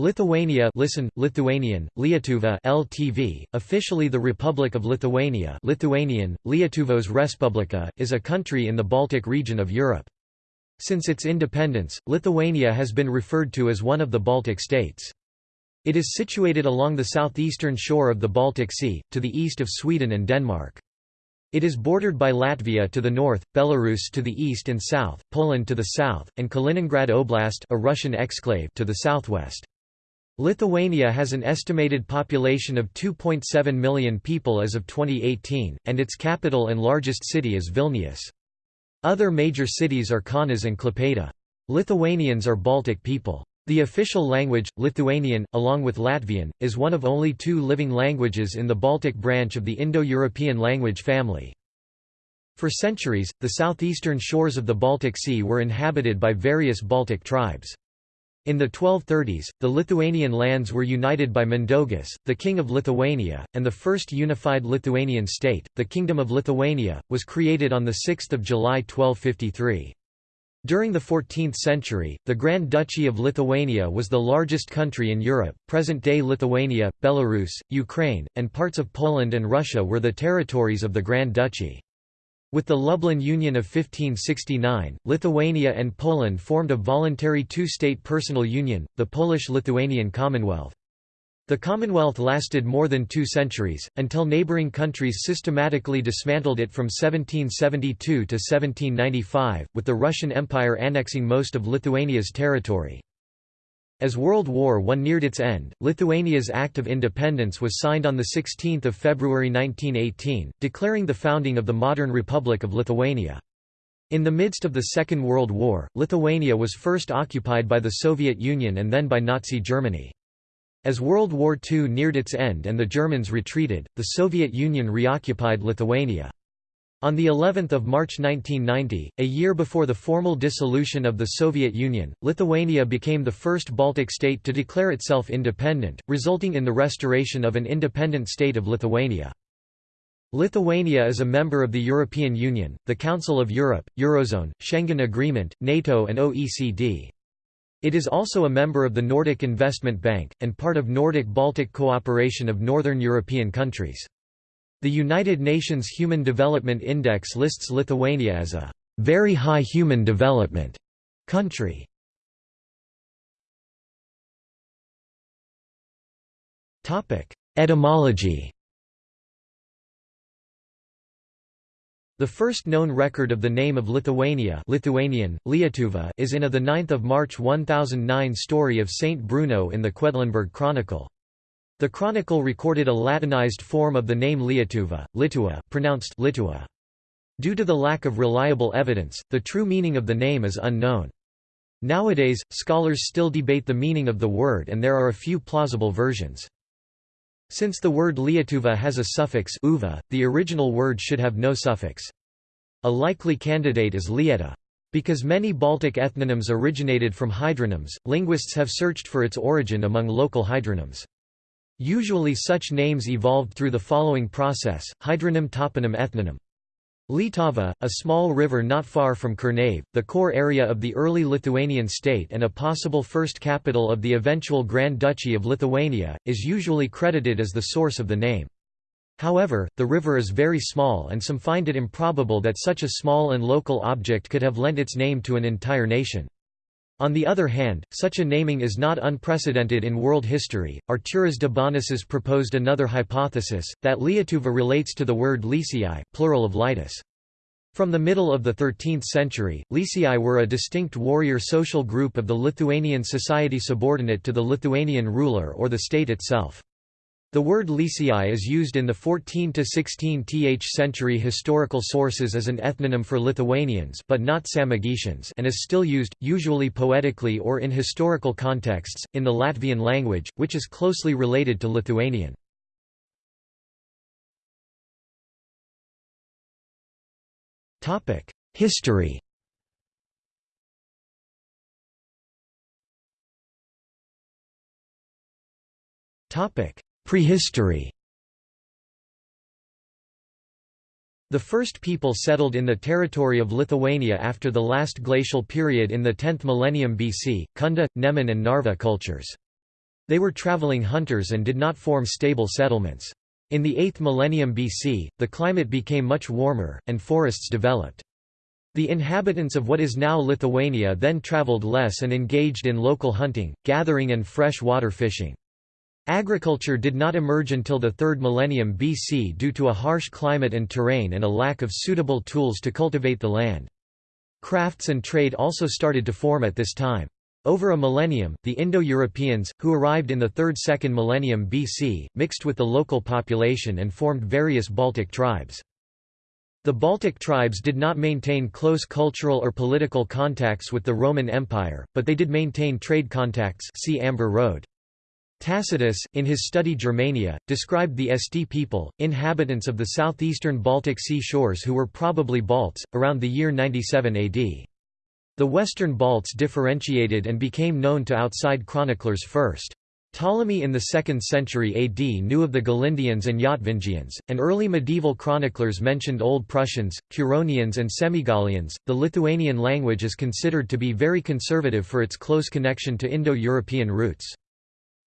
Lithuania listen, Lithuanian, Lietuva LTV, officially the Republic of Lithuania Lithuanian, Lietuvos Respublika, is a country in the Baltic region of Europe. Since its independence, Lithuania has been referred to as one of the Baltic states. It is situated along the southeastern shore of the Baltic Sea, to the east of Sweden and Denmark. It is bordered by Latvia to the north, Belarus to the east and south, Poland to the south, and Kaliningrad Oblast a Russian exclave to the southwest. Lithuania has an estimated population of 2.7 million people as of 2018, and its capital and largest city is Vilnius. Other major cities are Kaunas and Klaipėda. Lithuanians are Baltic people. The official language, Lithuanian, along with Latvian, is one of only two living languages in the Baltic branch of the Indo-European language family. For centuries, the southeastern shores of the Baltic Sea were inhabited by various Baltic tribes. In the 1230s, the Lithuanian lands were united by Mindaugas, the king of Lithuania, and the first unified Lithuanian state, the Kingdom of Lithuania, was created on 6 July 1253. During the 14th century, the Grand Duchy of Lithuania was the largest country in Europe. Present-day Lithuania, Belarus, Ukraine, and parts of Poland and Russia were the territories of the Grand Duchy. With the Lublin Union of 1569, Lithuania and Poland formed a voluntary two-state personal union, the Polish-Lithuanian Commonwealth. The Commonwealth lasted more than two centuries, until neighbouring countries systematically dismantled it from 1772 to 1795, with the Russian Empire annexing most of Lithuania's territory. As World War I neared its end, Lithuania's Act of Independence was signed on 16 February 1918, declaring the founding of the modern Republic of Lithuania. In the midst of the Second World War, Lithuania was first occupied by the Soviet Union and then by Nazi Germany. As World War II neared its end and the Germans retreated, the Soviet Union reoccupied Lithuania. On the 11th of March 1990, a year before the formal dissolution of the Soviet Union, Lithuania became the first Baltic state to declare itself independent, resulting in the restoration of an independent state of Lithuania. Lithuania is a member of the European Union, the Council of Europe, Eurozone, Schengen Agreement, NATO and OECD. It is also a member of the Nordic Investment Bank, and part of Nordic-Baltic cooperation of northern European countries. The United Nations Human Development Index lists Lithuania as a very high human development country. Etymology. The first known record of the name of Lithuania Lithuanian, Lietuva is in a 9 March 1009 story of Saint Bruno in the Quedlinburg Chronicle. The chronicle recorded a Latinized form of the name Lietuva, Litua, pronounced Litua. Due to the lack of reliable evidence, the true meaning of the name is unknown. Nowadays, scholars still debate the meaning of the word and there are a few plausible versions. Since the word Lietuva has a suffix uva, the original word should have no suffix. A likely candidate is Lieta. Because many Baltic ethnonyms originated from hydronyms, linguists have searched for its origin among local hydronyms. Usually such names evolved through the following process, hydronym toponym ethnonym. Litava, a small river not far from Kernavė, the core area of the early Lithuanian state and a possible first capital of the eventual Grand Duchy of Lithuania, is usually credited as the source of the name. However, the river is very small and some find it improbable that such a small and local object could have lent its name to an entire nation. On the other hand, such a naming is not unprecedented in world history. Arturas Dubonis proposed another hypothesis, that Lietuva relates to the word Lycii, plural of Litus. From the middle of the 13th century, Lycii were a distinct warrior social group of the Lithuanian society subordinate to the Lithuanian ruler or the state itself. The word Lycii is used in the 14–16th century historical sources as an ethnonym for Lithuanians but not Samogitians and is still used, usually poetically or in historical contexts, in the Latvian language, which is closely related to Lithuanian. History topic Prehistory The first people settled in the territory of Lithuania after the last glacial period in the 10th millennium BC, Kunda, Neman and Narva cultures. They were traveling hunters and did not form stable settlements. In the 8th millennium BC, the climate became much warmer, and forests developed. The inhabitants of what is now Lithuania then traveled less and engaged in local hunting, gathering and fresh water fishing. Agriculture did not emerge until the 3rd millennium BC due to a harsh climate and terrain and a lack of suitable tools to cultivate the land. Crafts and trade also started to form at this time. Over a millennium, the Indo-Europeans, who arrived in the 3rd–2nd millennium BC, mixed with the local population and formed various Baltic tribes. The Baltic tribes did not maintain close cultural or political contacts with the Roman Empire, but they did maintain trade contacts see Amber Road. Tacitus, in his study Germania, described the Aesti people, inhabitants of the southeastern Baltic sea shores who were probably Balts, around the year 97 AD. The Western Balts differentiated and became known to outside chroniclers first. Ptolemy in the 2nd century AD knew of the Galindians and Yatvingians, and early medieval chroniclers mentioned Old Prussians, Curonians, and Semigalians. The Lithuanian language is considered to be very conservative for its close connection to Indo European roots.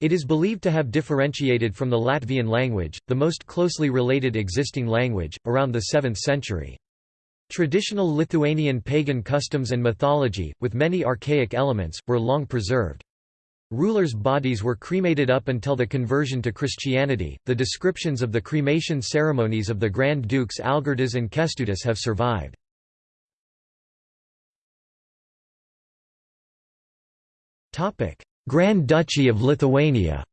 It is believed to have differentiated from the Latvian language, the most closely related existing language, around the 7th century. Traditional Lithuanian pagan customs and mythology, with many archaic elements, were long preserved. Rulers' bodies were cremated up until the conversion to Christianity. The descriptions of the cremation ceremonies of the Grand Dukes Algirdas and Kęstutis have survived. Topic: Grand Duchy of Lithuania.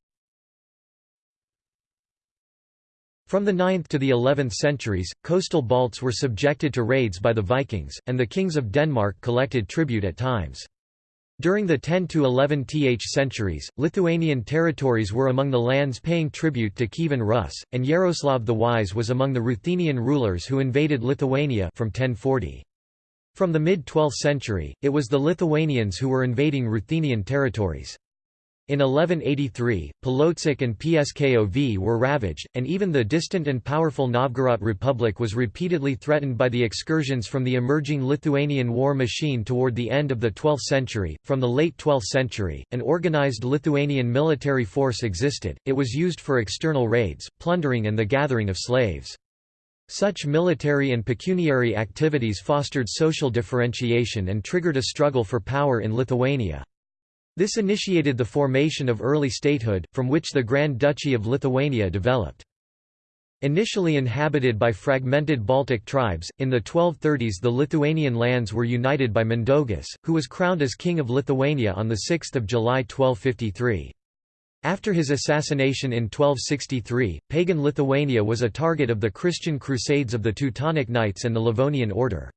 From the 9th to the 11th centuries, coastal Balts were subjected to raids by the Vikings, and the kings of Denmark collected tribute at times. During the 10 to 11th centuries, Lithuanian territories were among the lands paying tribute to Kievan Rus, and Yaroslav the Wise was among the Ruthenian rulers who invaded Lithuania from 1040. From the mid-12th century, it was the Lithuanians who were invading Ruthenian territories. In 1183, Polotsk and Pskov were ravaged, and even the distant and powerful Novgorod Republic was repeatedly threatened by the excursions from the emerging Lithuanian war machine toward the end of the 12th century. From the late 12th century, an organized Lithuanian military force existed, it was used for external raids, plundering, and the gathering of slaves. Such military and pecuniary activities fostered social differentiation and triggered a struggle for power in Lithuania. This initiated the formation of early statehood, from which the Grand Duchy of Lithuania developed. Initially inhabited by fragmented Baltic tribes, in the 1230s the Lithuanian lands were united by Mindaugas, who was crowned as King of Lithuania on 6 July 1253. After his assassination in 1263, pagan Lithuania was a target of the Christian Crusades of the Teutonic Knights and the Livonian Order.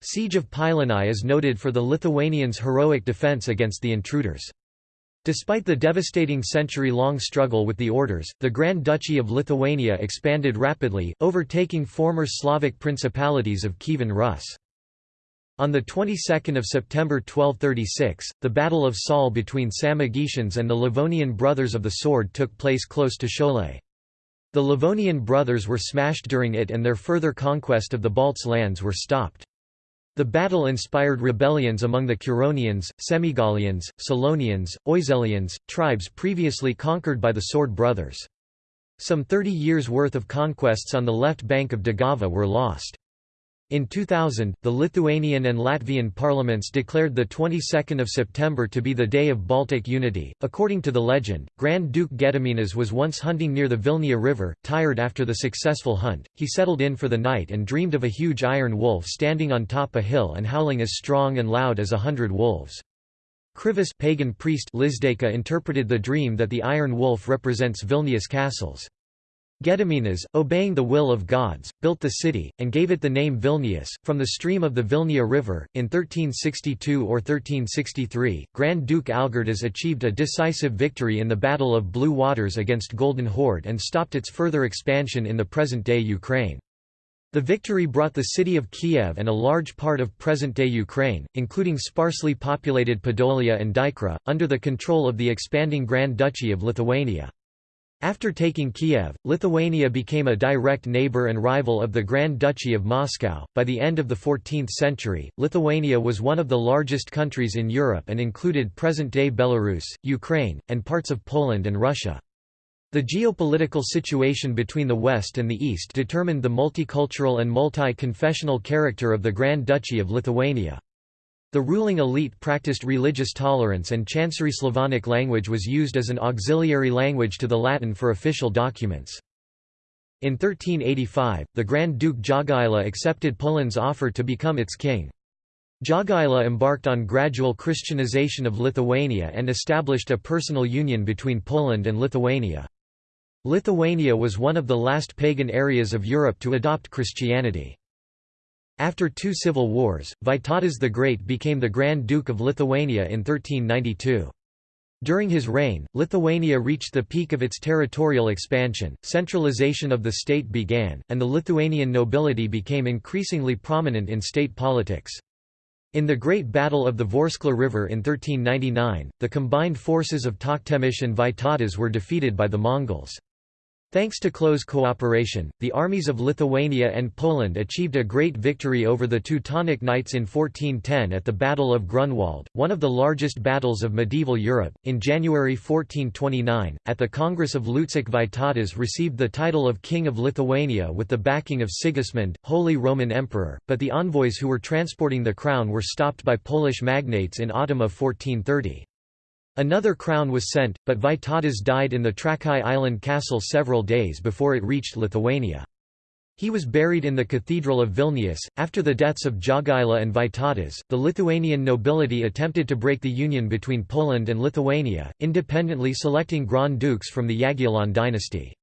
Siege of Pilėnai is noted for the Lithuanians' heroic defense against the intruders. Despite the devastating century-long struggle with the orders, the Grand Duchy of Lithuania expanded rapidly, overtaking former Slavic principalities of Kievan Rus. On the 22nd of September 1236, the Battle of Saule between Samogitians and the Livonian Brothers of the Sword took place close to Šiauliai. The Livonian brothers were smashed during it and their further conquest of the Balts lands were stopped. The battle inspired rebellions among the Curonians, Semigalians, Selonians, Oeselians, tribes previously conquered by the Sword Brothers. Some 30 years' worth of conquests on the left bank of Daugava were lost. In 2000, the Lithuanian and Latvian parliaments declared the 22nd of September to be the Day of Baltic Unity. According to the legend, Grand Duke Gediminas was once hunting near the Vilnia River. Tired after the successful hunt, he settled in for the night and dreamed of a huge iron wolf standing on top a hill and howling as strong and loud as a hundred wolves. Krivis pagan priest Lizdeika interpreted the dream that the iron wolf represents Vilnius castles. Gediminas, obeying the will of gods, built the city, and gave it the name Vilnius, from the stream of the Vilnia River. In 1362 or 1363, Grand Duke Algirdas achieved a decisive victory in the Battle of Blue Waters against Golden Horde and stopped its further expansion in the present-day Ukraine. The victory brought the city of Kiev and a large part of present-day Ukraine, including sparsely populated Podolia and Dykra, under the control of the expanding Grand Duchy of Lithuania. After taking Kiev, Lithuania became a direct neighbor and rival of the Grand Duchy of Moscow. By the end of the 14th century, Lithuania was one of the largest countries in Europe and included present day Belarus, Ukraine, and parts of Poland and Russia. The geopolitical situation between the West and the East determined the multicultural and multi-confessional character of the Grand Duchy of Lithuania. The ruling elite practiced religious tolerance and Chancery Slavonic language was used as an auxiliary language to the Latin for official documents. In 1385, the Grand Duke Jogaila accepted Poland's offer to become its king. Jogaila embarked on gradual Christianization of Lithuania and established a personal union between Poland and Lithuania. Lithuania was one of the last pagan areas of Europe to adopt Christianity. After two civil wars, Vytautas the Great became the Grand Duke of Lithuania in 1392. During his reign, Lithuania reached the peak of its territorial expansion, centralization of the state began, and the Lithuanian nobility became increasingly prominent in state politics. In the Great Battle of the Vorskla River in 1399, the combined forces of Tokhtamysh and Vytautas were defeated by the Mongols. Thanks to close cooperation, the armies of Lithuania and Poland achieved a great victory over the Teutonic Knights in 1410 at the Battle of Grunwald, one of the largest battles of medieval Europe. In January 1429, at the Congress of Lutsk, Vytautas received the title of King of Lithuania with the backing of Sigismund, Holy Roman Emperor, but the envoys who were transporting the crown were stopped by Polish magnates in autumn of 1430. Another crown was sent, but Vytautas died in the Trakai island castle several days before it reached Lithuania. He was buried in the Cathedral of Vilnius. After the deaths of Jogaila and Vytautas, the Lithuanian nobility attempted to break the union between Poland and Lithuania, independently selecting Grand Dukes from the Jagiellon dynasty.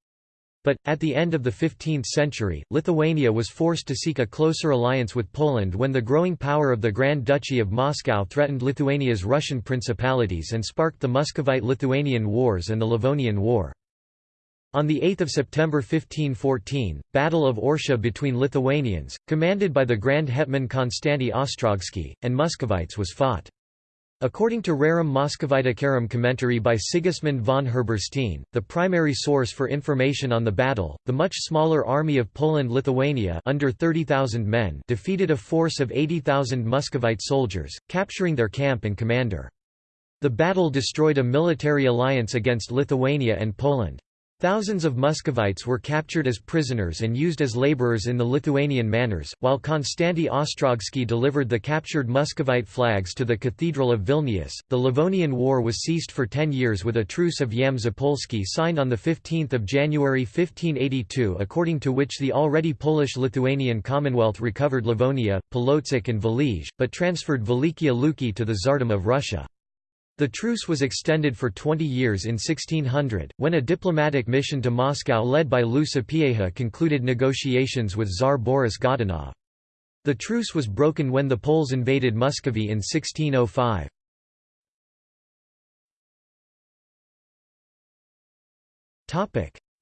But, at the end of the 15th century, Lithuania was forced to seek a closer alliance with Poland when the growing power of the Grand Duchy of Moscow threatened Lithuania's Russian principalities and sparked the Muscovite-Lithuanian Wars and the Livonian War. On 8 September 1514, Battle of Orsha between Lithuanians, commanded by the Grand Hetman Konstanty Ostrogsky, and Muscovites was fought. According to Rerum Moscoviticarum commentary by Sigismund von Herberstein, the primary source for information on the battle, the much smaller army of Poland-Lithuania under 30,000 men defeated a force of 80,000 Muscovite soldiers, capturing their camp and commander. The battle destroyed a military alliance against Lithuania and Poland. Thousands of Muscovites were captured as prisoners and used as laborers in the Lithuanian manors, while Konstanty Ostrogsky delivered the captured Muscovite flags to the Cathedral of Vilnius. The Livonian War was ceased for ten years with a truce of Yam Zapolsky signed on 15 January 1582 according to which the already Polish-Lithuanian Commonwealth recovered Livonia, Polotsk and Velizh, but transferred Velikiye Luki to the Tsardom of Russia. The truce was extended for 20 years in 1600, when a diplomatic mission to Moscow led by Lew Sapieha concluded negotiations with Tsar Boris Godunov. The truce was broken when the Poles invaded Muscovy in 1605.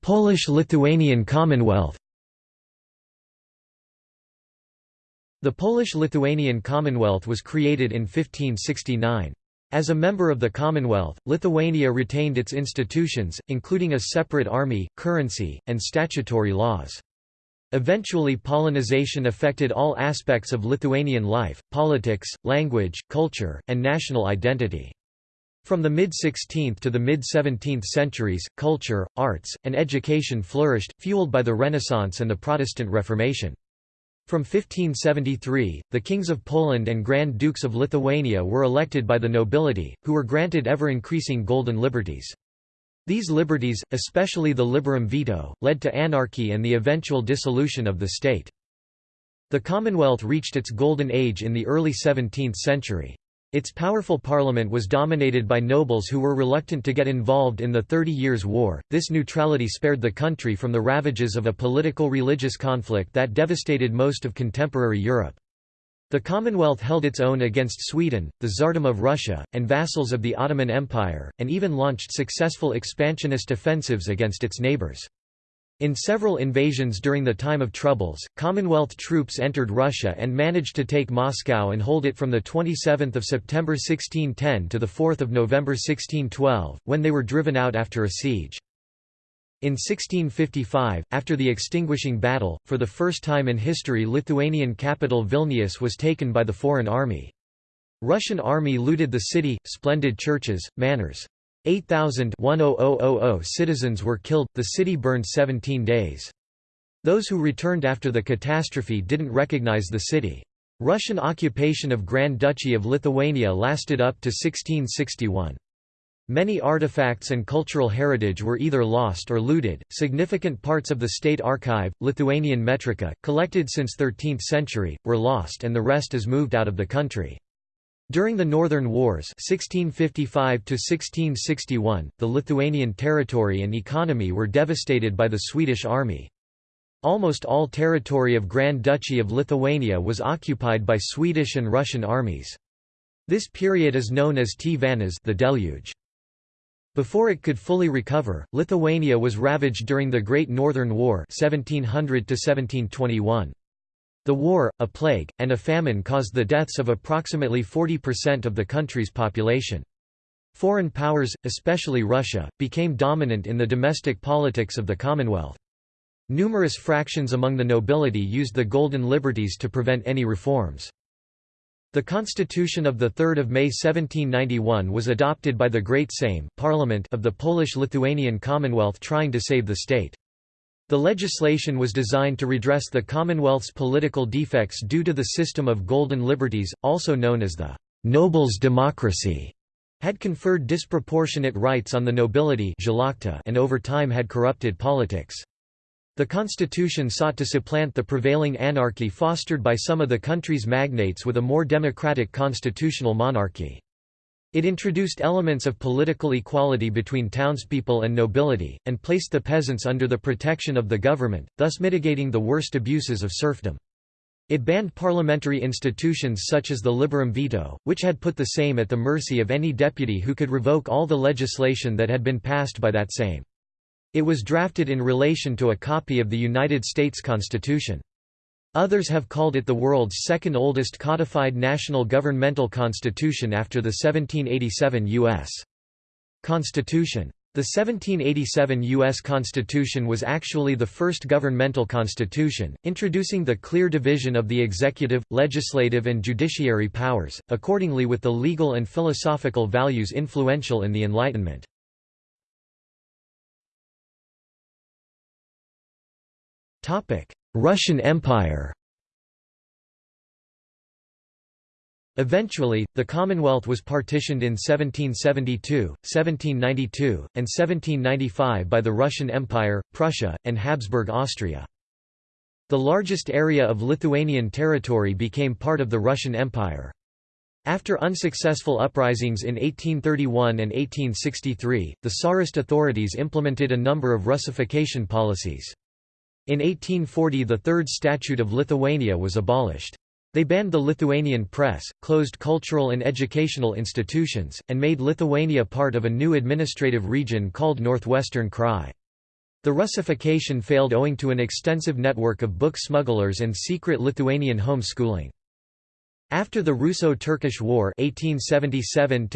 Polish-Lithuanian Commonwealth The Polish-Lithuanian Commonwealth was created in 1569. As a member of the Commonwealth, Lithuania retained its institutions, including a separate army, currency, and statutory laws. Eventually Polonization affected all aspects of Lithuanian life, politics, language, culture, and national identity. From the mid-16th to the mid-17th centuries, culture, arts, and education flourished, fueled by the Renaissance and the Protestant Reformation. From 1573, the kings of Poland and Grand Dukes of Lithuania were elected by the nobility, who were granted ever-increasing golden liberties. These liberties, especially the liberum veto, led to anarchy and the eventual dissolution of the state. The Commonwealth reached its golden age in the early 17th century. Its powerful parliament was dominated by nobles who were reluctant to get involved in the Thirty Years' War. This neutrality spared the country from the ravages of a political religious conflict that devastated most of contemporary Europe. The Commonwealth held its own against Sweden, the Tsardom of Russia, and vassals of the Ottoman Empire, and even launched successful expansionist offensives against its neighbours. In several invasions during the time of troubles, Commonwealth troops entered Russia and managed to take Moscow and hold it from 27 September 1610 to 4 November 1612, when they were driven out after a siege. In 1655, after the extinguishing battle, for the first time in history Lithuanian capital Vilnius was taken by the foreign army. Russian army looted the city, splendid churches, manors. 8,000 citizens were killed, the city burned 17 days. Those who returned after the catastrophe didn't recognize the city. Russian occupation of Grand Duchy of Lithuania lasted up to 1661. Many artifacts and cultural heritage were either lost or looted. Significant parts of the state archive, Lithuanian metrika, collected since 13th century, were lost and the rest is moved out of the country. During the Northern Wars 1655 the Lithuanian territory and economy were devastated by the Swedish army. Almost all territory of Grand Duchy of Lithuania was occupied by Swedish and Russian armies. This period is known as Tvanas the deluge. Before it could fully recover, Lithuania was ravaged during the Great Northern War 1700 -1721. The war, a plague, and a famine caused the deaths of approximately 40% of the country's population. Foreign powers, especially Russia, became dominant in the domestic politics of the Commonwealth. Numerous fractions among the nobility used the Golden Liberties to prevent any reforms. The Constitution of 3 May 1791 was adopted by the Great Sejm Parliament of the Polish-Lithuanian Commonwealth trying to save the state. The legislation was designed to redress the Commonwealth's political defects due to the system of golden liberties, also known as the «nobles' democracy», had conferred disproportionate rights on the nobility and over time had corrupted politics. The constitution sought to supplant the prevailing anarchy fostered by some of the country's magnates with a more democratic constitutional monarchy. It introduced elements of political equality between townspeople and nobility, and placed the peasants under the protection of the government, thus mitigating the worst abuses of serfdom. It banned parliamentary institutions such as the liberum veto, which had put the Sejm at the mercy of any deputy who could revoke all the legislation that had been passed by that Sejm. It was drafted in relation to a copy of the United States Constitution. Others have called it the world's second oldest codified national governmental constitution after the 1787 U.S. Constitution. The 1787 U.S. Constitution was actually the first governmental constitution, introducing the clear division of the executive, legislative and judiciary powers, accordingly with the legal and philosophical values influential in the Enlightenment. Russian Empire Eventually, the Commonwealth was partitioned in 1772, 1792, and 1795 by the Russian Empire, Prussia, and Habsburg Austria. The largest area of Lithuanian territory became part of the Russian Empire. After unsuccessful uprisings in 1831 and 1863, the Tsarist authorities implemented a number of Russification policies. In 1840 the Third Statute of Lithuania was abolished. They banned the Lithuanian press, closed cultural and educational institutions, and made Lithuania part of a new administrative region called Northwestern Krai. The Russification failed owing to an extensive network of book smugglers and secret Lithuanian home schooling. After the Russo-Turkish War 1877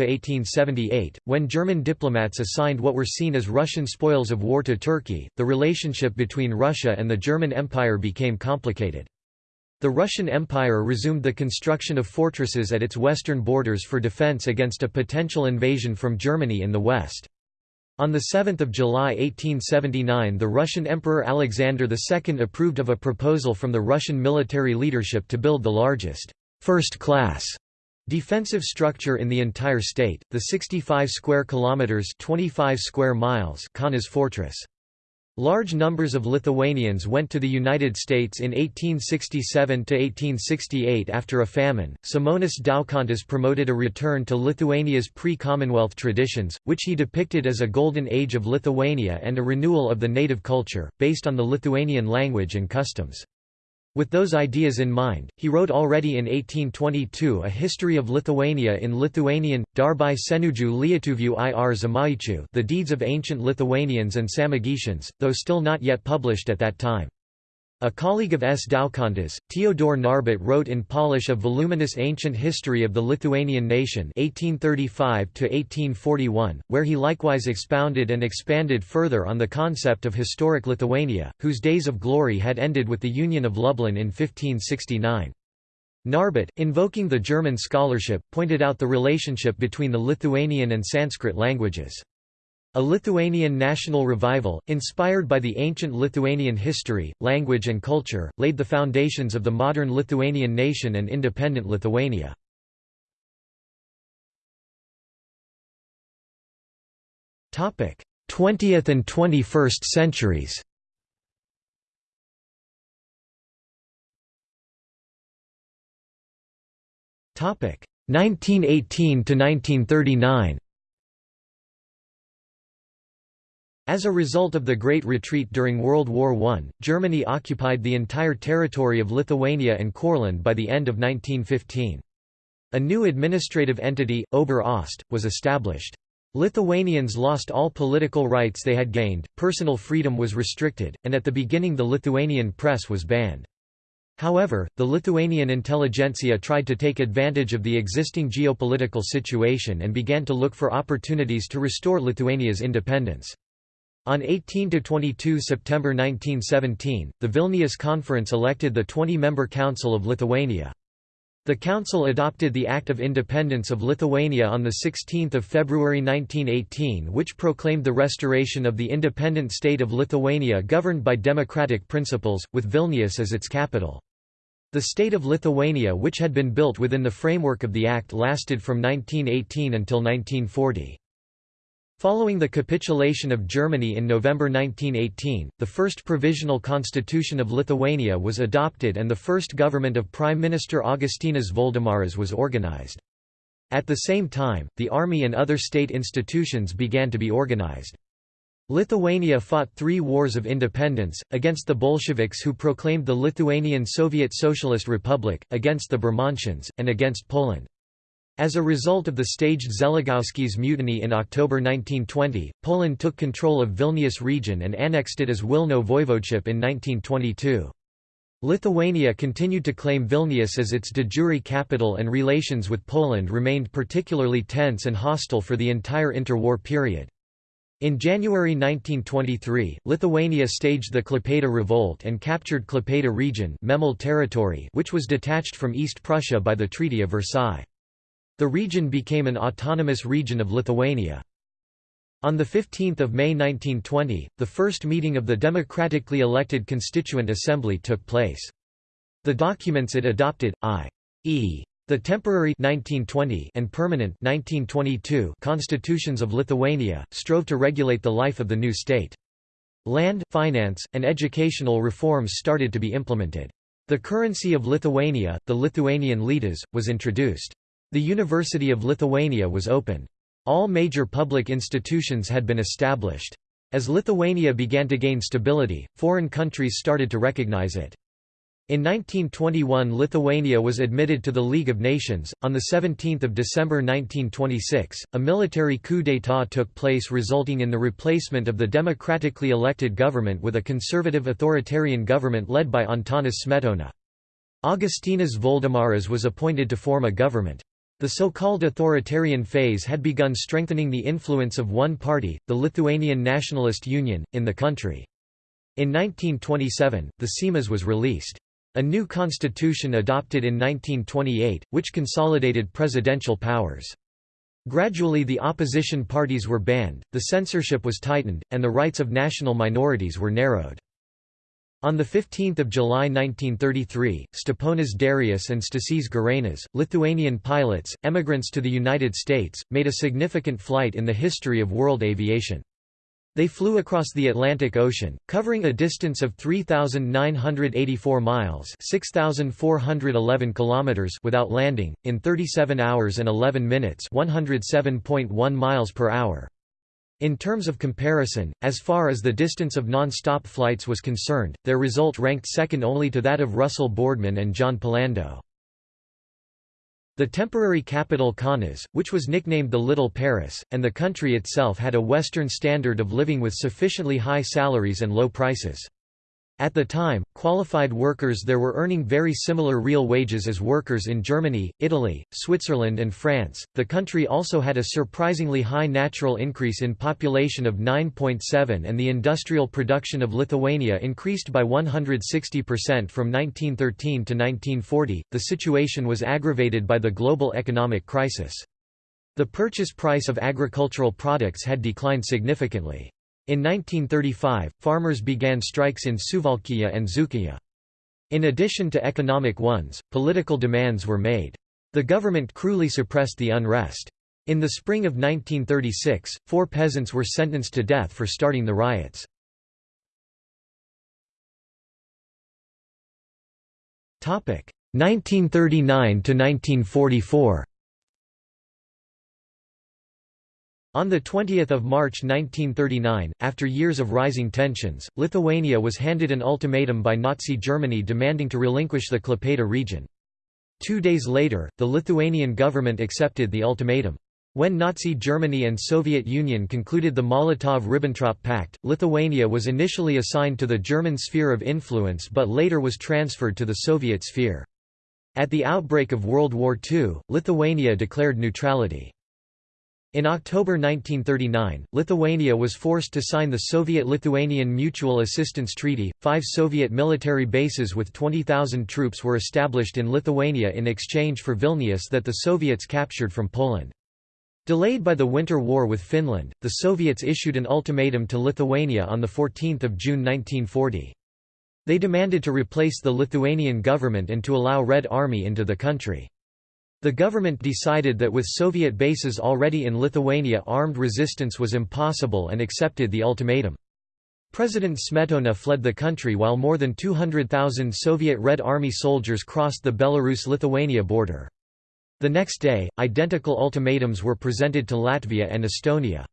when German diplomats assigned what were seen as Russian spoils of war to Turkey, the relationship between Russia and the German Empire became complicated. The Russian Empire resumed the construction of fortresses at its western borders for defense against a potential invasion from Germany in the west. On 7 July 1879 the Russian Emperor Alexander II approved of a proposal from the Russian military leadership to build the largest first-class defensive structure in the entire state, the 65 square kilometers (25 square miles) Kaunas fortress. Large numbers of Lithuanians went to the United States in 1867 to 1868 after a famine. Simonas Daukantas promoted a return to Lithuania's pre-Commonwealth traditions, which he depicted as a golden age of Lithuania and a renewal of the native culture, based on the Lithuanian language and customs. With those ideas in mind, he wrote already in 1822 a history of Lithuania in Lithuanian, Darbai Senuju Lietuvių ir Zamaičių The Deeds of Ancient Lithuanians and Samogitians, though still not yet published at that time. A colleague of S. Daukantas, Theodore Narbutt wrote in Polish a voluminous ancient history of the Lithuanian nation 1835 where he likewise expounded and expanded further on the concept of historic Lithuania, whose days of glory had ended with the Union of Lublin in 1569. Narbutt, invoking the German scholarship, pointed out the relationship between the Lithuanian and Sanskrit languages. A Lithuanian national revival, inspired by the ancient Lithuanian history, language and culture, laid the foundations of the modern Lithuanian nation and independent Lithuania. Topic: 20th and 21st centuries. Topic: 1918 to 1939. As a result of the Great Retreat during World War I, Germany occupied the entire territory of Lithuania and Courland by the end of 1915. A new administrative entity, Ober-Ost, was established. Lithuanians lost all political rights they had gained, personal freedom was restricted, and at the beginning the Lithuanian press was banned. However, the Lithuanian intelligentsia tried to take advantage of the existing geopolitical situation and began to look for opportunities to restore Lithuania's independence. On 18–22 September 1917, the Vilnius Conference elected the 20-member Council of Lithuania. The Council adopted the Act of Independence of Lithuania on 16 February 1918 which proclaimed the restoration of the independent state of Lithuania governed by democratic principles, with Vilnius as its capital. The state of Lithuania which had been built within the framework of the Act lasted from 1918 until 1940. Following the capitulation of Germany in November 1918, the first provisional constitution of Lithuania was adopted and the first government of Prime Minister Augustinas Voldemaras was organized. At the same time, the army and other state institutions began to be organized. Lithuania fought three wars of independence, against the Bolsheviks who proclaimed the Lithuanian Soviet Socialist Republic, against the Bermontians, and against Poland. As a result of the staged Zeligowski's mutiny in October 1920, Poland took control of Vilnius region and annexed it as Wilno voivodeship in 1922. Lithuania continued to claim Vilnius as its de jure capital and relations with Poland remained particularly tense and hostile for the entire interwar period. In January 1923, Lithuania staged the Klaipėda Revolt and captured Klaipėda region Memel territory which was detached from East Prussia by the Treaty of Versailles. The region became an autonomous region of Lithuania. On 15 May 1920, the first meeting of the democratically elected Constituent Assembly took place. The documents it adopted, i.e. the temporary 1920 and permanent 1922 constitutions of Lithuania, strove to regulate the life of the new state. Land, finance, and educational reforms started to be implemented. The currency of Lithuania, the Lithuanian litas, was introduced. The University of Lithuania was opened. All major public institutions had been established. As Lithuania began to gain stability, foreign countries started to recognize it. In 1921 Lithuania was admitted to the League of Nations. On 17 December 1926, a military coup d'état took place resulting in the replacement of the democratically elected government with a conservative authoritarian government led by Antanas Smetona. Augustinas Voldemaras was appointed to form a government. The so-called authoritarian phase had begun strengthening the influence of one party, the Lithuanian Nationalist Union, in the country. In 1927, the Seimas was released. A new constitution adopted in 1928, which consolidated presidential powers. Gradually the opposition parties were banned, the censorship was tightened, and the rights of national minorities were narrowed. On 15 July 1933, Steponas Darius and Stasys Girėnas, Lithuanian pilots, emigrants to the United States, made a significant flight in the history of world aviation. They flew across the Atlantic Ocean, covering a distance of 3,984 miles 6,411 kilometers without landing, in 37 hours and 11 minutes 107.1 miles per hour. In terms of comparison, as far as the distance of non-stop flights was concerned, their result ranked second only to that of Russell Boardman and John Polando. The temporary capital Kaunas, which was nicknamed the Little Paris, and the country itself had a Western standard of living with sufficiently high salaries and low prices. At the time, qualified workers there were earning very similar real wages as workers in Germany, Italy, Switzerland, and France. The country also had a surprisingly high natural increase in population of 9.7, and the industrial production of Lithuania increased by 160% from 1913 to 1940. The situation was aggravated by the global economic crisis. The purchase price of agricultural products had declined significantly. In 1935, farmers began strikes in Suvalkija and Dzūkija. In addition to economic ones, political demands were made. The government cruelly suppressed the unrest. In the spring of 1936, four peasants were sentenced to death for starting the riots. Topic 1939 to 1944. On 20 March 1939, after years of rising tensions, Lithuania was handed an ultimatum by Nazi Germany demanding to relinquish the Klaipėda region. Two days later, the Lithuanian government accepted the ultimatum. When Nazi Germany and Soviet Union concluded the Molotov–Ribbentrop Pact, Lithuania was initially assigned to the German sphere of influence but later was transferred to the Soviet sphere. At the outbreak of World War II, Lithuania declared neutrality. In October 1939, Lithuania was forced to sign the Soviet-Lithuanian Mutual Assistance Treaty. Five Soviet military bases with 20,000 troops were established in Lithuania in exchange for Vilnius that the Soviets captured from Poland. Delayed by the Winter War with Finland, the Soviets issued an ultimatum to Lithuania on 14 June 1940. They demanded to replace the Lithuanian government and to allow Red Army into the country. The government decided that with Soviet bases already in Lithuania armed resistance was impossible and accepted the ultimatum. President Smetona fled the country while more than 200,000 Soviet Red Army soldiers crossed the Belarus-Lithuania border. The next day, identical ultimatums were presented to Latvia and Estonia.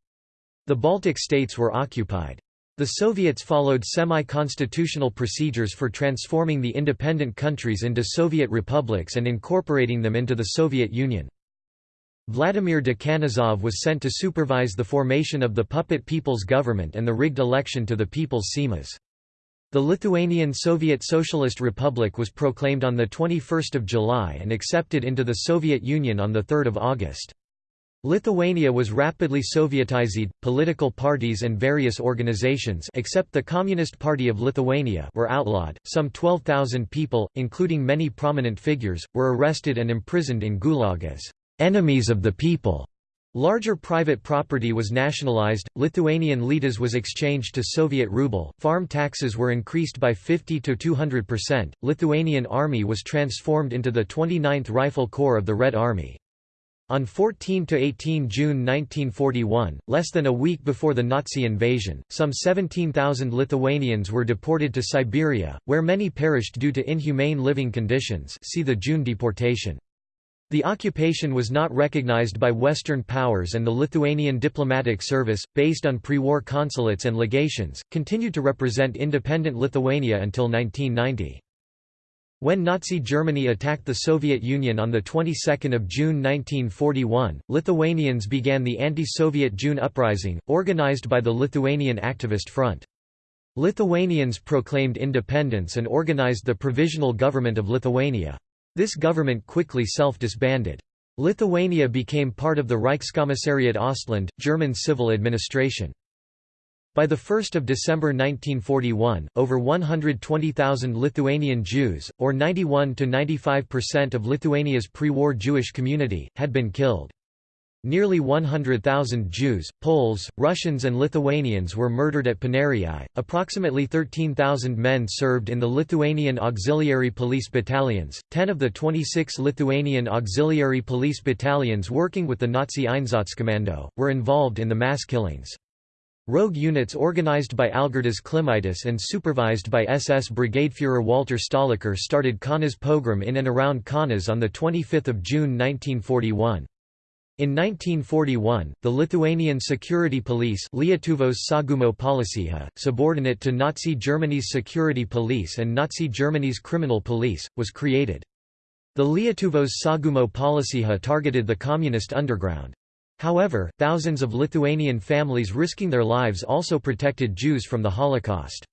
The Baltic states were occupied. The Soviets followed semi-constitutional procedures for transforming the independent countries into Soviet republics and incorporating them into the Soviet Union. Vladimir Dekanozov was sent to supervise the formation of the puppet People's Government and the rigged election to the People's Seimas. The Lithuanian Soviet Socialist Republic was proclaimed on 21 July and accepted into the Soviet Union on 3 August. Lithuania was rapidly Sovietized. Political parties and various organizations except the Communist Party of Lithuania were outlawed. Some 12,000 people, including many prominent figures, were arrested and imprisoned in Gulag as enemies of the people. Larger private property was nationalized, Lithuanian litas was exchanged to Soviet ruble, farm taxes were increased by 50 to 200%, Lithuanian army was transformed into the 29th Rifle Corps of the Red Army. On 14 to 18 June 1941, less than a week before the Nazi invasion, some 17,000 Lithuanians were deported to Siberia, where many perished due to inhumane living conditions see the June deportation. The occupation was not recognized by Western powers and the Lithuanian diplomatic service, based on pre-war consulates and legations, continued to represent independent Lithuania until 1990. When Nazi Germany attacked the Soviet Union on the 22nd of June 1941, Lithuanians began the anti-Soviet June uprising, organized by the Lithuanian Activist Front. Lithuanians proclaimed independence and organized the Provisional Government of Lithuania. This government quickly self-disbanded. Lithuania became part of the Reichskommissariat Ostland, German civil administration. By 1 December 1941, over 120,000 Lithuanian Jews, or 91–95% of Lithuania's pre-war Jewish community, had been killed. Nearly 100,000 Jews, Poles, Russians and Lithuanians were murdered at Paneriai. Approximately 13,000 men served in the Lithuanian Auxiliary Police Battalions. 10 of the 26 Lithuanian Auxiliary Police Battalions working with the Nazi Einsatzkommando were involved in the mass killings. Rogue units organized by Algirdas Klimaitis and supervised by SS Brigadefuhrer Walter Stahlecker started Kaunas pogrom in and around Kaunas on 25 June 1941. In 1941, the Lithuanian Security Police Lietuvos Saugumo Policija, subordinate to Nazi Germany's Security Police and Nazi Germany's Criminal Police, was created. The Lietuvos Saugumo Policija targeted the communist underground. However, thousands of Lithuanian families risking their lives also protected Jews from the Holocaust.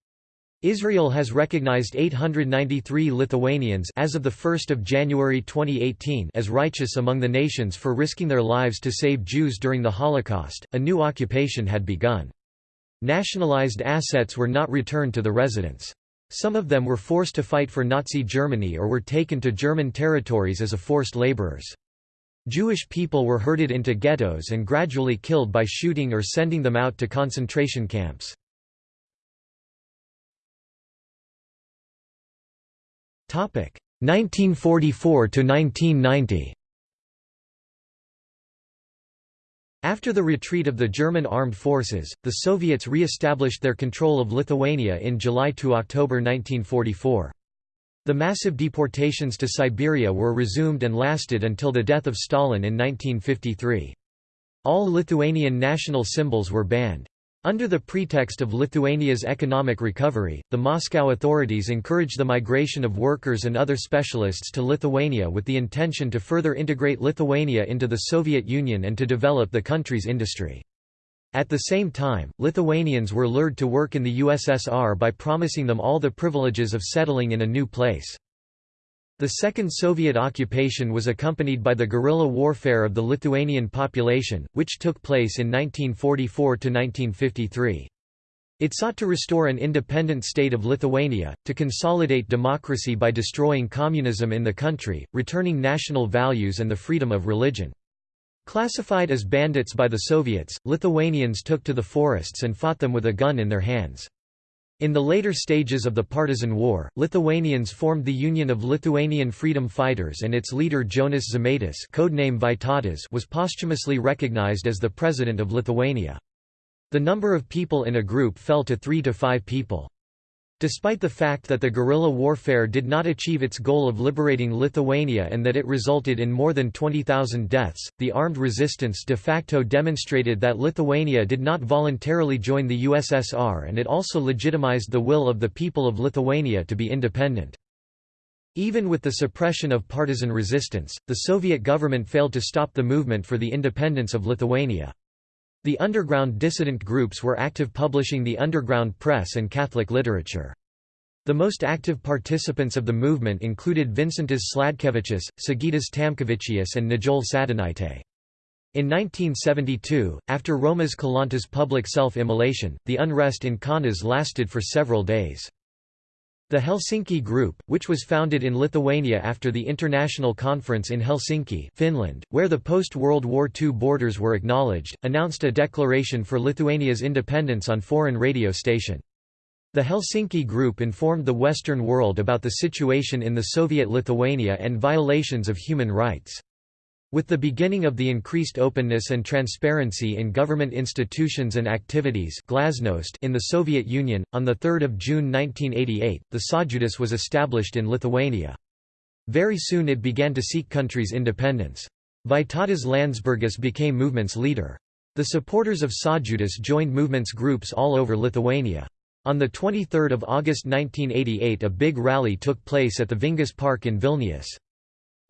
Israel has recognized 893 Lithuanians as of 1 January 2018 as righteous among the nations for risking their lives to save Jews during the Holocaust. A new occupation had begun. Nationalized assets were not returned to the residents. Some of them were forced to fight for Nazi Germany or were taken to German territories as a forced laborers. Jewish people were herded into ghettos and gradually killed by shooting or sending them out to concentration camps. Topic 1944 to 1990 After the retreat of the German armed forces, the Soviets re-established their control of Lithuania in July to October 1944. The massive deportations to Siberia were resumed and lasted until the death of Stalin in 1953. All Lithuanian national symbols were banned. Under the pretext of Lithuania's economic recovery, the Moscow authorities encouraged the migration of workers and other specialists to Lithuania with the intention to further integrate Lithuania into the Soviet Union and to develop the country's industry. At the same time, Lithuanians were lured to work in the USSR by promising them all the privileges of settling in a new place. The second Soviet occupation was accompanied by the guerrilla warfare of the Lithuanian population, which took place in 1944–1953. It sought to restore an independent state of Lithuania, to consolidate democracy by destroying communism in the country, returning national values and the freedom of religion. Classified as bandits by the Soviets, Lithuanians took to the forests and fought them with a gun in their hands. In the later stages of the Partisan War, Lithuanians formed the Union of Lithuanian Freedom Fighters and its leader Jonas Žemaitis codename Vytautas was posthumously recognized as the president of Lithuania. The number of people in a group fell to three to five people. Despite the fact that the guerrilla warfare did not achieve its goal of liberating Lithuania and that it resulted in more than 20,000 deaths, the armed resistance de facto demonstrated that Lithuania did not voluntarily join the USSR and it also legitimized the will of the people of Lithuania to be independent. Even with the suppression of partisan resistance, the Soviet government failed to stop the movement for the independence of Lithuania. The underground dissident groups were active publishing the underground press and Catholic literature. The most active participants of the movement included Vincentas Sladkevičius, Sigitas Tamkevičius and Nijole Sadūnaitė. In 1972, after Romas Kalanta's public self-immolation, the unrest in Kaunas lasted for several days. The Helsinki Group, which was founded in Lithuania after the International Conference in Helsinki Finland, where the post-World War II borders were acknowledged, announced a declaration for Lithuania's independence on foreign radio station. The Helsinki Group informed the Western world about the situation in the Soviet Lithuania and violations of human rights. With the beginning of the increased openness and transparency in government institutions and activities Glasnost in the Soviet Union, on 3 June 1988, the Sąjūdis was established in Lithuania. Very soon it began to seek country's independence. Vytautas Landsbergis became movement's leader. The supporters of Sąjūdis joined movement's groups all over Lithuania. On 23 August 1988 a big rally took place at the Vingis Park in Vilnius.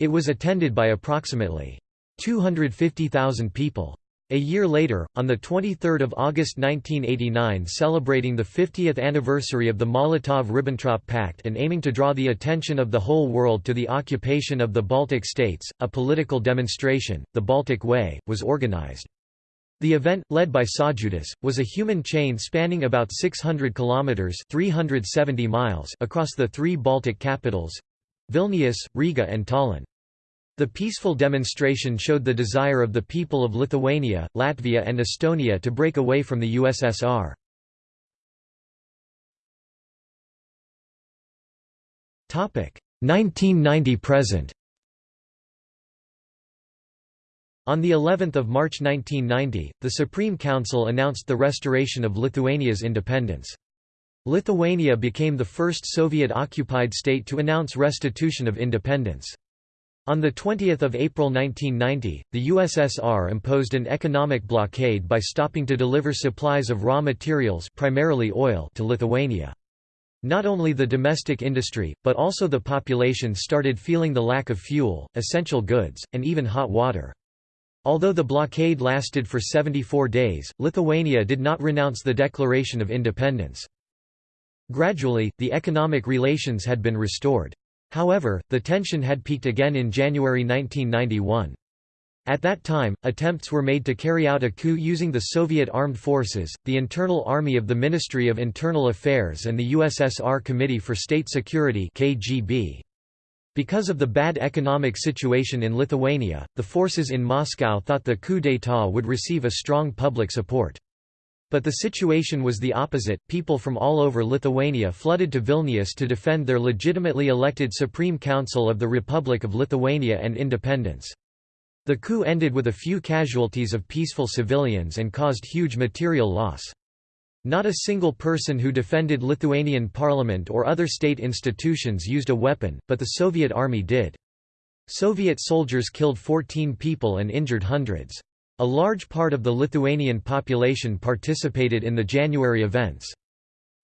It was attended by approximately 250,000 people. A year later, on 23 August 1989 celebrating the 50th anniversary of the Molotov–Ribbentrop Pact and aiming to draw the attention of the whole world to the occupation of the Baltic states, a political demonstration, the Baltic Way, was organized. The event, led by Sąjūdis, was a human chain spanning about 600 kilometers (370 miles) across the three Baltic capitals—Vilnius, Riga and Tallinn. The peaceful demonstration showed the desire of the people of Lithuania, Latvia and Estonia to break away from the USSR. Topic 1990 present. On the 11th of March 1990, the Supreme Council announced the restoration of Lithuania's independence. Lithuania became the first Soviet-occupied state to announce restitution of independence. On 20 April 1990, the USSR imposed an economic blockade by stopping to deliver supplies of raw materials primarily oil to Lithuania. Not only the domestic industry, but also the population started feeling the lack of fuel, essential goods, and even hot water. Although the blockade lasted for 74 days, Lithuania did not renounce the declaration of independence. Gradually, the economic relations had been restored. However, the tension had peaked again in January 1991. At that time, attempts were made to carry out a coup using the Soviet armed forces, the internal army of the Ministry of Internal Affairs and the USSR Committee for State Security KGB. Because of the bad economic situation in Lithuania, the forces in Moscow thought the coup d'état would receive a strong public support. But the situation was the opposite, people from all over Lithuania flooded to Vilnius to defend their legitimately elected Supreme Council of the Republic of Lithuania and independence. The coup ended with a few casualties of peaceful civilians and caused huge material loss. Not a single person who defended Lithuanian parliament or other state institutions used a weapon, but the Soviet army did. Soviet soldiers killed 14 people and injured hundreds. A large part of the Lithuanian population participated in the January events.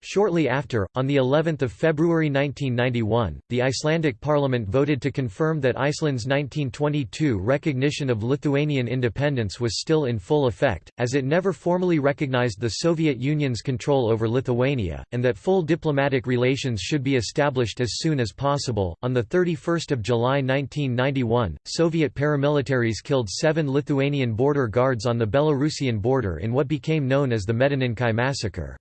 Shortly after, on the 11th of February 1991, the Icelandic parliament voted to confirm that Iceland's 1922 recognition of Lithuanian independence was still in full effect, as it never formally recognized the Soviet Union's control over Lithuania, and that full diplomatic relations should be established as soon as possible. On the 31st of July 1991, Soviet paramilitaries killed 7 Lithuanian border guards on the Belarusian border in what became known as the Medininkai massacre.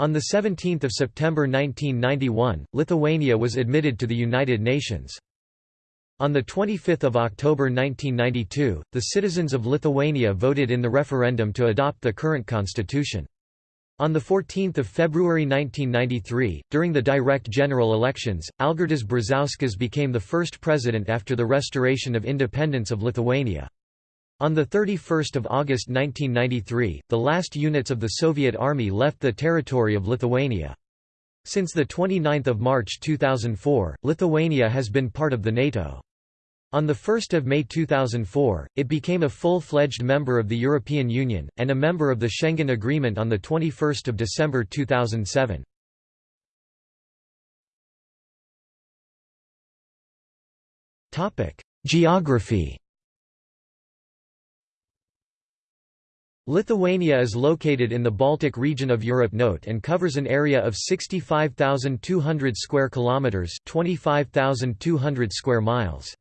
On 17 September 1991, Lithuania was admitted to the United Nations. On 25 October 1992, the citizens of Lithuania voted in the referendum to adopt the current constitution. On 14 February 1993, during the direct general elections, Algirdas Brazauskas became the first president after the restoration of independence of Lithuania. On 31 August 1993, the last units of the Soviet Army left the territory of Lithuania. Since 29 March 2004, Lithuania has been part of the NATO. On 1 May 2004, it became a full-fledged member of the European Union, and a member of the Schengen Agreement on 21 December 2007. Geography Lithuania is located in the Baltic region of Europe Note and covers an area of 65,200 square kilometers, 25,200 square miles.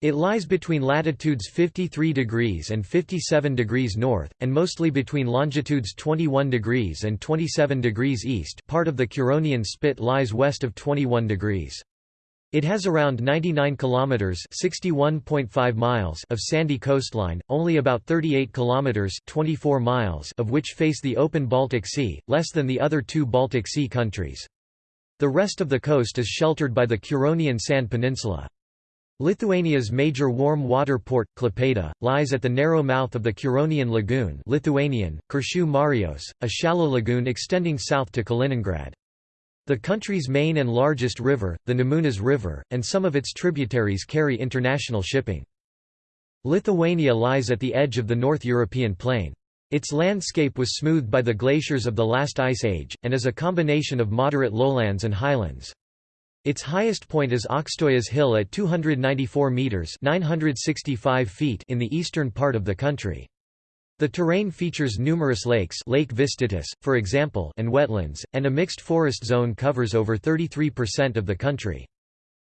It lies between latitudes 53 degrees and 57 degrees north, and mostly between longitudes 21 degrees and 27 degrees east part of the Curonian Spit lies west of 21 degrees. It has around 99 kilometers (61.5 miles) of sandy coastline, only about 38 kilometers (24 miles) of which face the open Baltic Sea, less than the other two Baltic Sea countries. The rest of the coast is sheltered by the Curonian Sand Peninsula. Lithuania's major warm water port, Klaipėda, lies at the narrow mouth of the Curonian Lagoon Lithuanian, Kuršių marios, a shallow lagoon extending south to Kaliningrad. The country's main and largest river, the Nemunas River, and some of its tributaries carry international shipping. Lithuania lies at the edge of the North European plain. Its landscape was smoothed by the glaciers of the last ice age, and is a combination of moderate lowlands and highlands. Its highest point is Aukštojas Hill at 294 metres 965 feet in the eastern part of the country. The terrain features numerous lakes Lake Vištytis, for example, and wetlands, and a mixed forest zone covers over 33% of the country.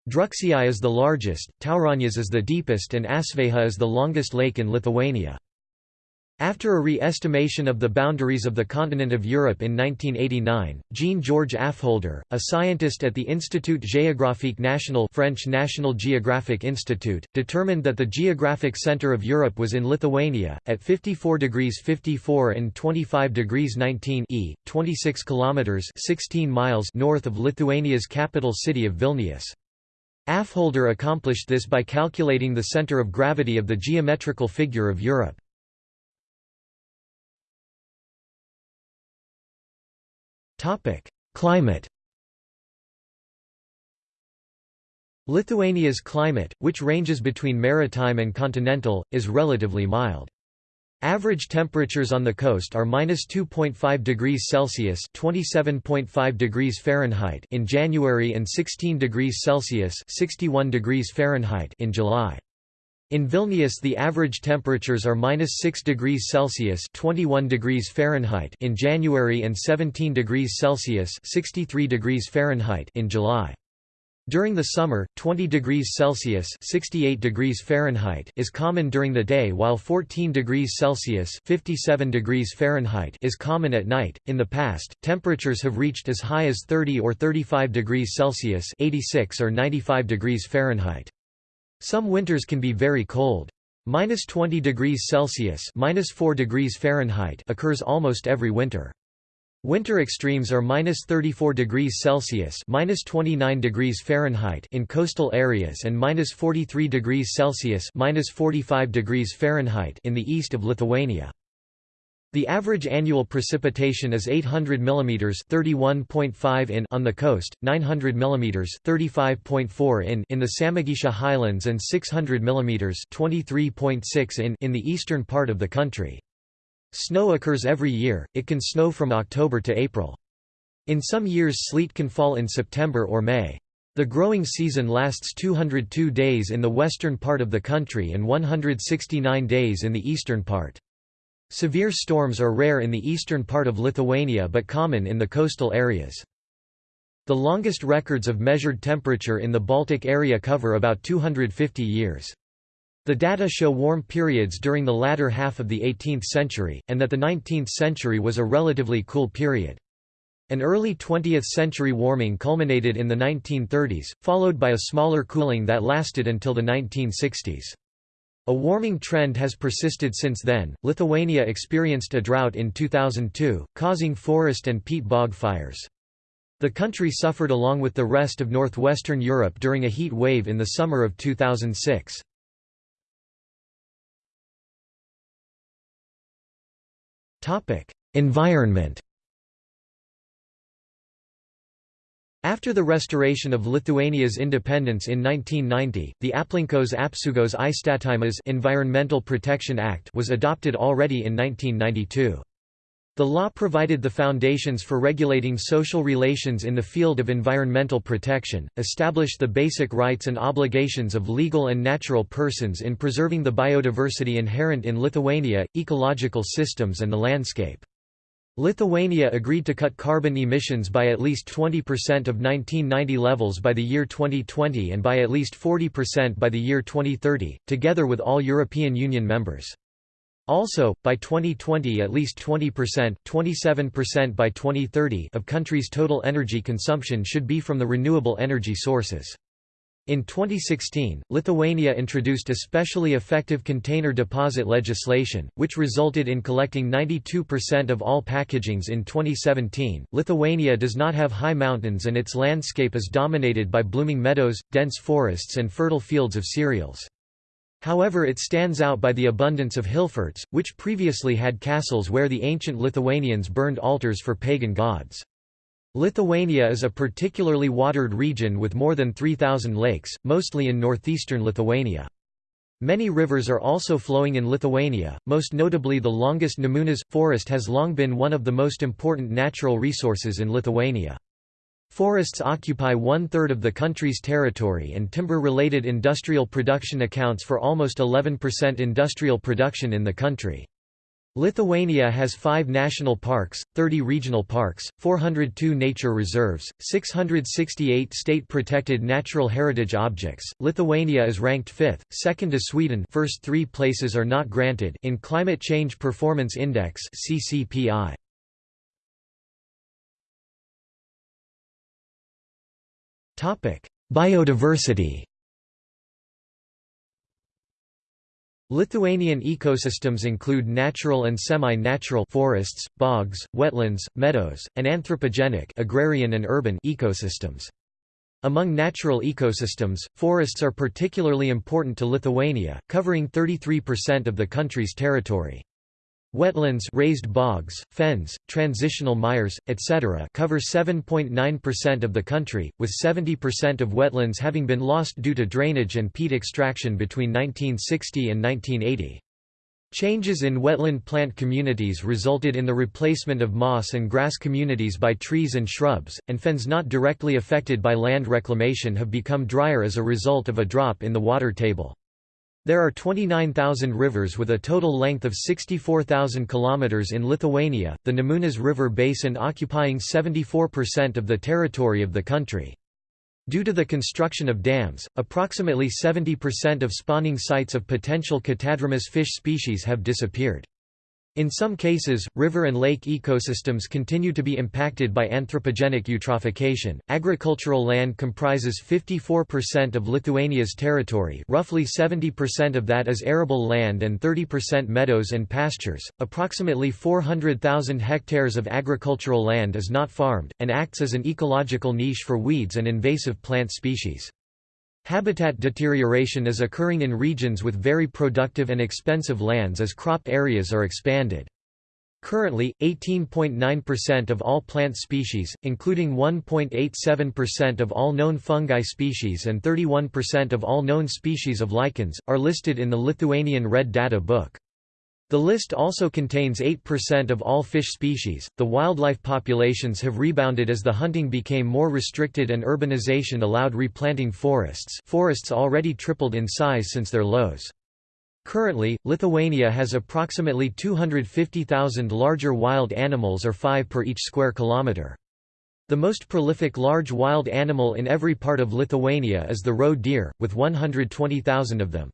Drūkšiai is the largest, Tauragnės is the deepest and Asveja is the longest lake in Lithuania. After a re-estimation of the boundaries of the continent of Europe in 1989, Jean-Georges Affolter, a scientist at the Institut Géographique National French National Geographic Institute, determined that the geographic center of Europe was in Lithuania, at 54 degrees 54 and 25 degrees 19 e, 26 kilometers 16 miles north of Lithuania's capital city of Vilnius. Affolter accomplished this by calculating the center of gravity of the geometrical figure of Europe. Topic: Climate. Lithuania's climate, which ranges between maritime and continental, is relatively mild. Average temperatures on the coast are -2.5 degrees Celsius (27.5 degrees Fahrenheit) in January and 16 degrees Celsius (61 degrees Fahrenheit) in July. In Vilnius the average temperatures are minus 6 degrees Celsius 21 degrees Fahrenheit in January and 17 degrees Celsius 63 degrees Fahrenheit in July. During the summer, 20 degrees Celsius 68 degrees Fahrenheit is common during the day while 14 degrees Celsius 57 degrees Fahrenheit is common at night. In the past, temperatures have reached as high as 30 or 35 degrees Celsius 86 or 95 degrees Fahrenheit. Some winters can be very cold. Minus 20 degrees Celsius minus 4 degrees Fahrenheit occurs almost every winter. Winter extremes are minus 34 degrees Celsius minus 29 degrees Fahrenheit in coastal areas and minus 43 degrees Celsius minus 45 degrees Fahrenheit in the east of Lithuania. The average annual precipitation is 800 mm 31.5 in on the coast, 900 mm 35.4 in in the Samogitia highlands and 600 mm 23.6 in in the eastern part of the country. Snow occurs every year, it can snow from October to April. In some years sleet can fall in September or May. The growing season lasts 202 days in the western part of the country and 169 days in the eastern part. Severe storms are rare in the eastern part of Lithuania but common in the coastal areas. The longest records of measured temperature in the Baltic area cover about 250 years. The data show warm periods during the latter half of the 18th century, and that the 19th century was a relatively cool period. An early 20th century warming culminated in the 1930s, followed by a smaller cooling that lasted until the 1960s. A warming trend has persisted since then. Lithuania experienced a drought in 2002, causing forest and peat bog fires. The country suffered along with the rest of northwestern Europe during a heat wave in the summer of 2006. Topic: Environment After the restoration of Lithuania's independence in 1990, the Aplinkos apsaugos įstatymas Environmental Protection Act was adopted already in 1992. The law provided the foundations for regulating social relations in the field of environmental protection, established the basic rights and obligations of legal and natural persons in preserving the biodiversity inherent in Lithuania, ecological systems and the landscape. Lithuania agreed to cut carbon emissions by at least 20% of 1990 levels by the year 2020 and by at least 40% by the year 2030, together with all European Union members. Also, by 2020 at least 20% 27% by 2030 of countries' total energy consumption should be from the renewable energy sources. In 2016, Lithuania introduced especially effective container deposit legislation, which resulted in collecting 92% of all packagings in 2017. Lithuania does not have high mountains and its landscape is dominated by blooming meadows, dense forests, and fertile fields of cereals. However, it stands out by the abundance of hillforts, which previously had castles where the ancient Lithuanians burned altars for pagan gods. Lithuania is a particularly watered region with more than 3,000 lakes, mostly in northeastern Lithuania. Many rivers are also flowing in Lithuania, most notably the longest Nemunas forest has long been one of the most important natural resources in Lithuania. Forests occupy one-third of the country's territory and timber-related industrial production accounts for almost 11% industrial production in the country. Lithuania has five national parks, 30 regional parks, 402 nature reserves, 668 state-protected natural heritage objects. Lithuania is ranked fifth, second to Sweden first three places are not granted in Climate Change Performance Index CCPI. Biodiversity Lithuanian ecosystems include natural and semi-natural forests, bogs, wetlands, meadows, and anthropogenic agrarian and urban ecosystems. Among natural ecosystems, forests are particularly important to Lithuania, covering 33% of the country's territory. Wetlands raised bogs, fens, transitional mires, etc. cover 7.9% of the country, with 70% of wetlands having been lost due to drainage and peat extraction between 1960 and 1980. Changes in wetland plant communities resulted in the replacement of moss and grass communities by trees and shrubs, and fens not directly affected by land reclamation have become drier as a result of a drop in the water table. There are 29,000 rivers with a total length of 64,000 kilometers in Lithuania, the Nemunas River basin occupying 74% of the territory of the country. Due to the construction of dams, approximately 70% of spawning sites of potential catadromous fish species have disappeared. In some cases, river and lake ecosystems continue to be impacted by anthropogenic eutrophication. Agricultural land comprises 54% of Lithuania's territory, roughly 70% of that is arable land and 30% meadows and pastures. Approximately 400,000 hectares of agricultural land is not farmed and acts as an ecological niche for weeds and invasive plant species. Habitat deterioration is occurring in regions with very productive and expensive lands as crop areas are expanded. Currently, 18.9% of all plant species, including 1.87% of all known fungi species and 31% of all known species of lichens, are listed in the Lithuanian Red Data Book. The list also contains 8% of all fish species. The wildlife populations have rebounded as the hunting became more restricted and urbanization allowed replanting forests. Forests already tripled in size since their lows. Currently, Lithuania has approximately 250,000 larger wild animals or 5 per each square kilometre. The most prolific large wild animal in every part of Lithuania is the roe deer, with 120,000 of them.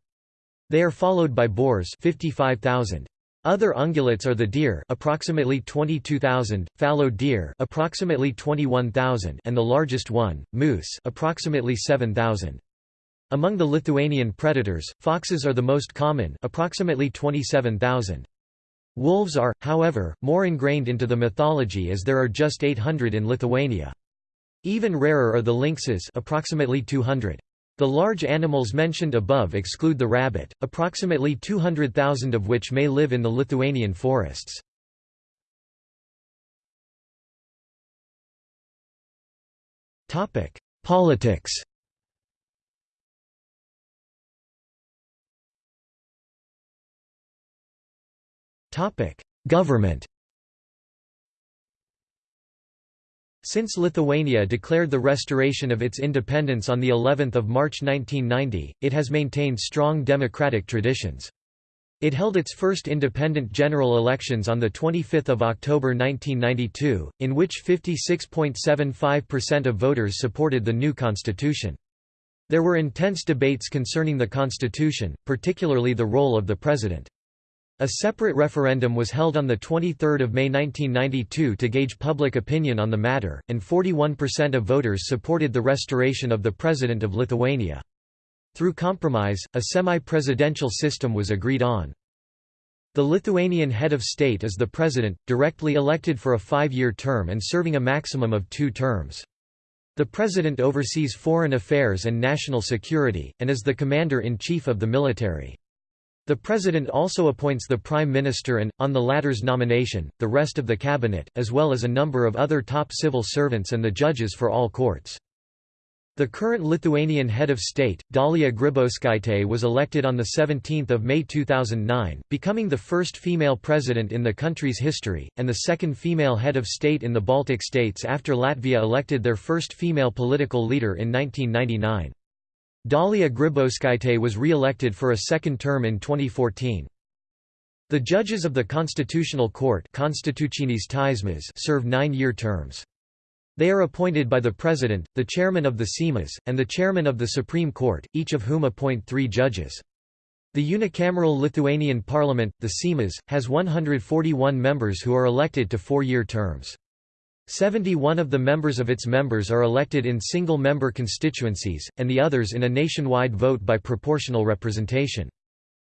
They are followed by boars 55,000. Other ungulates are the deer approximately 22,000, fallow deer approximately 21,000 and the largest one, moose approximately 7,000. Among the Lithuanian predators, foxes are the most common approximately 27,000. Wolves are, however, more ingrained into the mythology as there are just 800 in Lithuania. Even rarer are the lynxes approximately 200. The large animals mentioned above exclude the rabbit, approximately 200,000 of which may live in the Lithuanian forests. Politics Government Since Lithuania declared the restoration of its independence on the 11th of March 1990, it has maintained strong democratic traditions. It held its first independent general elections on 25 October 1992, in which 56.75% of voters supported the new constitution. There were intense debates concerning the constitution, particularly the role of the president. A separate referendum was held on 23 May 1992 to gauge public opinion on the matter, and 41% of voters supported the restoration of the President of Lithuania. Through compromise, a semi-presidential system was agreed on. The Lithuanian head of state is the president, directly elected for a five-year term and serving a maximum of two terms. The president oversees foreign affairs and national security, and is the commander-in-chief of the military. The President also appoints the Prime Minister and, on the latter's nomination, the rest of the cabinet, as well as a number of other top civil servants and the judges for all courts. The current Lithuanian head of state, Dalia Grybauskaitė was elected on 17 May 2009, becoming the first female president in the country's history, and the second female head of state in the Baltic states after Latvia elected their first female political leader in 1999. Dalia Grybauskaitė was re-elected for a second term in 2014. The judges of the Constitutional Court serve nine-year terms. They are appointed by the President, the Chairman of the Seimas, and the Chairman of the Supreme Court, each of whom appoint three judges. The unicameral Lithuanian Parliament, the Seimas, has 141 members who are elected to four-year terms. 71 of the members of its members are elected in single-member constituencies, and the others in a nationwide vote by proportional representation.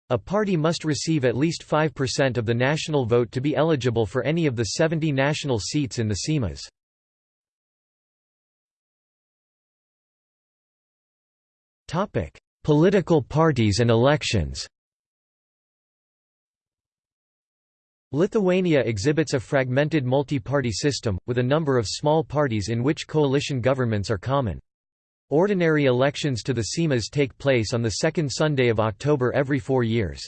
A party must receive at least 5% of the national vote to be eligible for any of the 70 national seats in the Seimas. Political parties and elections Lithuania exhibits a fragmented multi-party system, with a number of small parties in which coalition governments are common. Ordinary elections to the Seimas take place on the second Sunday of October every four years.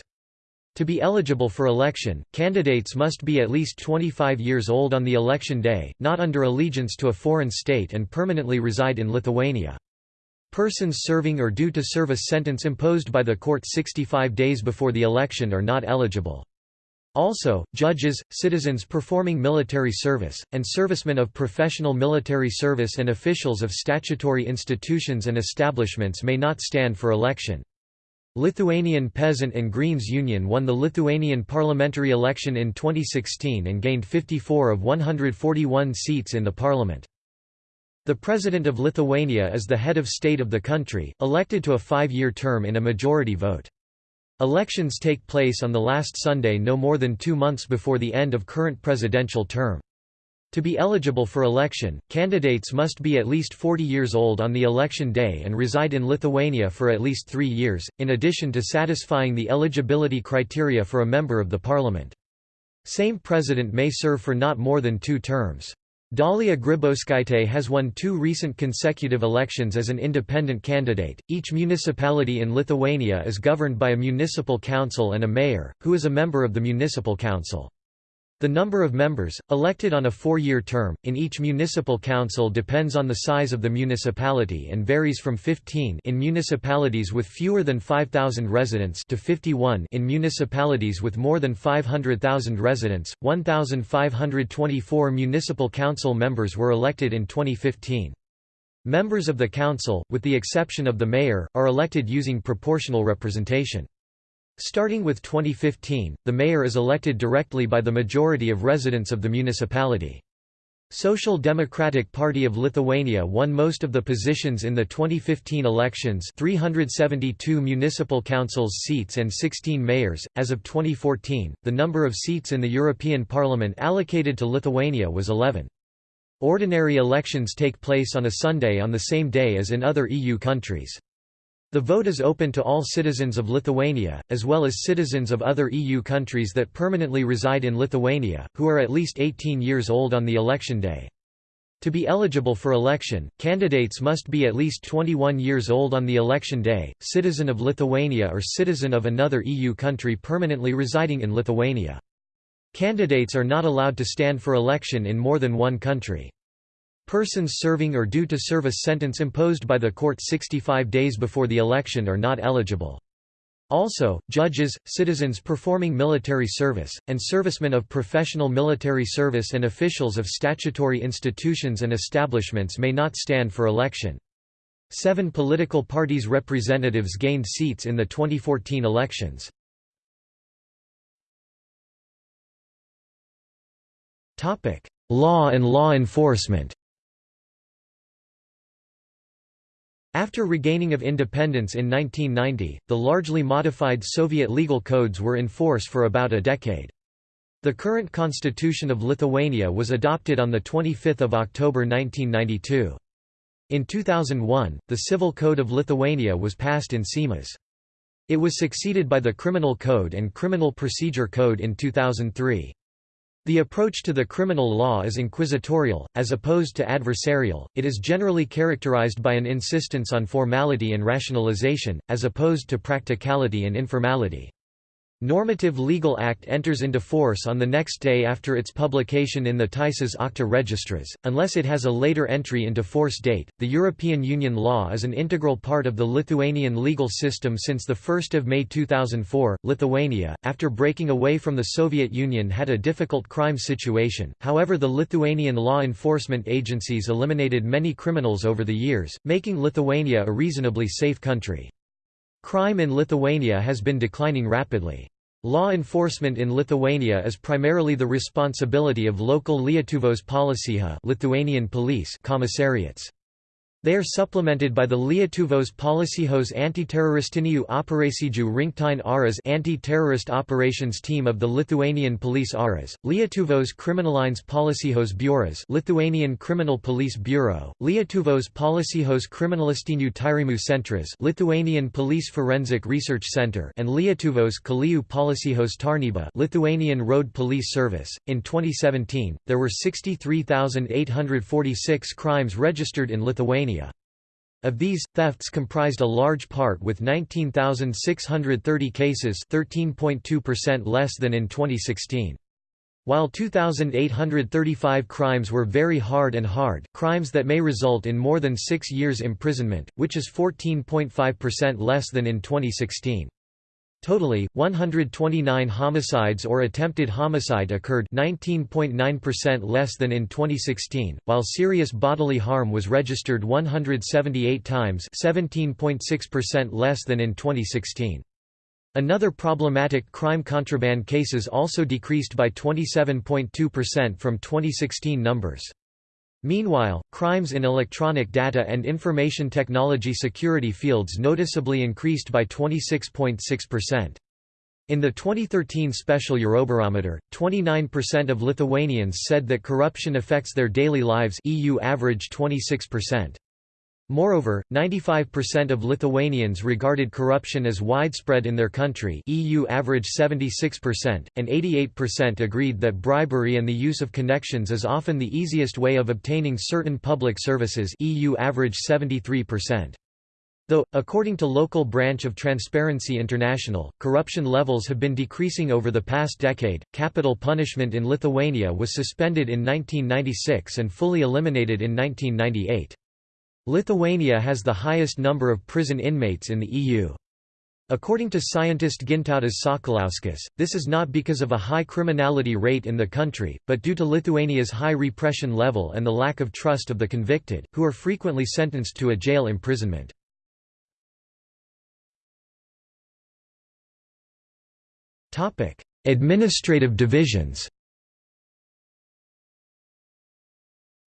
To be eligible for election, candidates must be at least 25 years old on the election day, not under allegiance to a foreign state and permanently reside in Lithuania. Persons serving or due to serve a sentence imposed by the court 65 days before the election are not eligible. Also, judges, citizens performing military service, and servicemen of professional military service and officials of statutory institutions and establishments may not stand for election. Lithuanian Peasant and Greens Union won the Lithuanian parliamentary election in 2016 and gained 54 of 141 seats in the parliament. The President of Lithuania is the head of state of the country, elected to a five-year term in a majority vote. Elections take place on the last Sunday no more than two months before the end of current presidential term. To be eligible for election, candidates must be at least 40 years old on the election day and reside in Lithuania for at least three years, in addition to satisfying the eligibility criteria for a member of the parliament. Same president may serve for not more than two terms. Dalia Grybauskaitė has won two recent consecutive elections as an independent candidate. Each municipality in Lithuania is governed by a municipal council and a mayor, who is a member of the municipal council. The number of members, elected on a four-year term, in each municipal council depends on the size of the municipality and varies from 15 in municipalities with fewer than 5,000 residents to 51 in municipalities with more than 500,000 residents. 1,524 municipal council members were elected in 2015. Members of the council, with the exception of the mayor, are elected using proportional representation. Starting with 2015, the mayor is elected directly by the majority of residents of the municipality. Social Democratic Party of Lithuania won most of the positions in the 2015 elections 372 municipal councils seats and 16 mayors. As of 2014, the number of seats in the European Parliament allocated to Lithuania was 11. Ordinary elections take place on a Sunday on the same day as in other EU countries. The vote is open to all citizens of Lithuania, as well as citizens of other EU countries that permanently reside in Lithuania, who are at least 18 years old on the election day. To be eligible for election, candidates must be at least 21 years old on the election day, citizen of Lithuania or citizen of another EU country permanently residing in Lithuania. Candidates are not allowed to stand for election in more than one country. Persons serving or due to serve a sentence imposed by the court 65 days before the election are not eligible. Also, judges, citizens performing military service, and servicemen of professional military service and officials of statutory institutions and establishments may not stand for election. Seven political parties' representatives gained seats in the 2014 elections. Law and law enforcement After regaining of independence in 1990, the largely modified Soviet legal codes were in force for about a decade. The current constitution of Lithuania was adopted on 25 October 1992. In 2001, the Civil Code of Lithuania was passed in Seimas. It was succeeded by the Criminal Code and Criminal Procedure Code in 2003. The approach to the criminal law is inquisitorial, as opposed to adversarial, it is generally characterized by an insistence on formality and rationalization, as opposed to practicality and informality. Normative Legal Act enters into force on the next day after its publication in the Teisės Aktų Registras, unless it has a later entry into force date. The European Union law is an integral part of the Lithuanian legal system since 1 May 2004. Lithuania, after breaking away from the Soviet Union, had a difficult crime situation, however, the Lithuanian law enforcement agencies eliminated many criminals over the years, making Lithuania a reasonably safe country. Crime in Lithuania has been declining rapidly. Law enforcement in Lithuania is primarily the responsibility of local Lietuvos policija Lithuanian police commissariats. They are supplemented by the Lietuvos Policijos Antiteroristinių operacijų rinktinė ARAS anti-terrorist operations team of the Lithuanian Police ARAS, Lietuvos Kriminalines Policijos Biuras Lithuanian Criminal Police Bureau, Lietuvos Policijos Kriminalistinių tyrimų centras Lithuanian Police Forensic Research Center and Lietuvos Kelių Policijos tarnyba Lithuanian Road Police Service. In 2017, there were 63,846 crimes registered in Lithuania of these, thefts comprised a large part with 19,630 cases 13.2% less than in 2016. While 2,835 crimes were very hard and hard, crimes that may result in more than six years imprisonment, which is 14.5% less than in 2016. Totally, 129 homicides or attempted homicide occurred 19.9% less than in 2016, while serious bodily harm was registered 178 times 17.6% less than in 2016. Another problematic crime contraband cases also decreased by 27.2% from 2016 numbers. Meanwhile, crimes in electronic data and information technology security fields noticeably increased by 26.6%. In the 2013 Special Eurobarometer, 29% of Lithuanians said that corruption affects their daily lives EU average 26%. Moreover, 95% of Lithuanians regarded corruption as widespread in their country EU average 76%, and 88% agreed that bribery and the use of connections is often the easiest way of obtaining certain public services EU average 73%. Though, according to local branch of Transparency International, corruption levels have been decreasing over the past decade, capital punishment in Lithuania was suspended in 1996 and fully eliminated in 1998. Lithuania has the highest number of prison inmates in the EU. According to scientist Gintautas Sakalauskas, this is not because of a high criminality rate in the country, but due to Lithuania's high repression level and the lack of trust of the convicted, who are frequently sentenced to a jail imprisonment. Administrative divisions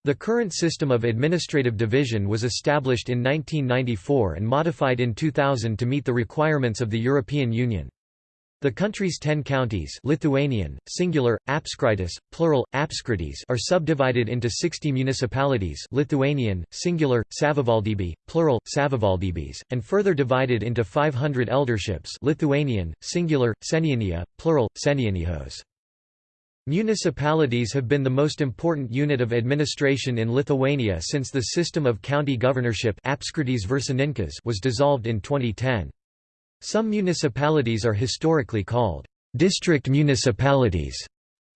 The current system of administrative division was established in 1994 and modified in 2000 to meet the requirements of the European Union. The country's ten counties Lithuanian, singular, apskritis, plural, apskritys are subdivided into 60 municipalities Lithuanian, singular, savivaldybiai, plural, savivaldybės, and further divided into 500 elderships Lithuanian, singular, seniūnija, plural, seniūnijos. Municipalities have been the most important unit of administration in Lithuania since the system of county governorship was dissolved in 2010. Some municipalities are historically called district municipalities,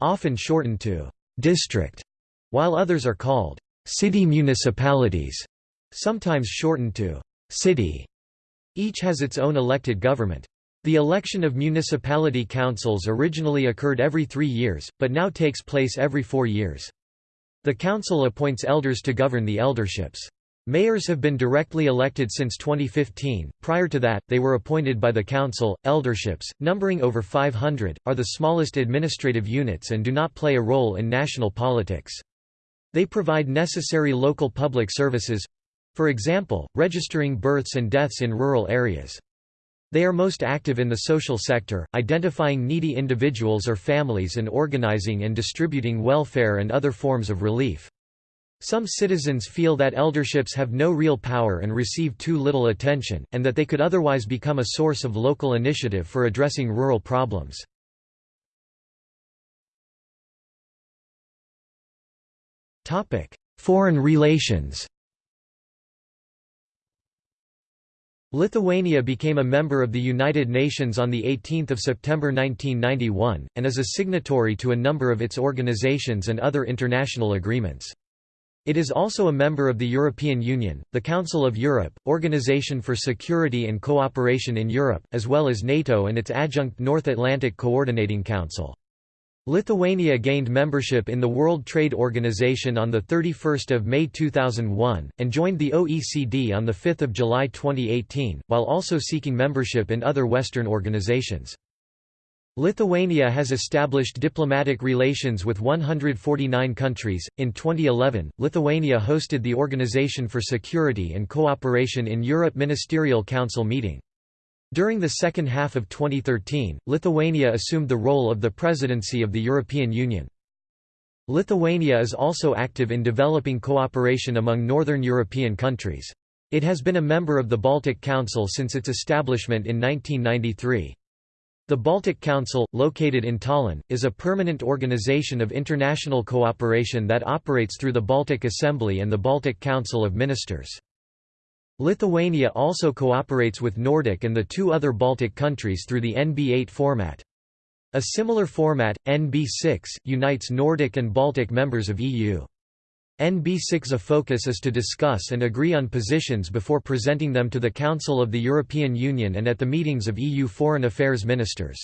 often shortened to district, while others are called city municipalities, sometimes shortened to city. Each has its own elected government. The election of municipality councils originally occurred every three years, but now takes place every four years. The council appoints elders to govern the elderships. Mayors have been directly elected since 2015, prior to that, they were appointed by the council. Elderships, numbering over 500, are the smallest administrative units and do not play a role in national politics. They provide necessary local public services for example, registering births and deaths in rural areas. They are most active in the social sector, identifying needy individuals or families and organizing and distributing welfare and other forms of relief. Some citizens feel that elderships have no real power and receive too little attention, and that they could otherwise become a source of local initiative for addressing rural problems. Foreign relations Lithuania became a member of the United Nations on 18 September 1991, and is a signatory to a number of its organizations and other international agreements. It is also a member of the European Union, the Council of Europe, Organization for Security and Cooperation in Europe, as well as NATO and its adjunct North Atlantic Coordinating Council. Lithuania gained membership in the World Trade Organization on 31 May 2001, and joined the OECD on 5 July 2018, while also seeking membership in other Western organizations. Lithuania has established diplomatic relations with 149 countries. In 2011, Lithuania hosted the Organization for Security and Cooperation in Europe Ministerial Council meeting. During the second half of 2013, Lithuania assumed the role of the presidency of the European Union. Lithuania is also active in developing cooperation among northern European countries. It has been a member of the Baltic Council since its establishment in 1993. The Baltic Council, located in Tallinn, is a permanent organization of international cooperation that operates through the Baltic Assembly and the Baltic Council of Ministers. Lithuania also cooperates with Nordic and the two other Baltic countries through the NB8 format. A similar format, NB6, unites Nordic and Baltic members of EU. NB6 A focus is to discuss and agree on positions before presenting them to the Council of the European Union and at the meetings of EU foreign affairs ministers.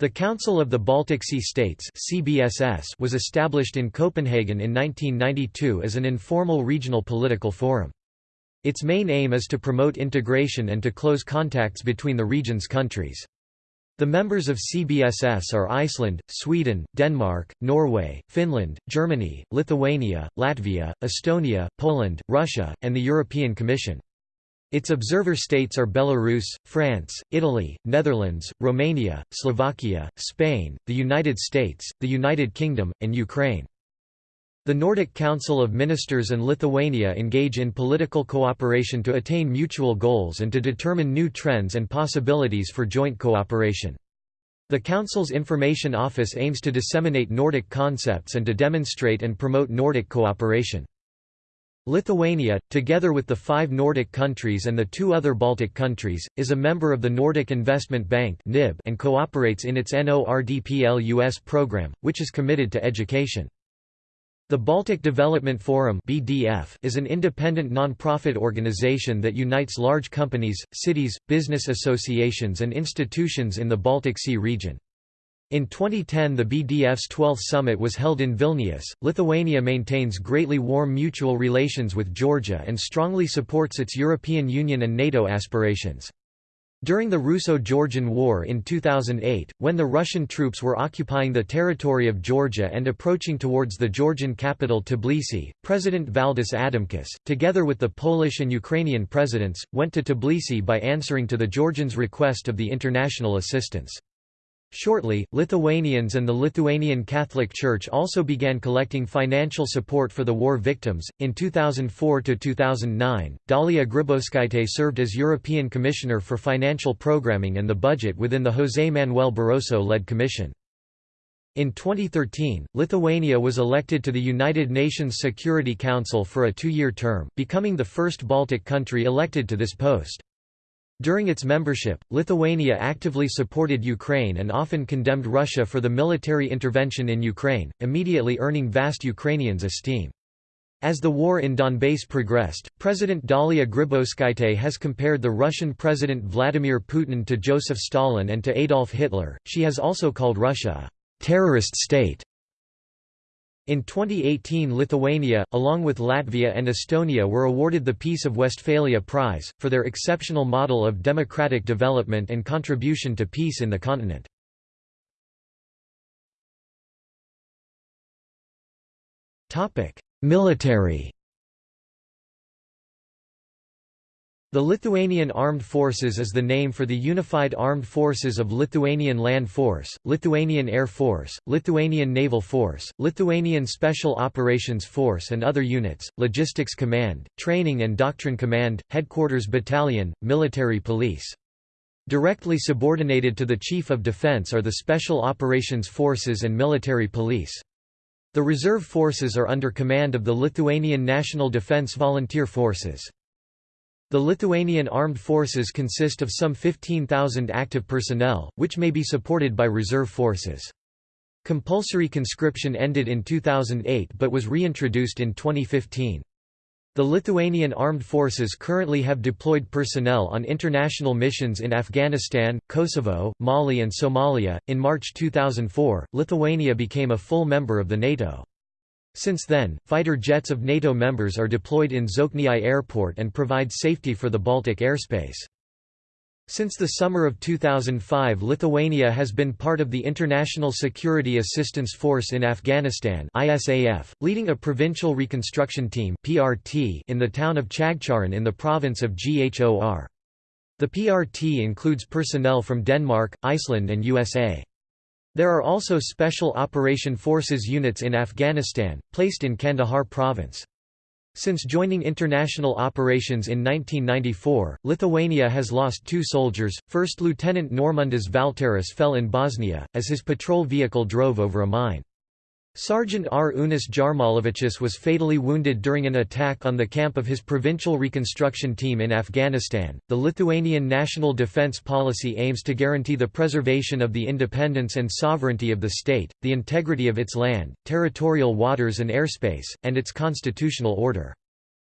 The Council of the Baltic Sea States CBSS was established in Copenhagen in 1992 as an informal regional political forum. Its main aim is to promote integration and to close contacts between the region's countries. The members of CBSS are Iceland, Sweden, Denmark, Norway, Finland, Germany, Lithuania, Latvia, Estonia, Poland, Russia, and the European Commission. Its observer states are Belarus, France, Italy, Netherlands, Romania, Slovakia, Spain, the United States, the United Kingdom, and Ukraine. The Nordic Council of Ministers and Lithuania engage in political cooperation to attain mutual goals and to determine new trends and possibilities for joint cooperation. The Council's Information Office aims to disseminate Nordic concepts and to demonstrate and promote Nordic cooperation. Lithuania, together with the five Nordic countries and the two other Baltic countries, is a member of the Nordic Investment Bank and cooperates in its Nordplus program, which is committed to education. The Baltic Development Forum (BDF) is an independent non-profit organization that unites large companies, cities, business associations and institutions in the Baltic Sea region. In 2010 the BDF's 12th summit was held in Vilnius. Lithuania maintains greatly warm mutual relations with Georgia and strongly supports its European Union and NATO aspirations. During the Russo-Georgian War in 2008, when the Russian troops were occupying the territory of Georgia and approaching towards the Georgian capital Tbilisi, President Valdis Adamkus, together with the Polish and Ukrainian presidents, went to Tbilisi by answering to the Georgians' request of the international assistance. Shortly, Lithuanians and the Lithuanian Catholic Church also began collecting financial support for the war victims. In 2004 to 2009, Dalia Grybauskaitė served as European Commissioner for Financial Programming and the Budget within the José Manuel Barroso led Commission. In 2013, Lithuania was elected to the United Nations Security Council for a two-year term, becoming the first Baltic country elected to this post. During its membership, Lithuania actively supported Ukraine and often condemned Russia for the military intervention in Ukraine, immediately earning vast Ukrainians' esteem. As the war in Donbass progressed, President Dalia Grybauskaitė has compared the Russian President Vladimir Putin to Joseph Stalin and to Adolf Hitler. She has also called Russia a terrorist state. In 2018 Lithuania, along with Latvia and Estonia were awarded the Peace of Westphalia Prize, for their exceptional model of democratic development and contribution to peace in the continent. Military The Lithuanian Armed Forces is the name for the unified armed forces of Lithuanian Land Force, Lithuanian Air Force, Lithuanian Naval Force, Lithuanian Special Operations Force and other units, Logistics Command, Training and Doctrine Command, Headquarters Battalion, Military Police. Directly subordinated to the Chief of Defense are the Special Operations Forces and Military Police. The reserve forces are under command of the Lithuanian National Defence Volunteer Forces. The Lithuanian armed forces consist of some 15,000 active personnel, which may be supported by reserve forces. Compulsory conscription ended in 2008 but was reintroduced in 2015. The Lithuanian armed forces currently have deployed personnel on international missions in Afghanistan, Kosovo, Mali, and Somalia. In March 2004, Lithuania became a full member of the NATO. Since then, fighter jets of NATO members are deployed in Zokniai Airport and provide safety for the Baltic airspace. Since the summer of 2005 Lithuania has been part of the International Security Assistance Force in Afghanistan ISAF, leading a provincial reconstruction team PRT in the town of Chagcharan in the province of Ghor. The PRT includes personnel from Denmark, Iceland and USA. There are also Special Operation Forces units in Afghanistan, placed in Kandahar province. Since joining international operations in 1994, Lithuania has lost two soldiers. First Lieutenant Normundas Valteras fell in Bosnia, as his patrol vehicle drove over a mine. Sergeant R. Unis was fatally wounded during an attack on the camp of his provincial reconstruction team in Afghanistan. The Lithuanian national defense policy aims to guarantee the preservation of the independence and sovereignty of the state, the integrity of its land, territorial waters and airspace, and its constitutional order.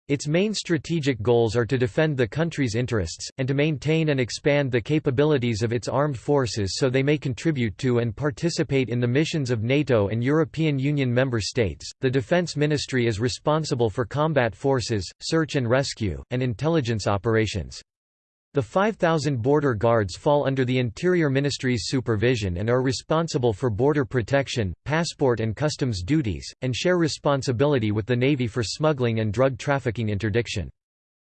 Its main strategic goals are to defend the country's interests, and to maintain and expand the capabilities of its armed forces so they may contribute to and participate in the missions of NATO and European Union member states. The Defense Ministry is responsible for combat forces, search and rescue, and intelligence operations. The 5,000 border guards fall under the Interior Ministry's supervision and are responsible for border protection, passport and customs duties, and share responsibility with the Navy for smuggling and drug trafficking interdiction.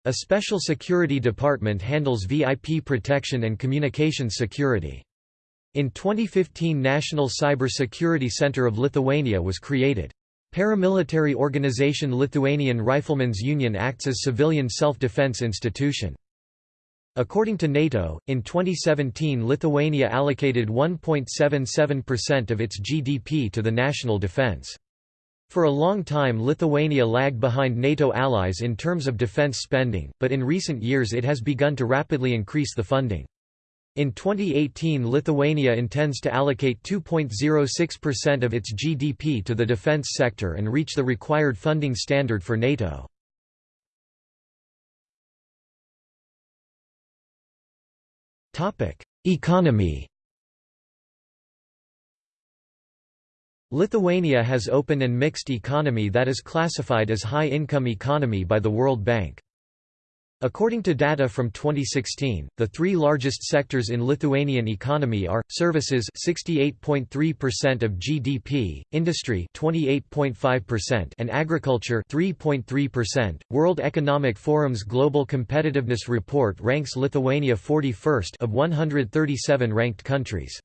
A special security department handles VIP protection and communications security. In 2015 National Cyber Security Center of Lithuania was created. Paramilitary organization Lithuanian Riflemen's Union acts as civilian self-defense institution. According to NATO, in 2017 Lithuania allocated 1.77% of its GDP to the national defense. For a long time Lithuania lagged behind NATO allies in terms of defense spending, but in recent years it has begun to rapidly increase the funding. In 2018 Lithuania intends to allocate 2.06% of its GDP to the defense sector and reach the required funding standard for NATO. Economy Lithuania has open and mixed economy that is classified as high-income economy by the World Bank. According to data from 2016, the three largest sectors in Lithuanian economy are services 68.3% of GDP, industry 28.5% and agriculture 3.3%. World Economic Forum's Global Competitiveness Report ranks Lithuania 41st of 137 ranked countries.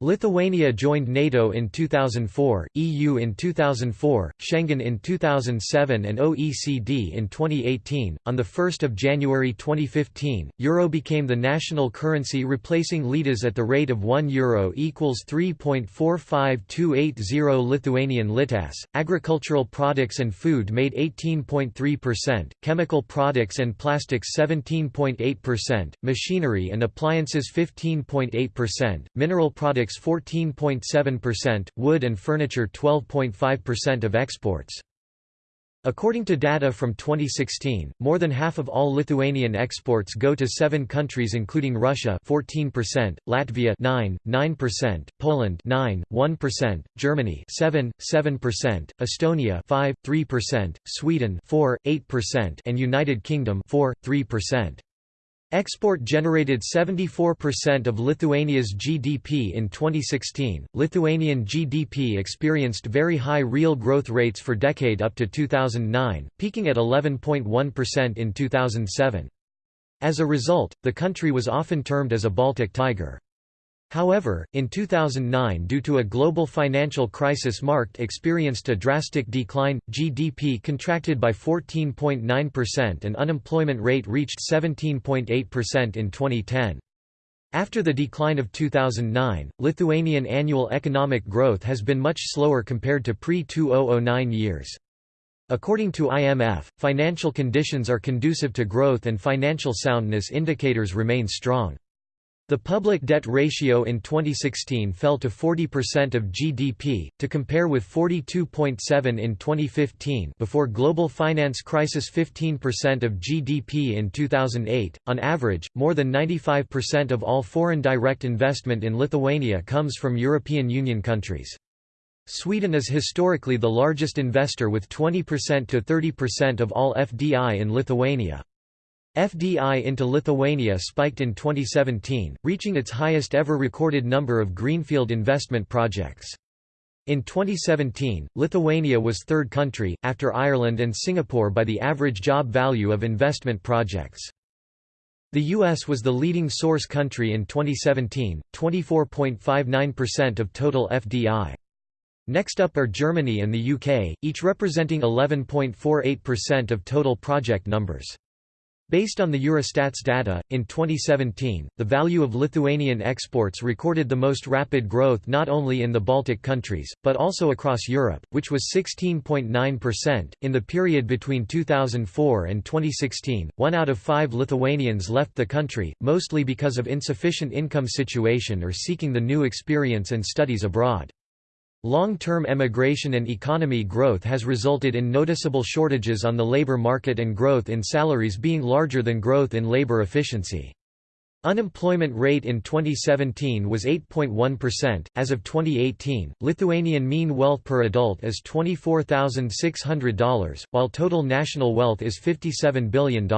Lithuania joined NATO in 2004, EU in 2004, Schengen in 2007 and OECD in 2018. On the 1st of January 2015, euro became the national currency replacing litas at the rate of 1 euro equals 3.45280 Lithuanian litas. Agricultural products and food made 18.3%, chemical products and plastics 17.8%, machinery and appliances 15.8%, mineral products 14.7%, wood and furniture 12.5% of exports. According to data from 2016, more than half of all Lithuanian exports go to seven countries including Russia 14%, Latvia 9, 9%, Poland 9, 1%, Germany 7, 7%, Estonia 5, 3%, Sweden 4, 8% and United Kingdom 4, 3%. Export generated 74% of Lithuania's GDP in 2016. Lithuanian GDP experienced very high real growth rates for decade up to 2009, peaking at 11.1% in 2007. As a result, the country was often termed as a Baltic tiger. However, in 2009 due to a global financial crisis marked experienced a drastic decline, GDP contracted by 14.9% and unemployment rate reached 17.8% in 2010. After the decline of 2009, Lithuanian annual economic growth has been much slower compared to pre-2009 years. According to IMF, financial conditions are conducive to growth and financial soundness indicators remain strong. The public debt ratio in 2016 fell to 40% of GDP, to compare with 42.7 in 2015 before global finance crisis 15% of GDP in 2008. On average, more than 95% of all foreign direct investment in Lithuania comes from European Union countries. Sweden is historically the largest investor with 20% to 30% of all FDI in Lithuania. FDI into Lithuania spiked in 2017, reaching its highest ever recorded number of greenfield investment projects. In 2017, Lithuania was third country, after Ireland and Singapore by the average job value of investment projects. The U.S. was the leading source country in 2017, 24.59% of total FDI. Next up are Germany and the UK, each representing 11.48% of total project numbers. Based on the Eurostat's data, in 2017, the value of Lithuanian exports recorded the most rapid growth not only in the Baltic countries, but also across Europe, which was 16.9%. In the period between 2004 and 2016, one out of five Lithuanians left the country, mostly because of insufficient income situation or seeking the new experience and studies abroad. Long-term emigration and economy growth has resulted in noticeable shortages on the labor market and growth in salaries being larger than growth in labor efficiency. Unemployment rate in 2017 was 8.1%. As of 2018, Lithuanian mean wealth per adult is $24,600, while total national wealth is $57 billion.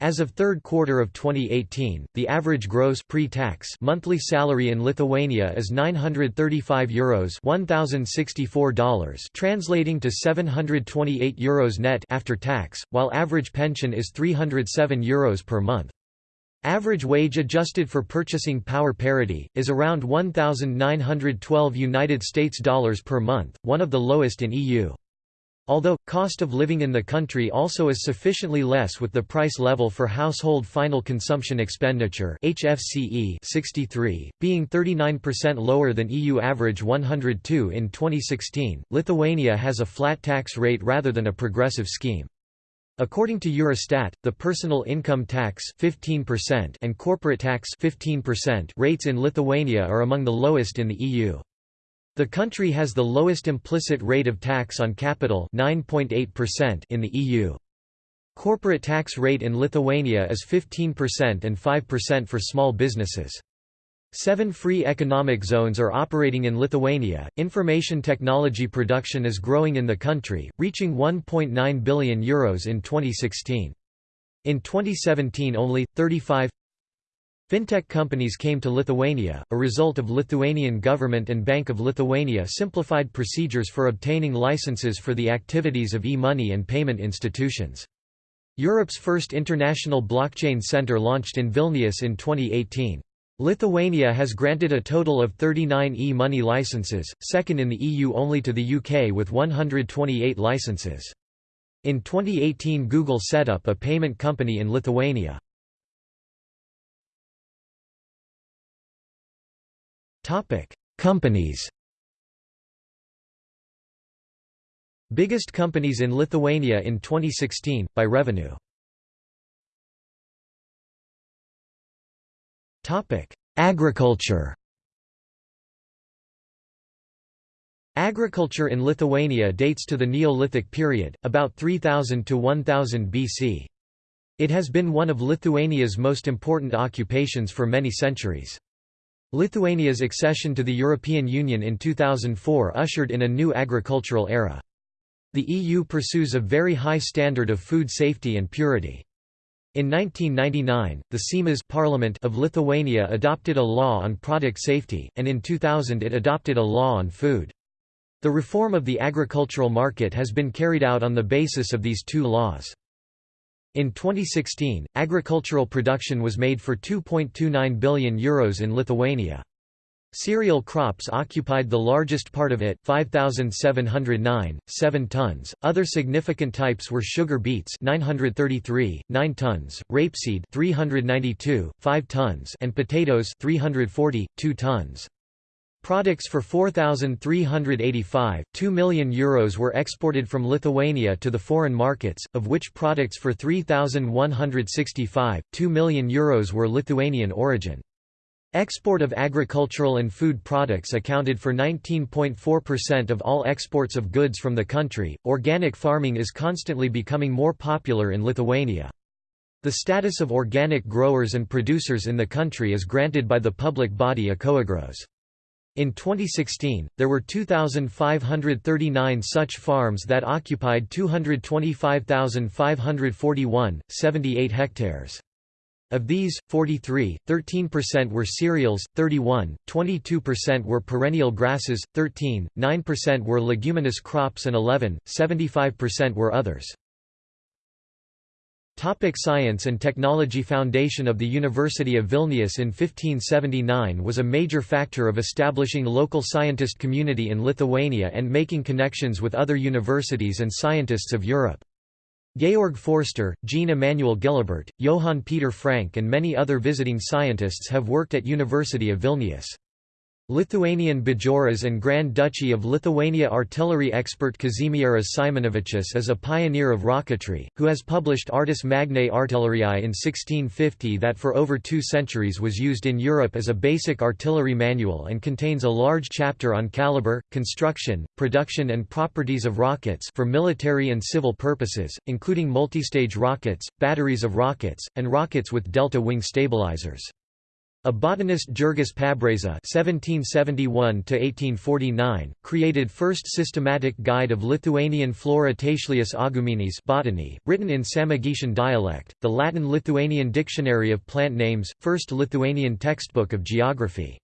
As of third quarter of 2018, the average gross pre-tax monthly salary in Lithuania is 935 euros $1064, translating to 728 euros net after tax, while average pension is 307 euros per month. Average wage adjusted for purchasing power parity is around 1912 United States dollars per month, one of the lowest in EU. Although, cost of living in the country also is sufficiently less with the price level for household final consumption expenditure HFCE 63, being 39% lower than EU average 102 in 2016, Lithuania has a flat tax rate rather than a progressive scheme. According to Eurostat, the personal income tax 15% and corporate tax 15% rates in Lithuania are among the lowest in the EU. The country has the lowest implicit rate of tax on capital 9.8% in the EU. Corporate tax rate in Lithuania is 15% and 5% for small businesses. Seven free economic zones are operating in Lithuania. Information technology production is growing in the country, reaching €1.9 billion Euros in 2016. In 2017 only, 35 Fintech companies came to Lithuania, a result of Lithuanian government and Bank of Lithuania simplified procedures for obtaining licenses for the activities of e-money and payment institutions. Europe's first international blockchain center launched in Vilnius in 2018. Lithuania has granted a total of 39 e-money licenses, second in the EU only to the UK with 128 licenses. In 2018 Google set up a payment company in Lithuania. Topic: Companies. Biggest companies in Lithuania in 2016 by revenue. Topic: Agriculture. Agriculture in Lithuania dates to the Neolithic period, about 3000 to 1000 BC. It has been one of Lithuania's most important occupations for many centuries. Lithuania's accession to the European Union in 2004 ushered in a new agricultural era. The EU pursues a very high standard of food safety and purity. In 1999, the Seimas Parliament of Lithuania adopted a law on product safety, and in 2000 it adopted a law on food. The reform of the agricultural market has been carried out on the basis of these two laws. In 2016, agricultural production was made for €2.29 billion Euros in Lithuania. Cereal crops occupied the largest part of it 5709 7 tons other significant types were sugar beets 933 9 tons rapeseed 392 5 tons and potatoes 340 2 tons Products for 4,385, 2 million euros were exported from Lithuania to the foreign markets, of which products for 3,165, 2 million euros were Lithuanian origin. Export of agricultural and food products accounted for 19.4% of all exports of goods from the country. Organic farming is constantly becoming more popular in Lithuania. The status of organic growers and producers in the country is granted by the public body Ekoagros. In 2016, there were 2,539 such farms that occupied 225,541, 78 hectares. Of these, 43, 13% were cereals, 31, 22% were perennial grasses, 13, 9% were leguminous crops and 11, 75% were others. Topic Science and Technology Foundation of the University of Vilnius in 1579 was a major factor of establishing local scientist community in Lithuania and making connections with other universities and scientists of Europe. Georg Forster, Jean Emmanuel Guillebert, Johann Peter Frank and many other visiting scientists have worked at University of Vilnius. Lithuanian Bajoras and Grand Duchy of Lithuania artillery expert Kazimieras Simonavičius is a pioneer of rocketry, who has published Artis Magnae Artilleriae in 1650 that for over two centuries was used in Europe as a basic artillery manual and contains a large chapter on caliber, construction, production and properties of rockets for military and civil purposes, including multistage rockets, batteries of rockets, and rockets with delta wing stabilizers. A botanist Jurgis Pabrėža (1771–1849) created first systematic guide of Lithuanian flora Taislius Auguminis botany, written in Samogitian dialect, the Latin-Lithuanian dictionary of plant names, first Lithuanian textbook of geography.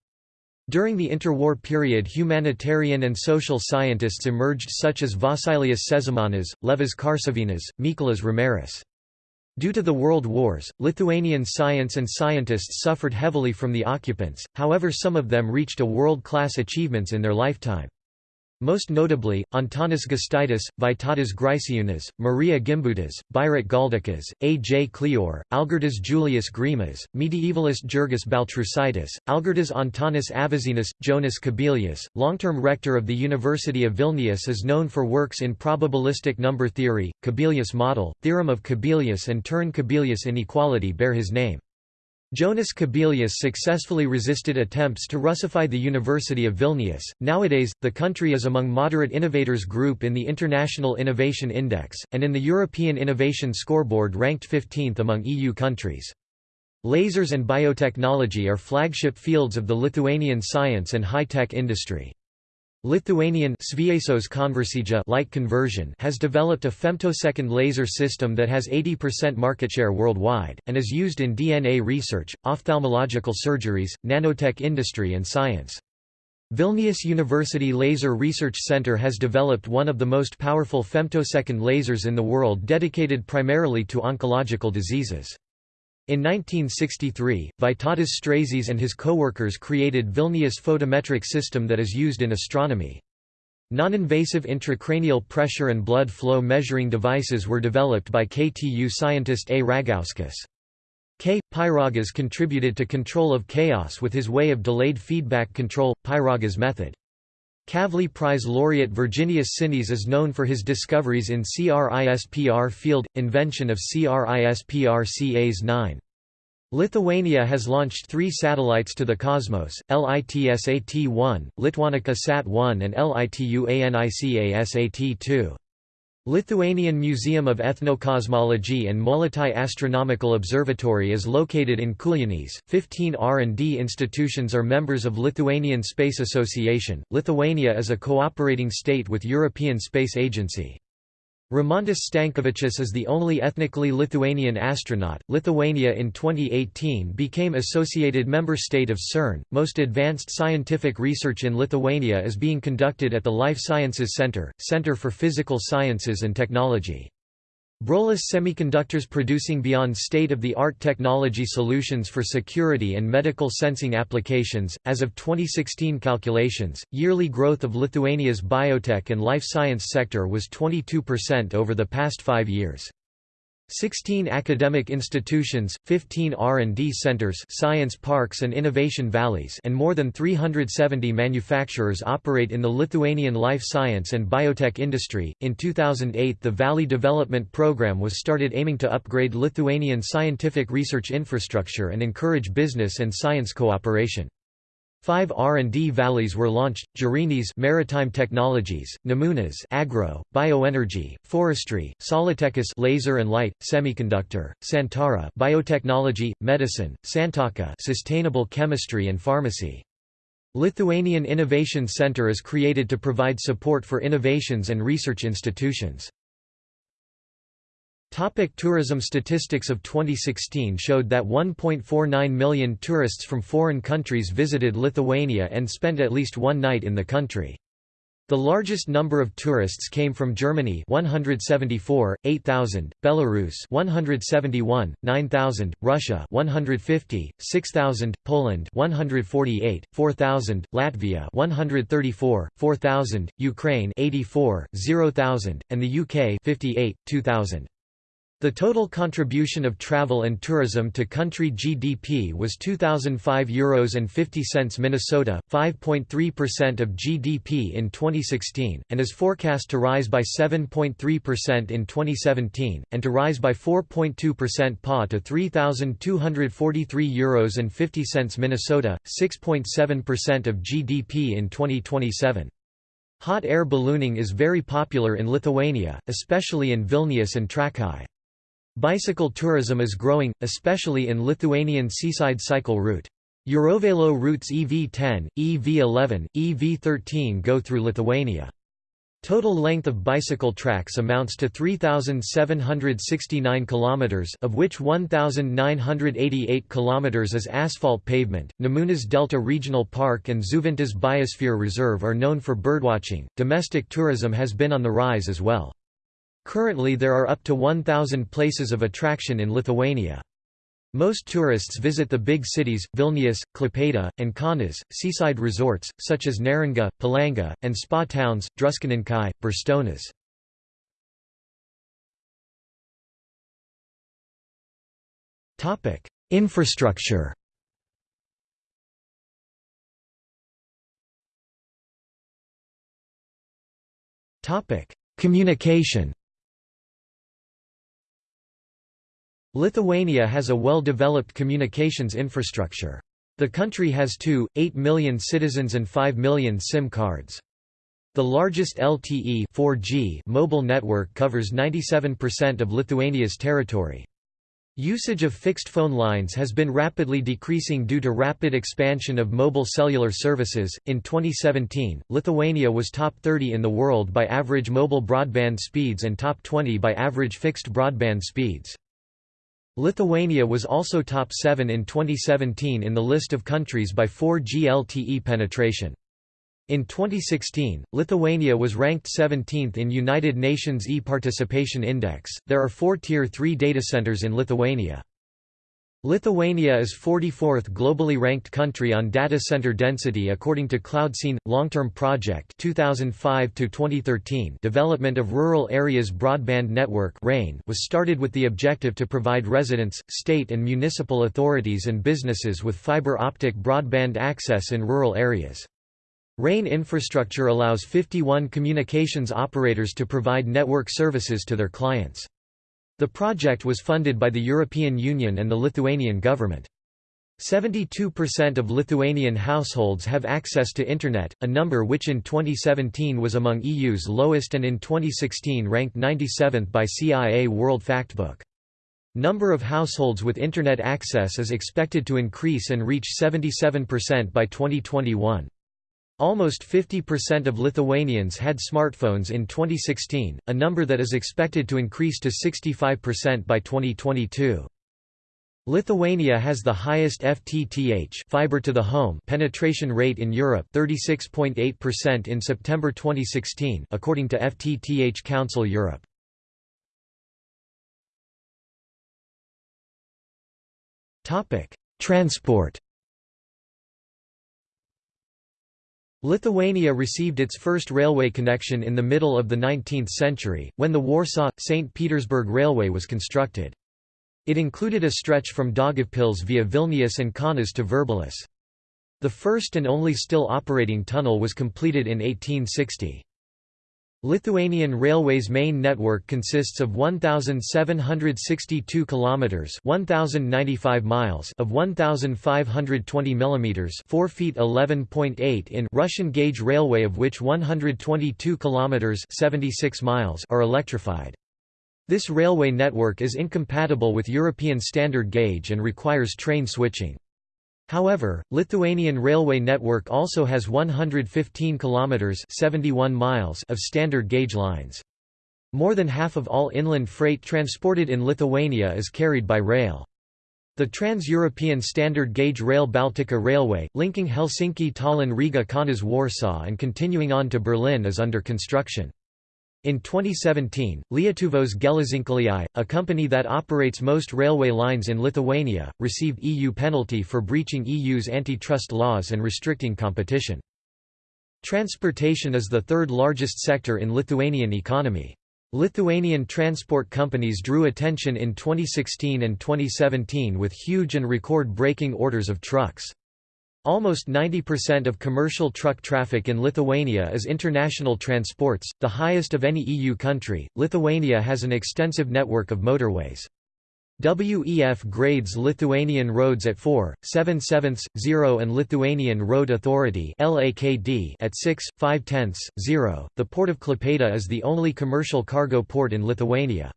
During the interwar period humanitarian and social scientists emerged such as Vosylius Sezemanas, Levas Karsavinas, Mykolas Romeris. Due to the World Wars, Lithuanian science and scientists suffered heavily from the occupants, however some of them reached a world-class achievements in their lifetime. Most notably, Antanas Gustaitis, Vytautas Graičiūnas, Marija Gimbutas, Birutė Galdikas, A. J. Kleor, Algirdas Julius Greimas, medievalist Jurgis Baltrušaitis, Algirdas Antanas Avižienis, Jonas Kubilius, long-term rector of the University of Vilnius is known for works in probabilistic number theory, Kubilius model, theorem of Kubilius and Turán-Kubilius inequality bear his name. Jonas Kubilius successfully resisted attempts to Russify the University of Vilnius. Nowadays, the country is among moderate innovators group in the International Innovation Index, and in the European Innovation Scoreboard ranked 15th among EU countries. Lasers and biotechnology are flagship fields of the Lithuanian science and high-tech industry. Lithuanian light conversion has developed a femtosecond laser system that has 80% market share worldwide, and is used in DNA research, ophthalmological surgeries, nanotech industry and science. Vilnius University Laser Research Center has developed one of the most powerful femtosecond lasers in the world dedicated primarily to oncological diseases. In 1963, Vytautas Straižys and his co-workers created Vilnius photometric system that is used in astronomy. Non-invasive intracranial pressure and blood flow measuring devices were developed by KTU scientist A. Ragauskas. K. Pyragas contributed to control of chaos with his way of delayed feedback control, Pyragas method. Kavli Prize laureate Virginijus Šikšnys is known for his discoveries in CRISPR field, invention of CRISPR Cas9. Lithuania has launched three satellites to the cosmos, LITSAT-1, Lituanica Sat-1 and LITUANICASAT-2. Lithuanian Museum of Ethnocosmology and Molėtai Astronomical Observatory is located in Kulionys. 15 R&D institutions are members of Lithuanian Space Association. Lithuania is a cooperating state with European Space Agency. Rimantas Stankevičius is the only ethnically Lithuanian astronaut. Lithuania in 2018 became associated member state of CERN. Most advanced scientific research in Lithuania is being conducted at the Life Sciences Center, Center for Physical Sciences and Technology. Brolis Semiconductors producing beyond state-of-the-art technology solutions for security and medical sensing applications. As of 2016 calculations, yearly growth of Lithuania's biotech and life science sector was 22% over the past 5 years. 16 academic institutions, 15 R&D centers science parks and innovation valleys and more than 370 manufacturers operate in the Lithuanian life science and biotech industry. In 2008 the Valley Development Program was started aiming to upgrade Lithuanian scientific research infrastructure and encourage business and science cooperation. Five R&D valleys were launched: Jūrinis maritime technologies, Nemunas agro, bioenergy, forestry, Saulėtekis laser and light, semiconductor, Santara biotechnology, medicine, Santaka sustainable chemistry and pharmacy. Lithuanian Innovation Center is created to provide support for innovations and research institutions. Topic tourism Statistics of 2016 showed that 1.49 million tourists from foreign countries visited Lithuania and spent at least one night in the country. The largest number of tourists came from Germany 174, 8,000, Belarus 171, 9,000, Russia 150, 6,000, Poland 148, 4,000, Latvia 134, 4,000, Ukraine 84, 0,000, and the UK 58, 2,000. The total contribution of travel and tourism to country GDP was 2005 euros and 50 cents Minnesota, 5.3% of GDP in 2016 and is forecast to rise by 7.3% in 2017 and to rise by 4.2% PA to 3243 euros and 50 cents Minnesota, 6.7% of GDP in 2027. Hot air ballooning is very popular in Lithuania, especially in Vilnius and Trakai. Bicycle tourism is growing, especially in Lithuanian seaside cycle route. Eurovelo routes EV10, EV11, EV13 go through Lithuania. Total length of bicycle tracks amounts to 3769 kilometers, of which 1988 kilometers is asphalt pavement. Nemunas Delta Regional Park and Žuvintas Biosphere Reserve are known for birdwatching. Domestic tourism has been on the rise as well. Currently there are up to 1,000 places of attraction in Lithuania. Most tourists visit the big cities, Vilnius, Klaipėda, and Kaunas, seaside resorts, such as Neringa, Palanga, and spa towns, Druskininkai, Birštonas. Infrastructure Communication Lithuania has a well-developed communications infrastructure. The country has 2, 8 million citizens and 5 million SIM cards. The largest LTE 4G mobile network covers 97% of Lithuania's territory. Usage of fixed phone lines has been rapidly decreasing due to rapid expansion of mobile cellular services. In 2017, Lithuania was top 30 in the world by average mobile broadband speeds and top 20 by average fixed broadband speeds. Lithuania was also top 7 in 2017 in the list of countries by 4G LTE penetration. In 2016, Lithuania was ranked 17th in United Nations e-participation index. There are 4 tier 3 data centers in Lithuania. Lithuania is 44th globally ranked country on data center density according to CloudScene long-term project 2005 to 2013. Development of Rural Areas Broadband Network (RAIN) was started with the objective to provide residents, state and municipal authorities and businesses with fiber optic broadband access in rural areas. RAIN infrastructure allows 51 communications operators to provide network services to their clients. The project was funded by the European Union and the Lithuanian government. 72% of Lithuanian households have access to Internet, a number which in 2017 was among EU's lowest and in 2016 ranked 97th by CIA World Factbook. Number of households with Internet access is expected to increase and reach 77% by 2021. Almost 50% of Lithuanians had smartphones in 2016, a number that is expected to increase to 65% by 2022. Lithuania has the highest FTTH fiber to the home penetration rate in Europe 36.8% in September 2016 according to FTTH Council Europe. Topic: Transport Lithuania received its first railway connection in the middle of the 19th century, when the Warsaw-St. Petersburg Railway was constructed. It included a stretch from Daugavpils via Vilnius and Kaunas to Virbalis. The first and only still operating tunnel was completed in 1860. Lithuanian Railways main network consists of 1762 kilometers, 1095 miles of 1520 millimeters, 4 feet 11.8 in Russian gauge railway of which 122 kilometers, 76 miles are electrified. This railway network is incompatible with European standard gauge and requires train switching. However, Lithuanian railway network also has 115 kilometers 71 miles of standard gauge lines. More than half of all inland freight transported in Lithuania is carried by rail. The Trans-European Standard Gauge Rail Baltica Railway, linking Helsinki Tallinn Riga Kaunas Warsaw and continuing on to Berlin is under construction. In 2017, Lietuvos Geležinkeliai, a company that operates most railway lines in Lithuania, received EU penalty for breaching EU's antitrust laws and restricting competition. Transportation is the third largest sector in Lithuanian economy. Lithuanian transport companies drew attention in 2016 and 2017 with huge and record-breaking orders of trucks. Almost 90% of commercial truck traffic in Lithuania is international transports, the highest of any EU country. Lithuania has an extensive network of motorways. WEF grades Lithuanian roads at 4, 7 sevenths, 0 and Lithuanian Road Authority at 6, 5 tenths, 0. The port of Klaipėda is the only commercial cargo port in Lithuania.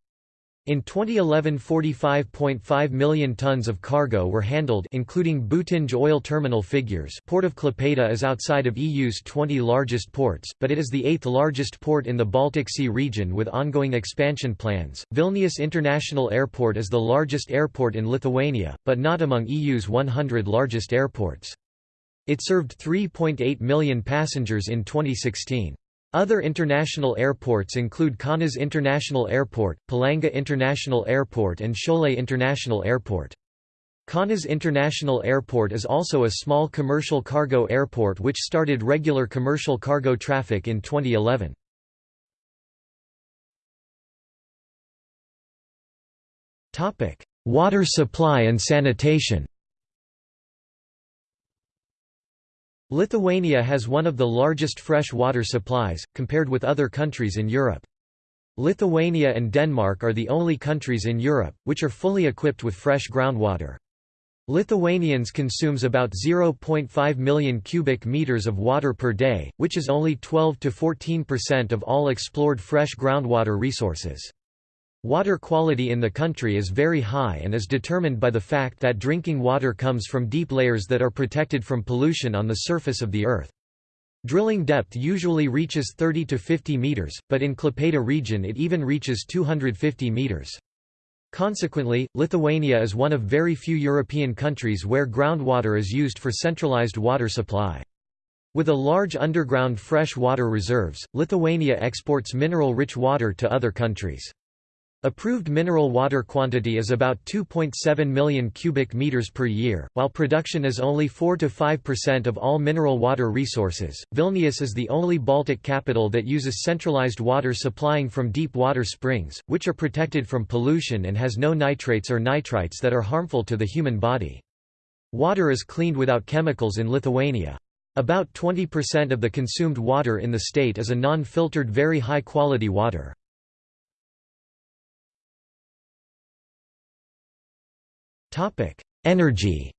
In 2011 45.5 million tons of cargo were handled including Butinge oil terminal figures Port of Klaipėda is outside of EU's 20 largest ports, but it is the eighth largest port in the Baltic Sea region with ongoing expansion plans. Vilnius International Airport is the largest airport in Lithuania, but not among EU's 100 largest airports. It served 3.8 million passengers in 2016. Other international airports include Kaunas International Airport, Palanga International Airport and Šiauliai International Airport. Kaunas International Airport is also a small commercial cargo airport which started regular commercial cargo traffic in 2011. Water supply and sanitation Lithuania has one of the largest fresh water supplies, compared with other countries in Europe. Lithuania and Denmark are the only countries in Europe, which are fully equipped with fresh groundwater. Lithuanians consumes about 0.5 million cubic meters of water per day, which is only 12 to 14% of all explored fresh groundwater resources. Water quality in the country is very high and is determined by the fact that drinking water comes from deep layers that are protected from pollution on the surface of the earth. Drilling depth usually reaches 30 to 50 meters, but in Klaipėda region it even reaches 250 meters. Consequently, Lithuania is one of very few European countries where groundwater is used for centralized water supply. With a large underground fresh water reserves, Lithuania exports mineral-rich water to other countries. Approved mineral water quantity is about 2.7 million cubic meters per year, while production is only 4 to 5% of all mineral water resources. Vilnius is the only Baltic capital that uses centralized water supplying from deep water springs, which are protected from pollution and has no nitrates or nitrites that are harmful to the human body. Water is cleaned without chemicals in Lithuania. About 20% of the consumed water in the state is a non-filtered very high-quality water. Energy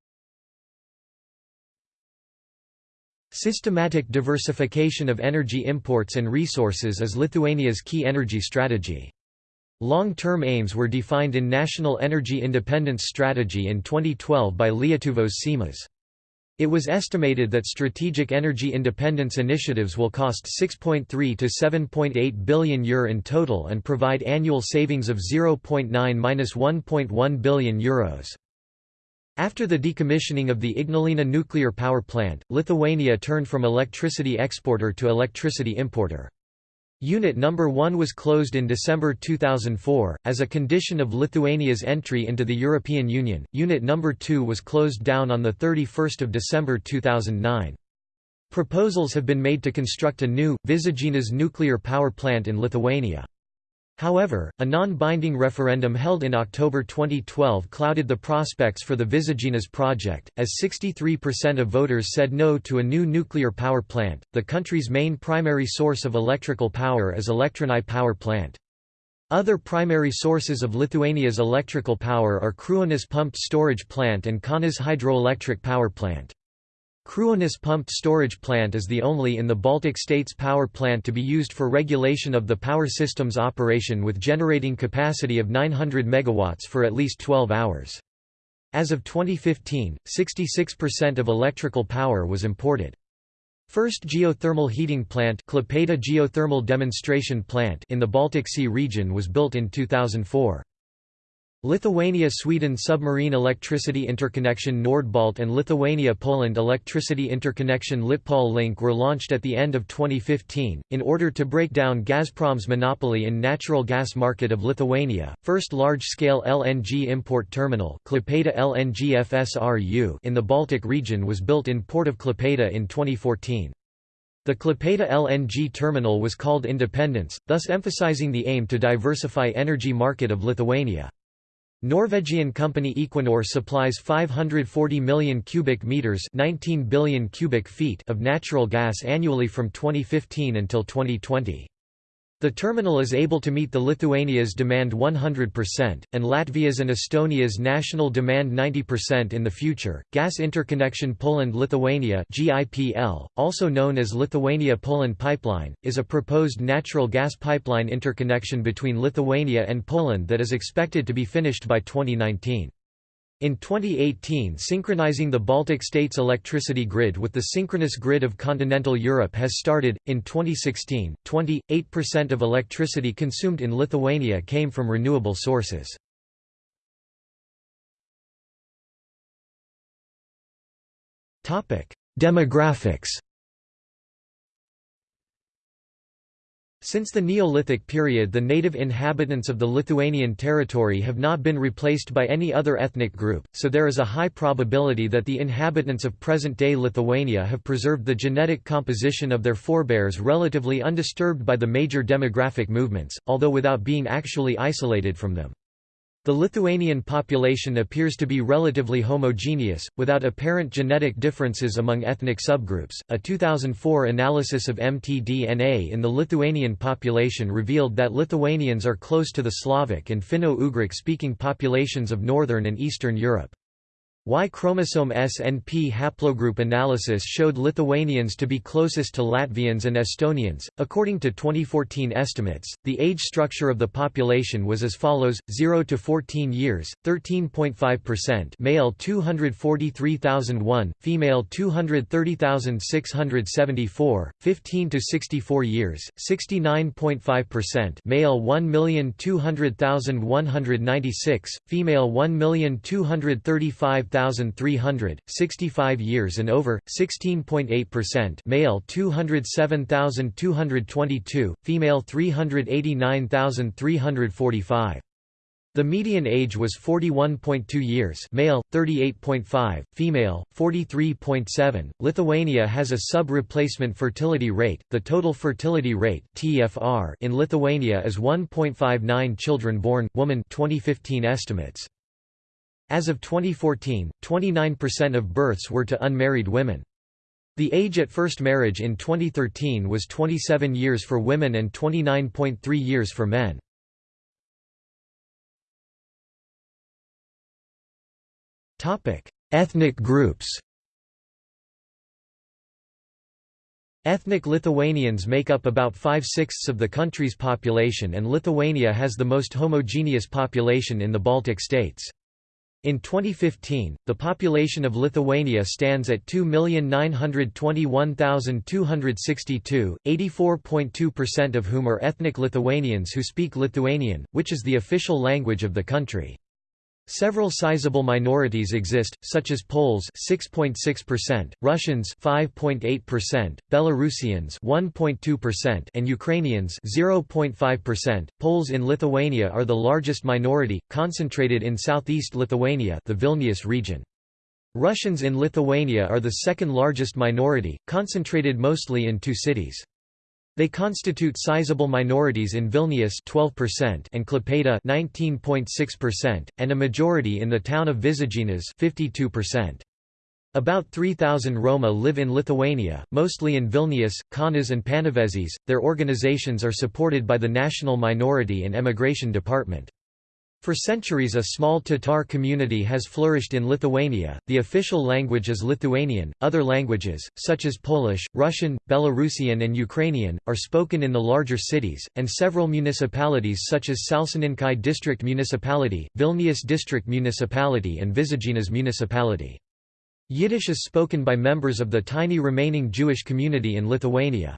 Systematic diversification of energy imports and resources is Lithuania's key energy strategy. Long-term aims were defined in National Energy Independence Strategy in 2012 by Lietuvos Seimas. It was estimated that strategic energy independence initiatives will cost 6.3 to 7.8 billion euro in total and provide annual savings of 0.9–1.1 billion euros. After the decommissioning of the Ignalina nuclear power plant, Lithuania turned from electricity exporter to electricity importer. Unit No. 1 was closed in December 2004. As a condition of Lithuania's entry into the European Union, Unit No. 2 was closed down on 31 December 2009. Proposals have been made to construct a new, Visaginas nuclear power plant in Lithuania. However, a non-binding referendum held in October 2012 clouded the prospects for the Visaginas project, as 63% of voters said no to a new nuclear power plant. The country's main primary source of electrical power is Elektrėnai power plant. Other primary sources of Lithuania's electrical power are Kruonis pumped storage plant and Kaunas hydroelectric power plant. Kruonis pumped storage plant is the only in the Baltic states power plant to be used for regulation of the power system's operation with generating capacity of 900 MW for at least 12 hours. As of 2015, 66% of electrical power was imported. First geothermal heating plant geothermal demonstration plant in the Baltic Sea region was built in 2004. Lithuania-Sweden submarine electricity interconnection Nordbalt and Lithuania-Poland electricity interconnection Litpol link were launched at the end of 2015, in order to break down Gazprom's monopoly in natural gas market of Lithuania. First large-scale LNG import terminal Klaipėda LNG FSRU in the Baltic region was built in Port of Klaipėda in 2014. The Klaipėda LNG terminal was called Independence, thus emphasizing the aim to diversify energy market of Lithuania. Norwegian company Equinor supplies 540 million cubic meters 19 billion cubic feet of natural gas annually from 2015 until 2020. The terminal is able to meet the Lithuania's demand 100%, and Latvia's and Estonia's national demand 90% in the future. Gas Interconnection Poland-Lithuania (GIPL), also known as Lithuania-Poland Pipeline, is a proposed natural gas pipeline interconnection between Lithuania and Poland that is expected to be finished by 2019. In 2018 synchronizing the Baltic states' electricity grid with the synchronous grid of continental Europe has started. In 2016, 28% of electricity consumed in Lithuania came from renewable sources. Demographics Since the Neolithic period the native inhabitants of the Lithuanian territory have not been replaced by any other ethnic group, so there is a high probability that the inhabitants of present-day Lithuania have preserved the genetic composition of their forebears relatively undisturbed by the major demographic movements, although without being actually isolated from them. The Lithuanian population appears to be relatively homogeneous, without apparent genetic differences among ethnic subgroups. A 2004 analysis of mtDNA in the Lithuanian population revealed that Lithuanians are close to the Slavic and Finno-Ugric speaking populations of northern and eastern Europe. Y chromosome SNP haplogroup analysis showed Lithuanians to be closest to Latvians and Estonians. According to 2014 estimates, the age structure of the population was as follows: 0 to 14 years, 13.5%, male 243,001, female 230,674, 15 to 64 years, 69.5%, male 1,200,196, female 1,235,000 6300, 65 years and over, 16.8% male 207,222, female 389,345. The median age was 41.2 years male, 38.5, female, 43.7. Lithuania has a sub-replacement fertility rate. The total fertility rate (TFR) in Lithuania is 1.59 children born woman 2015 estimates. As of 2014, 29% of births were to unmarried women. The age at first marriage in 2013 was 27 years for women and 29.3 years for men. Ethnic groups Ethnic Lithuanians make up about five-sixths of the country's population and Lithuania has the most homogeneous population in the Baltic states. In 2015, the population of Lithuania stands at 2,921,262, 84.2% of whom are ethnic Lithuanians who speak Lithuanian, which is the official language of the country. Several sizable minorities exist, such as Poles 6.6%, Russians 5.8%, Belarusians 1.2%, and Ukrainians 0.5%. Poles in Lithuania are the largest minority, concentrated in southeast Lithuania, the Vilnius region. Russians in Lithuania are the second largest minority, concentrated mostly in two cities. They constitute sizable minorities in Vilnius 12% and Klaipėda 19.6%, and a majority in the town of Visaginas 52%. About 3,000 Roma live in Lithuania, mostly in Vilnius, Kaunas and Panevėžys. Their organizations are supported by the National Minority and Emigration Department. For centuries a small Tatar community has flourished in Lithuania, the official language is Lithuanian, other languages, such as Polish, Russian, Belarusian and Ukrainian, are spoken in the larger cities, and several municipalities such as Šalčininkai District Municipality, Vilnius District Municipality and Visaginas Municipality. Yiddish is spoken by members of the tiny remaining Jewish community in Lithuania.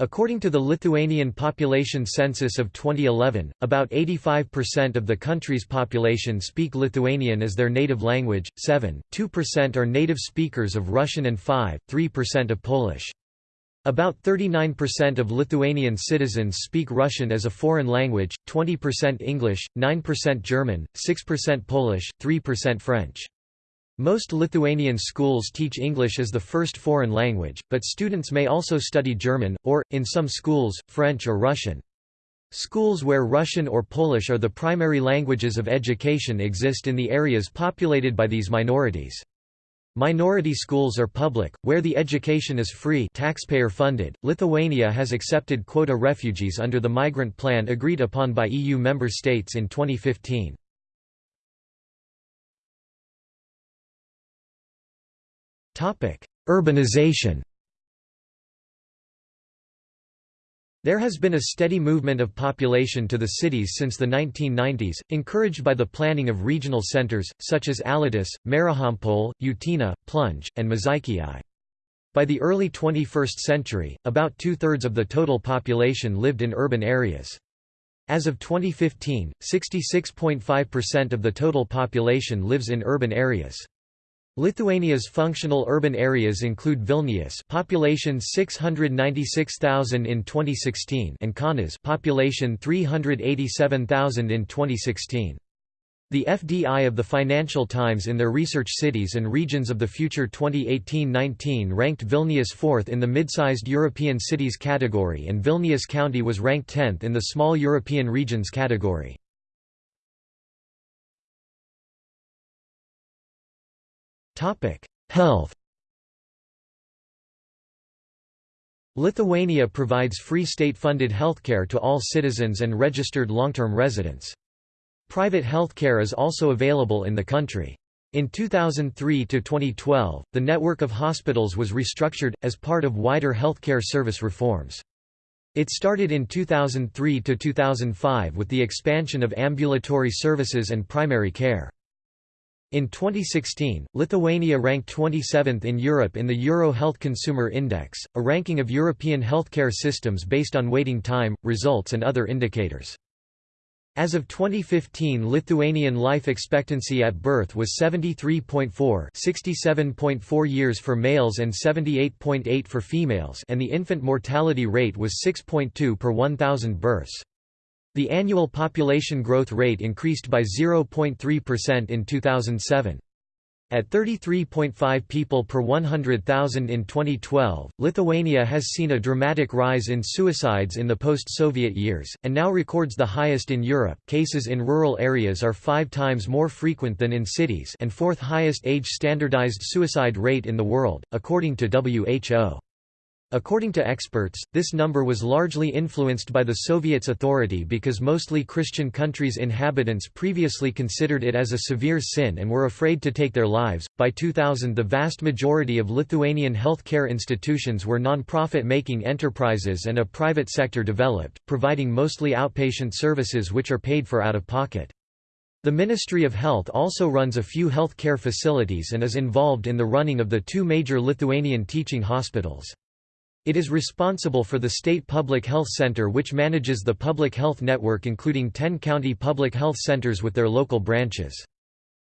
According to the Lithuanian population census of 2011, about 85% of the country's population speak Lithuanian as their native language, 7.2% are native speakers of Russian and 5.3% of Polish. About 39% of Lithuanian citizens speak Russian as a foreign language, 20% English, 9% German, 6% Polish, 3% French. Most Lithuanian schools teach English as the first foreign language, but students may also study German, or, in some schools, French or Russian. Schools where Russian or Polish are the primary languages of education exist in the areas populated by these minorities. Minority schools are public, where the education is free taxpayer funded. Lithuania has accepted quota refugees under the migrant plan agreed upon by EU member states in 2015. Urbanization There has been a steady movement of population to the cities since the 1990s, encouraged by the planning of regional centers, such as Alytus, Marijampolė, Utena, Plungė, and Mažeikiai. By the early 21st century, about two-thirds of the total population lived in urban areas. As of 2015, 66.5% of the total population lives in urban areas. Lithuania's functional urban areas include Vilnius, population 696,000 in 2016, and Kaunas, population 387,000 in 2016. The FDI of the Financial Times in their research cities and regions of the future 2018-19 ranked Vilnius fourth in the mid-sized European cities category and Vilnius County was ranked 10th in the small European regions category. Health Lithuania provides free state-funded healthcare to all citizens and registered long-term residents. Private healthcare is also available in the country. In 2003 to 2012, the network of hospitals was restructured, as part of wider healthcare service reforms. It started in 2003 to 2005 with the expansion of ambulatory services and primary care. In 2016, Lithuania ranked 27th in Europe in the Euro Health Consumer Index, a ranking of European healthcare systems based on waiting time, results and other indicators. As of 2015 Lithuanian life expectancy at birth was 73.4 67.4 years for males and 78.8 for females and the infant mortality rate was 6.2 per 1,000 births. The annual population growth rate increased by 0.3% in 2007. At 33.5 people per 100,000 in 2012, Lithuania has seen a dramatic rise in suicides in the post-Soviet years, and now records the highest in Europe. Cases in rural areas are five times more frequent than in cities and fourth highest age-standardized suicide rate in the world, according to WHO. According to experts, this number was largely influenced by the Soviets' authority because mostly Christian countries' inhabitants previously considered it as a severe sin and were afraid to take their lives. By 2000, the vast majority of Lithuanian healthcare institutions were non-profit making enterprises and a private sector developed, providing mostly outpatient services which are paid for out of pocket. The Ministry of Health also runs a few health care facilities and is involved in the running of the two major Lithuanian teaching hospitals. It is responsible for the State Public Health Center which manages the public health network including 10 county public health centers with their local branches.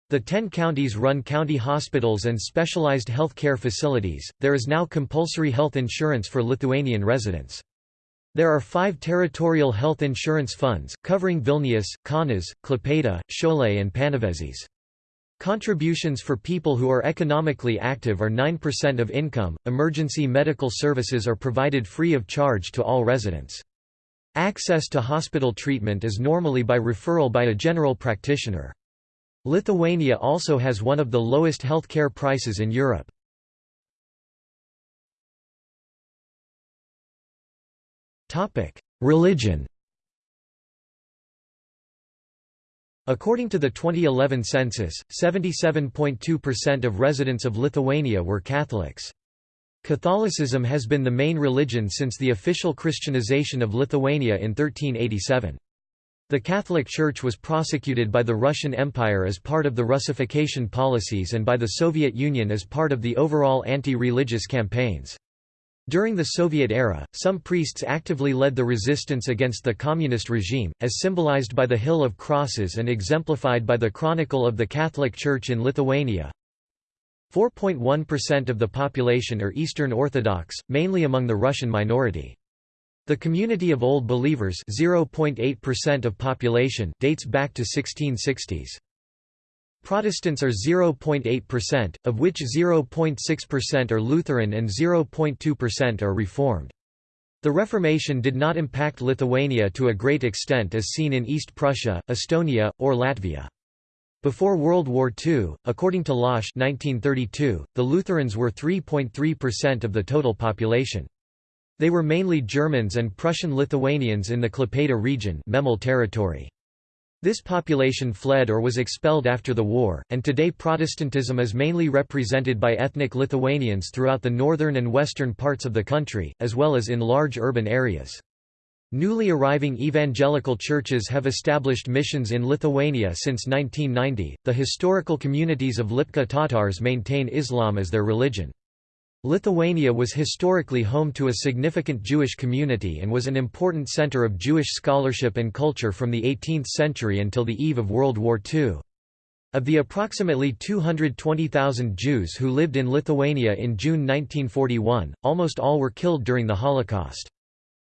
The 10 counties run county hospitals and specialized health care facilities. There is now compulsory health insurance for Lithuanian residents. There are five territorial health insurance funds, covering Vilnius, Kaunas, Klaipėda, Šiauliai and Panevėžys. Contributions for people who are economically active are 9% of income. Emergency medical services are provided free of charge to all residents. Access to hospital treatment is normally by referral by a general practitioner. Lithuania also has one of the lowest healthcare prices in Europe. Religion According to the 2011 census, 77.2% of residents of Lithuania were Catholics. Catholicism has been the main religion since the official Christianization of Lithuania in 1387. The Catholic Church was prosecuted by the Russian Empire as part of the Russification policies and by the Soviet Union as part of the overall anti-religious campaigns. During the Soviet era, some priests actively led the resistance against the communist regime, as symbolized by the Hill of Crosses and exemplified by the Chronicle of the Catholic Church in Lithuania. 4.1% of the population are Eastern Orthodox, mainly among the Russian minority. The community of Old Believers 0.8% of population dates back to 1660s. Protestants are 0.8%, of which 0.6% are Lutheran and 0.2% are Reformed. The Reformation did not impact Lithuania to a great extent as seen in East Prussia, Estonia, or Latvia. Before World War II, according to Losch 1932, the Lutherans were 3.3% of the total population. They were mainly Germans and Prussian Lithuanians in the Klaipėda region Memel territory. This population fled or was expelled after the war, and today Protestantism is mainly represented by ethnic Lithuanians throughout the northern and western parts of the country, as well as in large urban areas. Newly arriving evangelical churches have established missions in Lithuania since 1990. The historical communities of Lipka Tatars maintain Islam as their religion. Lithuania was historically home to a significant Jewish community and was an important center of Jewish scholarship and culture from the 18th century until the eve of World War II. Of the approximately 220,000 Jews who lived in Lithuania in June 1941, almost all were killed during the Holocaust.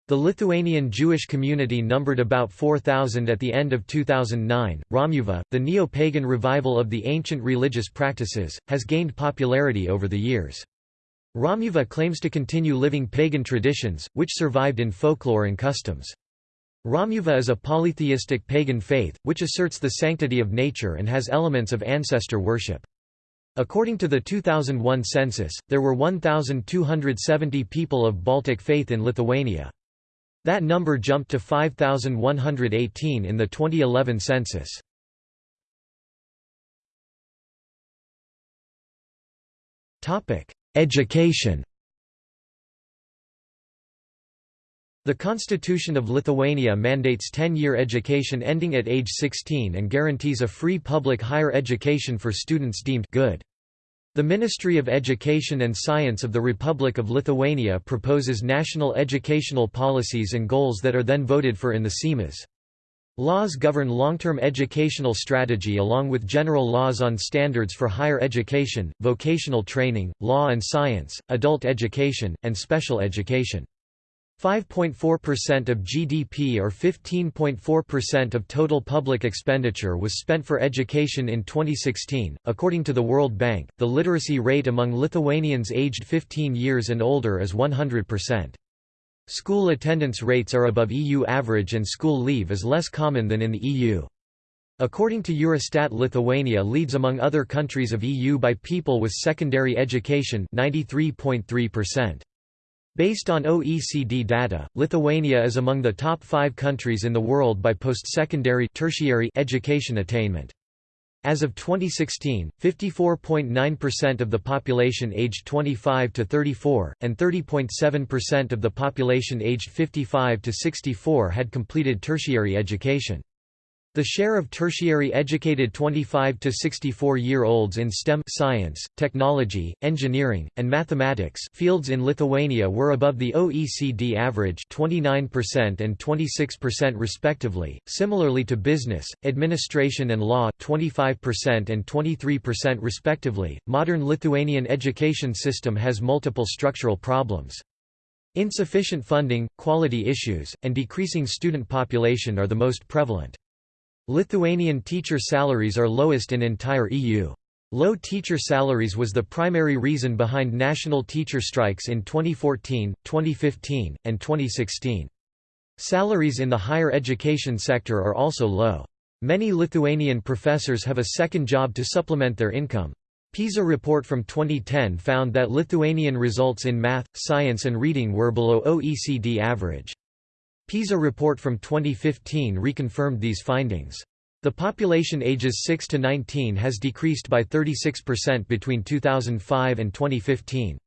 The Lithuanian Jewish community numbered about 4,000 at the end of 2009. Romuva, the neo pagan revival of the ancient religious practices, has gained popularity over the years. Romuva claims to continue living pagan traditions, which survived in folklore and customs. Romuva is a polytheistic pagan faith, which asserts the sanctity of nature and has elements of ancestor worship. According to the 2001 census, there were 1,270 people of Baltic faith in Lithuania. That number jumped to 5,118 in the 2011 census. Education The Constitution of Lithuania mandates 10-year education ending at age 16 and guarantees a free public higher education for students deemed good. The Ministry of Education and Science of the Republic of Lithuania proposes national educational policies and goals that are then voted for in the Seimas. Laws govern long-term educational strategy along with general laws on standards for higher education, vocational training, law and science, adult education, and special education. 5.4% of GDP or 15.4% of total public expenditure was spent for education in 2016. According to the World Bank, the literacy rate among Lithuanians aged 15 years and older is 100%. School attendance rates are above EU average and school leave is less common than in the EU. According to Eurostat Lithuania leads among other countries of EU by people with secondary education 93.3%. Based on OECD data, Lithuania is among the top five countries in the world by post-secondary education attainment. As of 2016, 54.9% of the population aged 25 to 34, and 30.7% of the population aged 55 to 64 had completed tertiary education. The share of tertiary educated 25 to 64-year-olds in STEM science, technology, engineering, and mathematics fields in Lithuania were above the OECD average 29% and 26% respectively. Similarly to business, administration and law 25% and 23% respectively. Modern Lithuanian education system has multiple structural problems. Insufficient funding, quality issues, and decreasing student population are the most prevalent. Lithuanian teacher salaries are lowest in entire EU. Low teacher salaries was the primary reason behind national teacher strikes in 2014, 2015, and 2016. Salaries in the higher education sector are also low. Many Lithuanian professors have a second job to supplement their income. PISA report from 2010 found that Lithuanian results in math, science and reading were below OECD average. PISA report from 2015 reconfirmed these findings. The population ages 6 to 19 has decreased by 36% between 2005 and 2015.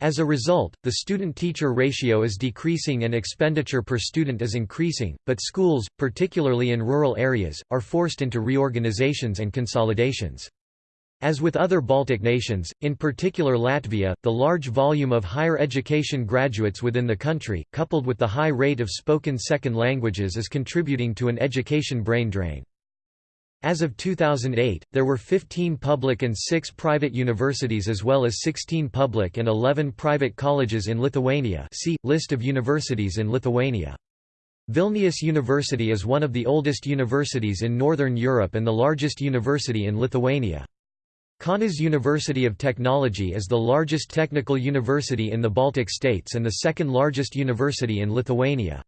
As a result, the student-teacher ratio is decreasing and expenditure per student is increasing, but schools, particularly in rural areas, are forced into reorganizations and consolidations. As with other Baltic nations, in particular Latvia, the large volume of higher education graduates within the country, coupled with the high rate of spoken second languages is contributing to an education brain drain. As of 2008, there were 15 public and 6 private universities as well as 16 public and 11 private colleges in Lithuania see, List of universities in Lithuania. Vilnius University is one of the oldest universities in Northern Europe and the largest university in Lithuania. Kaunas University of Technology is the largest technical university in the Baltic states and the second largest university in Lithuania.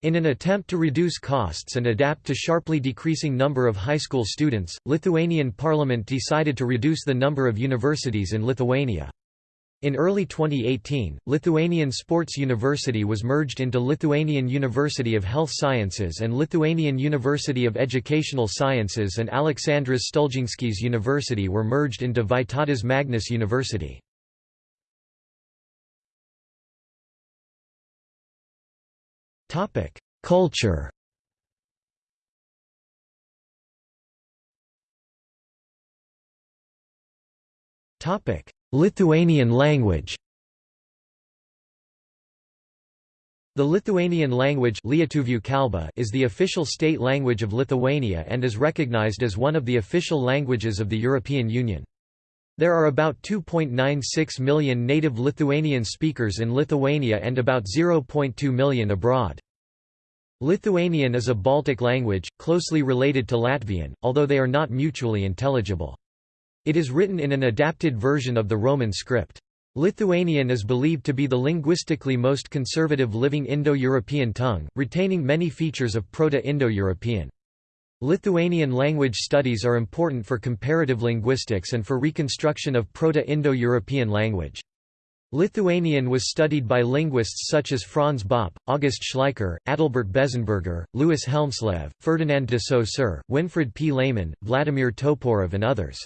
In an attempt to reduce costs and adapt to sharply decreasing number of high school students, Lithuanian parliament decided to reduce the number of universities in Lithuania. In early 2018, Lithuanian Sports University was merged into Lithuanian University of Health Sciences and Lithuanian University of Educational Sciences and Aleksandras Stulginskis University were merged into Vytautas Magnus University. Culture Topic Lithuanian language The Lithuanian language is the official state language of Lithuania and is recognized as one of the official languages of the European Union. There are about 2.96 million native Lithuanian speakers in Lithuania and about 0.2 million abroad. Lithuanian is a Baltic language, closely related to Latvian, although they are not mutually intelligible. It is written in an adapted version of the Roman script. Lithuanian is believed to be the linguistically most conservative living Indo-European tongue, retaining many features of Proto-Indo-European. Lithuanian language studies are important for comparative linguistics and for reconstruction of Proto-Indo-European language. Lithuanian was studied by linguists such as Franz Bopp, August Schleicher, Adalbert Bezzenberger, Louis Hjelmslev, Ferdinand de Saussure, Winfried P. Lehmann, Vladimir Toporov and others.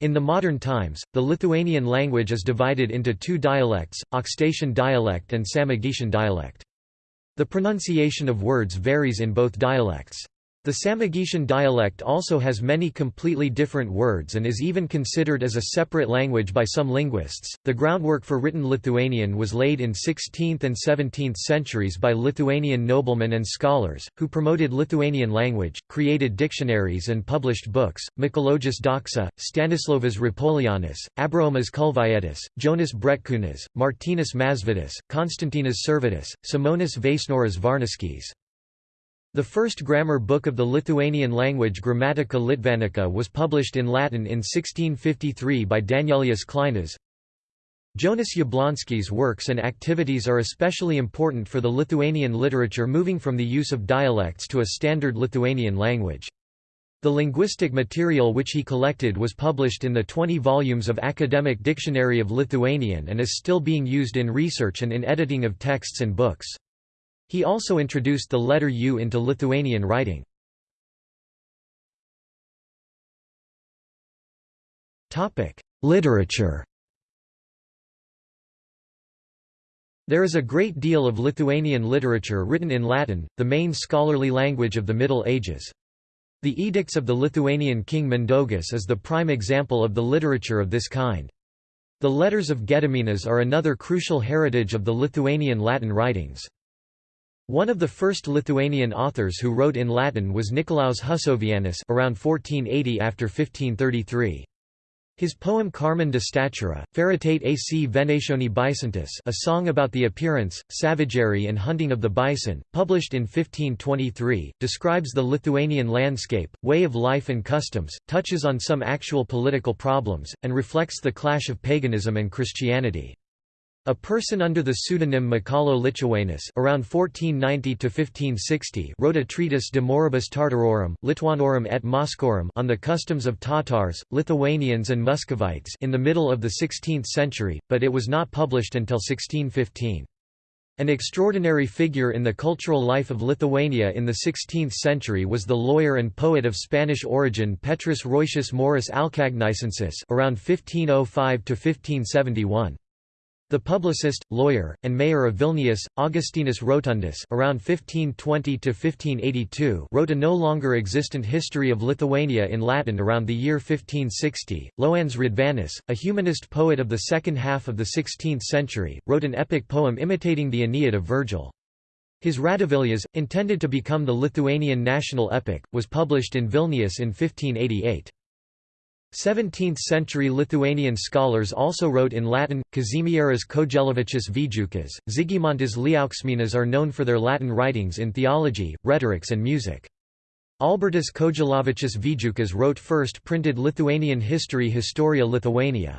In the modern times, the Lithuanian language is divided into two dialects, Aukštaitijos dialect and Samogitian dialect. The pronunciation of words varies in both dialects. The Samogitian dialect also has many completely different words and is even considered as a separate language by some linguists. The groundwork for written Lithuanian was laid in 16th and 17th centuries by Lithuanian noblemen and scholars, who promoted Lithuanian language, created dictionaries and published books. Mikalojus Daukša, Stanislovas Rapolionis, Abraomas Kulvietis, Jonas Bretkūnas, Martynas Mažvydas, Konstantinas Sirvydis, Simonas Vaisnoras Varniskis. The first grammar book of the Lithuanian language Grammatica Litvanica was published in Latin in 1653 by Danielius Kleinas. Jonas Jablonski's works and activities are especially important for the Lithuanian literature moving from the use of dialects to a standard Lithuanian language. The linguistic material which he collected was published in the 20 volumes of Academic Dictionary of Lithuanian and is still being used in research and in editing of texts and books. He also introduced the letter U into Lithuanian writing. Literature There is a great deal of Lithuanian literature written in Latin, the main scholarly language of the Middle Ages. The Edicts of the Lithuanian king Mindaugas is the prime example of the literature of this kind. The Letters of Gediminas are another crucial heritage of the Lithuanian Latin writings. One of the first Lithuanian authors who wrote in Latin was Nicolaus Husovianus around 1480 after 1533. His poem Carmen de Statura, Feritate ac Venationi Bisontis a song about the appearance, savagery and hunting of the bison, published in 1523, describes the Lithuanian landscape, way of life and customs, touches on some actual political problems, and reflects the clash of paganism and Christianity. A person under the pseudonym Michalo Lituanus around 1490 to 1560 wrote a treatise De Moribus Tartarorum, Lituanorum et Moscorum on the customs of Tatars, Lithuanians and Muscovites in the middle of the 16th century, but it was not published until 1615. An extraordinary figure in the cultural life of Lithuania in the 16th century was the lawyer and poet of Spanish origin Petrus Roysius Morris Alcagnicensis around 1505 to 1571. The publicist, lawyer, and mayor of Vilnius, Augustinus Rotundus around 1520–1582 wrote a no longer existent history of Lithuania in Latin around the year 1560. Jonas Radvanas, a humanist poet of the second half of the 16th century, wrote an epic poem imitating the Aeneid of Virgil. His Radivilias, intended to become the Lithuanian national epic, was published in Vilnius in 1588. 17th-century Lithuanian scholars also wrote in Latin. Kazimieras Kojelavičius Vijukas, Žygimantas Liauksminas are known for their Latin writings in theology, rhetorics and music. Albertas Kojelavičius Vijukas wrote first printed Lithuanian history Historia Lithuania.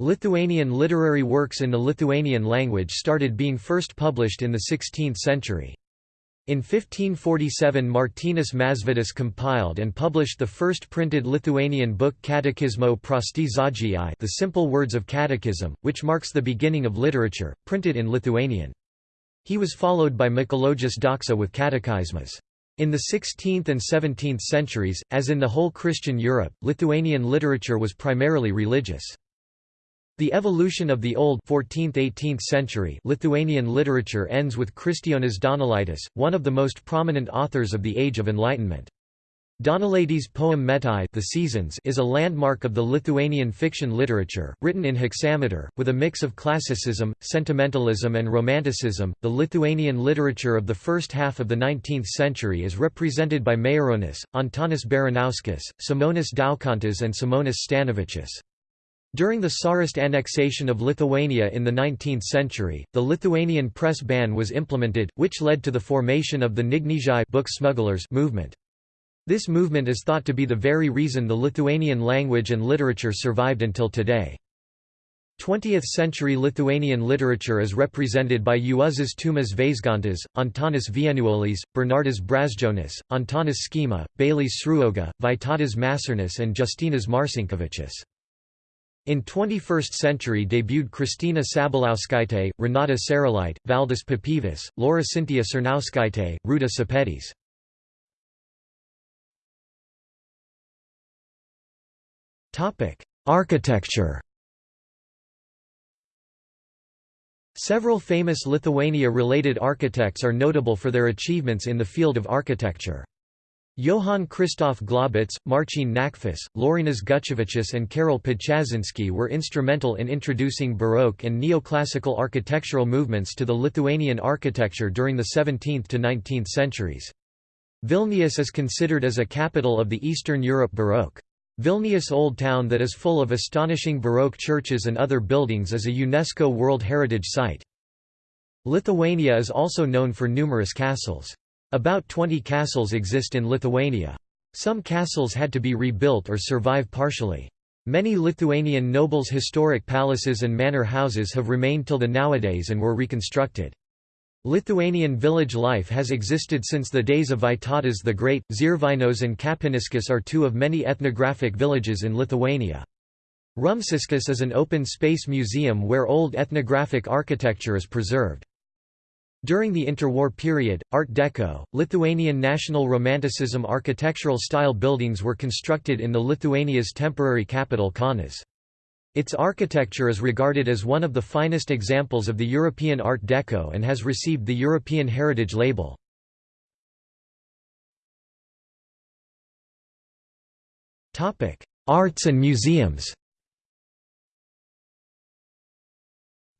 Lithuanian literary works in the Lithuanian language started being first published in the 16th century. In 1547 Martynas Mažvydas compiled and published the first printed Lithuanian book Catechismo Prosti Žodžiai The Simple Words of Catechism, which marks the beginning of literature, printed in Lithuanian. He was followed by Mikalojus Daukša with Catechismas. In the 16th and 17th centuries, as in the whole Christian Europe, Lithuanian literature was primarily religious. The evolution of the old 14th–18th century Lithuanian literature ends with Kristijonas Donelaitis, one of the most prominent authors of the Age of Enlightenment. Donelaitis' poem Metai the Seasons is a landmark of the Lithuanian fiction literature, written in hexameter, with a mix of classicism, sentimentalism and romanticism. The Lithuanian literature of the first half of the 19th century is represented by Maironis, Antanas Baranauskas, Simonas Daukantas and Simonas Stanevičius. During the Tsarist annexation of Lithuania in the 19th century, the Lithuanian press ban was implemented, which led to the formation of the Knygnešai book smugglers movement. This movement is thought to be the very reason the Lithuanian language and literature survived until today. 20th-century Lithuanian literature is represented by Juozas Tumas Vaižgantas, Antanas Vienuolis, Bernardas Brazdžionis, Antanas Škėma, Balys Sruoga, Vytautas Mačernis and Justinas Marcinkevičius. In 21st century debuted Kristina Sabaliauskaitė, Renata Šerelytė, Valdas Papievis, Laura Sintija Černiauskaitė, Rūta Šepetis. Architecture Several famous Lithuania-related architects are notable for their achievements in the field of architecture. Johann Christoph Glaubitz, Marcin Knackfus, Laurynas Gucevičius and Karol Podczaszyński were instrumental in introducing Baroque and neoclassical architectural movements to the Lithuanian architecture during the 17th to 19th centuries. Vilnius is considered as a capital of the Eastern Europe Baroque. Vilnius Old Town that is full of astonishing Baroque churches and other buildings is a UNESCO World Heritage Site. Lithuania is also known for numerous castles. About 20 castles exist in Lithuania. Some castles had to be rebuilt or survive partially. Many Lithuanian nobles' historic palaces and manor houses have remained till the nowadays and were reconstructed. Lithuanian village life has existed since the days of Vytautas the Great. Zervynos and Kapiniškiai are two of many ethnographic villages in Lithuania. Rumšiškės is an open-space museum where old ethnographic architecture is preserved. During the interwar period, Art Deco, Lithuanian National Romanticism architectural style buildings were constructed in the Lithuania's temporary capital Kaunas. Its architecture is regarded as one of the finest examples of the European Art Deco and has received the European Heritage label. Arts and museums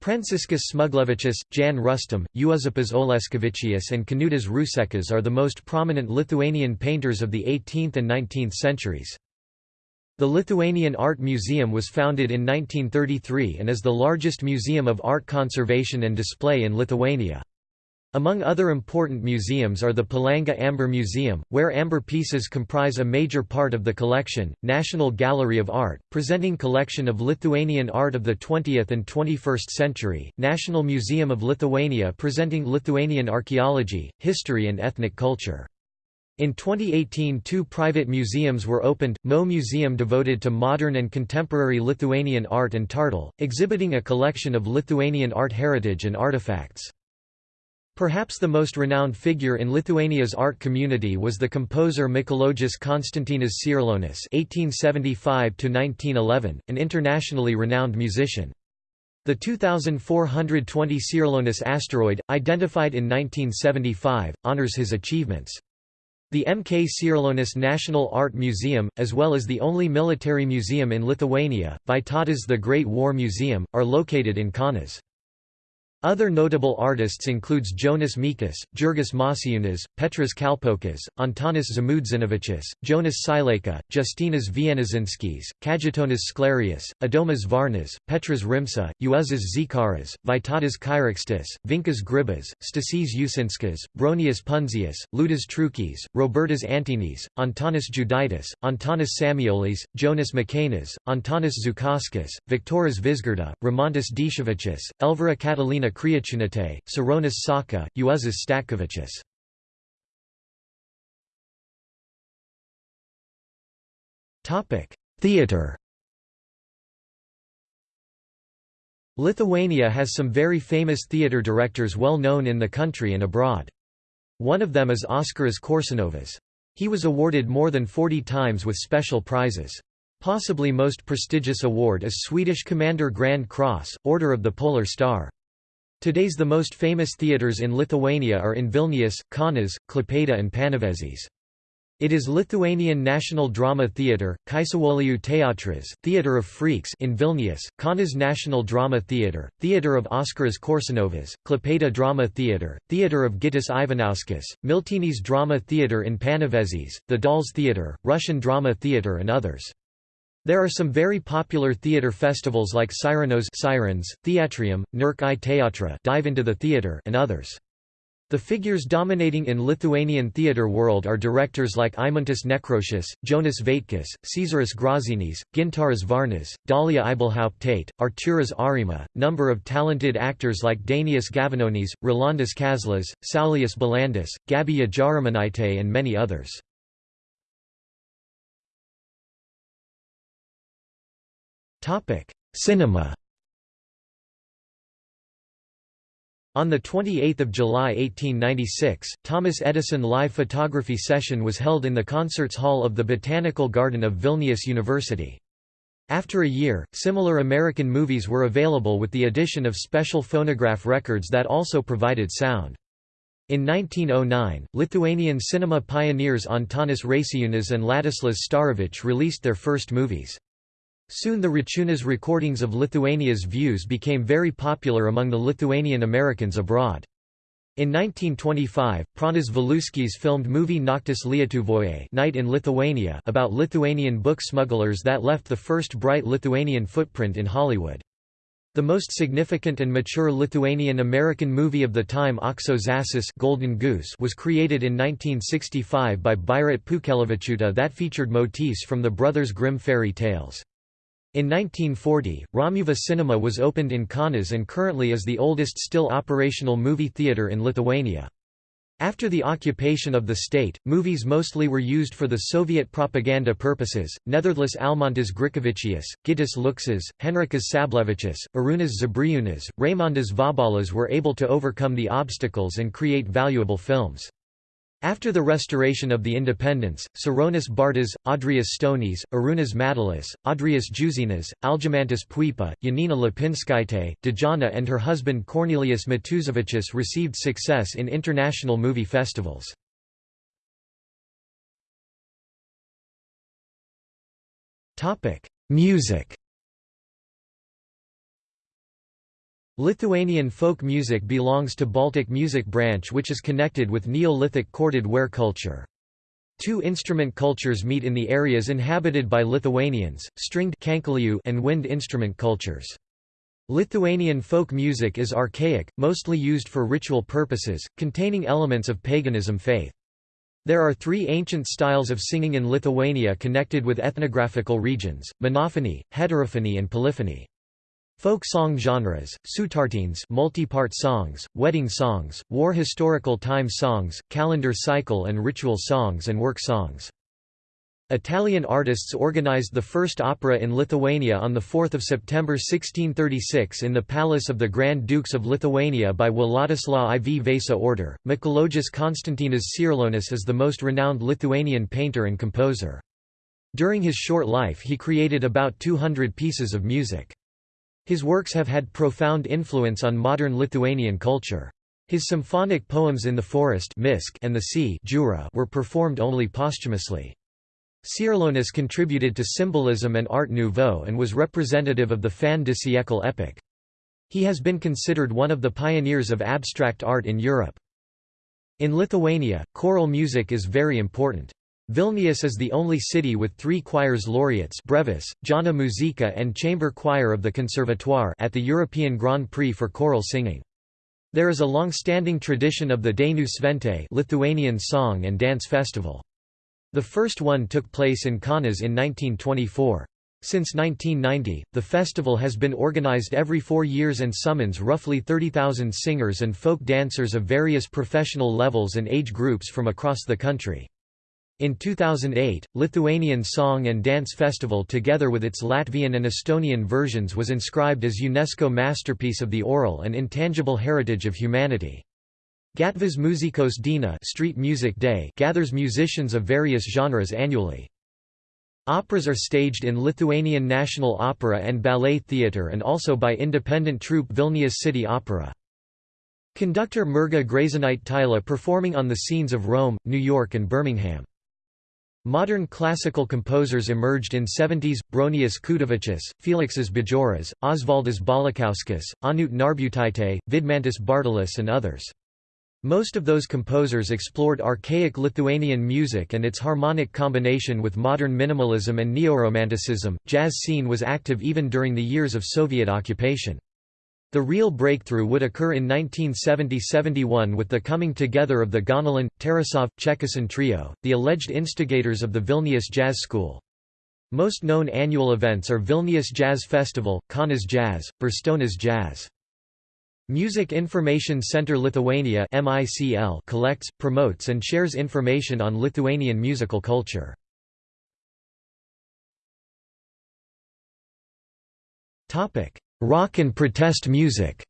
Pranciškus Smuglevičius, Jan Rustem, Juozapas Oleškevičius and Kanutas Ruseckas are the most prominent Lithuanian painters of the 18th and 19th centuries. The Lithuanian Art Museum was founded in 1933 and is the largest museum of art conservation and display in Lithuania. Among other important museums are the Palanga Amber Museum, where amber pieces comprise a major part of the collection, National Gallery of Art, presenting collection of Lithuanian art of the 20th and 21st century, National Museum of Lithuania presenting Lithuanian archaeology, history and ethnic culture. In 2018 two private museums were opened, Mo Museum devoted to modern and contemporary Lithuanian art and Tartle, exhibiting a collection of Lithuanian art heritage and artifacts. Perhaps the most renowned figure in Lithuania's art community was the composer Mikalojus Konstantinas Čiurlionis (1875–1911), an internationally renowned musician. The 2420 Čiurlionis asteroid, identified in 1975, honors his achievements. The MK Čiurlionis National Art Museum, as well as the only military museum in Lithuania, Vytautas the Great War Museum, are located in Kaunas. Other notable artists includes Jonas Mekas, Jurgis Mačiūnas, Petras Kalpokas, Antanas Žmuidzinavičius, Jonas Šileika, Justinas Vienožinskis, Kajetonas Sklėrius, Adomas Varnas, Petras Rimša, Juozas Zikaras, Vytautas Kairiūkštis, Vincas Grybas, Stasys Ušinskas, Bronius Pundzius, Liudas Truikys, Robertas Antinis, Antanas Juditas, Antanas Samuolis, Jonas Makanas, Antanas Žukauskas, Viktoras Vizgirda, Ramontas Dishevichus, Elvira Catalina Kriaučiūnaitė, Šarūnas Sauka, Juozas Statkevičius. Theatre Lithuania has some very famous theatre directors well known in the country and abroad. One of them is Oskaras Koršunovas. He was awarded more than 40 times with special prizes. Possibly most prestigious award is Swedish Commander Grand Cross, Order of the Polar Star. Today's the most famous theatres in Lithuania are in Vilnius, Kaunas, Klaipėda and Panevėžys. It is Lithuanian National Drama Theatre, Kaišiadorių Teatras, Theatre of Freaks in Vilnius, Kaunas National Drama Theatre, Theatre of Oskaras Koršunovas, Klaipėda Drama Theatre, Theatre of Gytis Ivanauskas, Miltinis Drama Theatre in Panevėžys, the Dolls Theatre, Russian Drama Theatre and others. There are some very popular theatre festivals like Sirenos Sirens, Theatrium, Nerk į teatrą Dive into the Theatre and others. The figures dominating in Lithuanian theatre world are directors like Eimuntas Nekrošius, Jonas Vaitkus, Cezaris Graužinis, Gintaras Varnas, Dalia Ibelhaupt Artūras Areima, number of talented actors like Dainius Gavenonis, Rolandas Kazlas, Saulius Balandis, Gabija Jaraminaitė and many others. Cinema On 28 July 1896, Thomas Edison live photography session was held in the Concerts Hall of the Botanical Garden of Vilnius University. After a year, similar American movies were available with the addition of special phonograph records that also provided sound. In 1909, Lithuanian cinema pioneers Antanas Račiūnas and Ladislas Starevich released their first movies. Soon the Račiūnas recordings of Lithuania's views became very popular among the Lithuanian Americans abroad. In 1925, Pranas Valiuskis filmed movie Naktis Lietuvoje Night in Lithuania about Lithuanian book smugglers that left the first bright Lithuanian footprint in Hollywood. The most significant and mature Lithuanian-American movie of the time Žąsis Golden Goose was created in 1965 by Birutė Pūkelevičiūtė that featured motifs from the Brothers Grimm fairy tales. In 1940, Romuva Cinema was opened in Kaunas and currently is the oldest still operational movie theatre in Lithuania. After the occupation of the state, movies mostly were used for the Soviet propaganda purposes. Netherlas Almantas Grikevičius, Gytis Lukšas, Henrikas Šablevičius, Arūnas Žebriūnas, Raimondas Vabalas were able to overcome the obstacles and create valuable films. After the restoration of the independence, Šarūnas Bartas, Audrius Stonys, Arūnas Matelis, Audrius Juzėnas, Algimantas Puipa, Janina Lapinskaitė, Dejana and her husband Cornelius Matuzevičius received success in international movie festivals. Music Lithuanian folk music belongs to Baltic music branch which is connected with Neolithic corded ware culture. Two instrument cultures meet in the areas inhabited by Lithuanians, stringed and wind instrument cultures. Lithuanian folk music is archaic, mostly used for ritual purposes, containing elements of paganism faith. There are three ancient styles of singing in Lithuania connected with ethnographical regions, monophony, heterophony and polyphony. Folk song genres, sutartines multi-part songs, wedding songs, war historical time songs, calendar cycle and ritual songs and work songs. Italian artists organized the first opera in Lithuania on 4 September 1636 in the Palace of the Grand Dukes of Lithuania by Władysław IV Vasa order. Mikalojus Konstantinas Čiurlionis is the most renowned Lithuanian painter and composer. During his short life he created about 200 pieces of music. His works have had profound influence on modern Lithuanian culture. His symphonic poems In the Forest and the Sea Jura were performed only posthumously. Čiurlionis contributed to symbolism and Art Nouveau and was representative of the fin de siècle epoch. He has been considered one of the pioneers of abstract art in Europe. In Lithuania, choral music is very important. Vilnius is the only city with three choirs laureates brevis, Jauna Muzika and chamber choir of the Conservatoire at the European Grand Prix for choral singing. There is a long-standing tradition of the Dainų šventė Lithuanian Song and Dance Festival. The first one took place in Kaunas in 1924. Since 1990, the festival has been organized every four years and summons roughly 30,000 singers and folk dancers of various professional levels and age groups from across the country. In 2008, Lithuanian Song and Dance Festival together with its Latvian and Estonian versions was inscribed as UNESCO Masterpiece of the Oral and Intangible Heritage of Humanity. Gatvės muzikos diena Street Music Day gathers musicians of various genres annually. Operas are staged in Lithuanian National Opera and Ballet Theatre and also by independent troupe Vilnius City Opera. Conductor Mirga Gražinytė performing on the scenes of Rome, New York and Birmingham. Modern classical composers emerged in 70s, Bronius Kutavičius, Feliksas Bajoras, Osvaldas Balakauskas, Onutė Narbutaitė, Vidmantas Bartulis and others. Most of those composers explored archaic Lithuanian music and its harmonic combination with modern minimalism and neoromanticism. Jazz scene was active even during the years of Soviet occupation. The real breakthrough would occur in 1970–71 with the coming together of the Ganelin, Tarasov, Chekasin trio, the alleged instigators of the Vilnius Jazz School. Most known annual events are Vilnius Jazz Festival, Kaunas Jazz, Birštonas Jazz. Music Information Center Lithuania collects, promotes and shares information on Lithuanian musical culture. Rock and protest music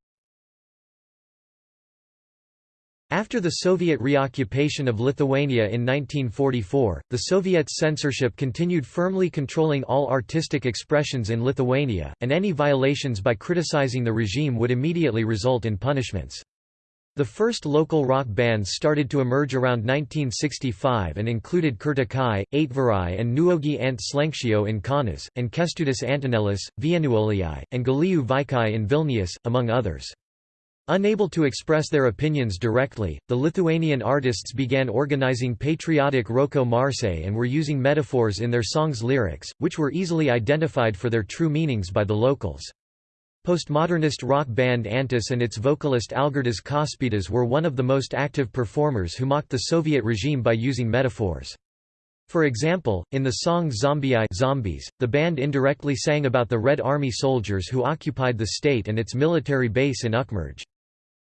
After the Soviet reoccupation of Lithuania in 1944, the Soviet censorship continued firmly controlling all artistic expressions in Lithuania, and any violations by criticizing the regime would immediately result in punishments. The first local rock bands started to emerge around 1965 and included Kertukai, Aitvarai and Nuogi ant Slenksčio in Kaunas, and Kęstutis Antanėlis, Vienuoliai, and Gėlių Vaikai in Vilnius, among others. Unable to express their opinions directly, the Lithuanian artists began organizing patriotic Roko Marse and were using metaphors in their songs' lyrics, which were easily identified for their true meanings by the locals. Postmodernist rock band Antis and its vocalist Algirdas Kaušpėdas were one of the most active performers who mocked the Soviet regime by using metaphors. For example, in the song Zombie Zombies, the band indirectly sang about the Red Army soldiers who occupied the state and its military base in Ukmergė.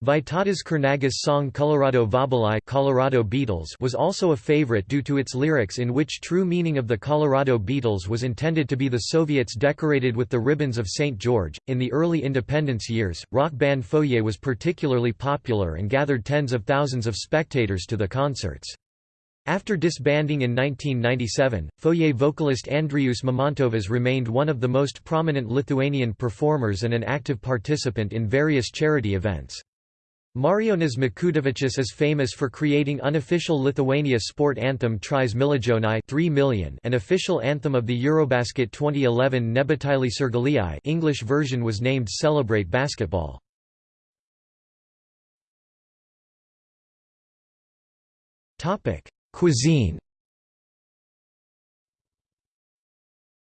Vytautas Kernagis' song Colorado Vabalai Colorado beetles was also a favorite due to its lyrics in which true meaning of the Colorado beetles was intended to be the Soviets decorated with the ribbons of St. George. In the early independence years, rock band Fojė was particularly popular and gathered tens of thousands of spectators to the concerts. After disbanding in 1997, Fojė vocalist Andrius Mamontovas remained one of the most prominent Lithuanian performers and an active participant in various charity events. Marijonas Mikutavičius is famous for creating unofficial Lithuania sport anthem Trys milijonai 3 million and official anthem of the Eurobasket 2011 Nebūtėliai sirgaliai English version was named Celebrate Basketball. Cuisine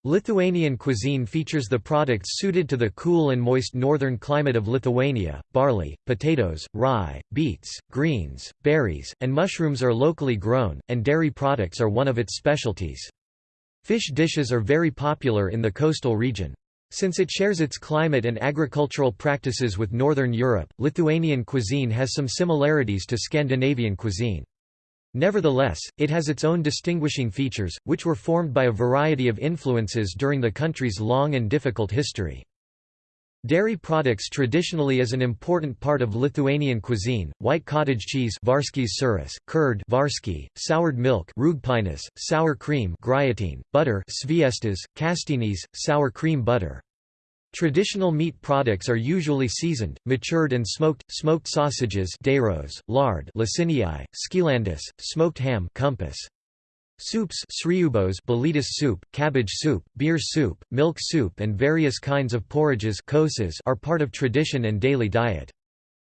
Lithuanian cuisine features the products suited to the cool and moist northern climate of Lithuania. Barley, potatoes, rye, beets, greens, berries, and mushrooms are locally grown, and dairy products are one of its specialties. Fish dishes are very popular in the coastal region. Since it shares its climate and agricultural practices with Northern Europe, Lithuanian cuisine has some similarities to Scandinavian cuisine. Nevertheless, it has its own distinguishing features, which were formed by a variety of influences during the country's long and difficult history. Dairy products traditionally is an important part of Lithuanian cuisine. White cottage cheese, sūris, curd, Varškė, soured milk, rūgpienis, sour cream, butter, sviestas, kastinis, sour cream butter. Traditional meat products are usually seasoned, matured and smoked, smoked sausages dešros, lard skilandis, smoked ham kumpis. Soups sriubos soup, cabbage soup, beer soup, milk soup and various kinds of porridges are part of tradition and daily diet.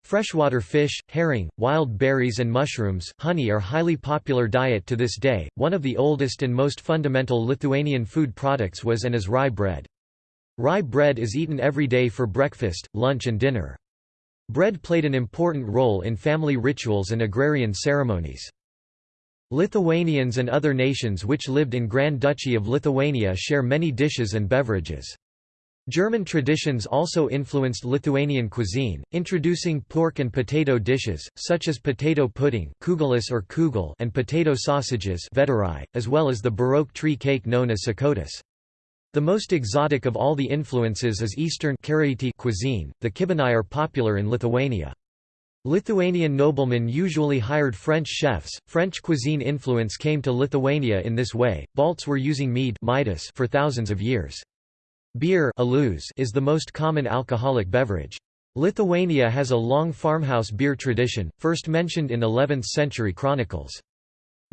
Freshwater fish, herring, wild berries and mushrooms, honey are highly popular diet to this day. One of the oldest and most fundamental Lithuanian food products was and is rye bread. Rye bread is eaten every day for breakfast, lunch and dinner. Bread played an important role in family rituals and agrarian ceremonies. Lithuanians and other nations which lived in Grand Duchy of Lithuania share many dishes and beverages. German traditions also influenced Lithuanian cuisine, introducing pork and potato dishes, such as potato pudding or kugel and potato sausages as well as the Baroque tree cake known as šakotis. The most exotic of all the influences is Eastern cuisine, the kibinai are popular in Lithuania. Lithuanian noblemen usually hired French chefs. French cuisine influence came to Lithuania in this way. Balts were using mead for thousands of years. Beer is the most common alcoholic beverage. Lithuania has a long farmhouse beer tradition, first mentioned in 11th century chronicles.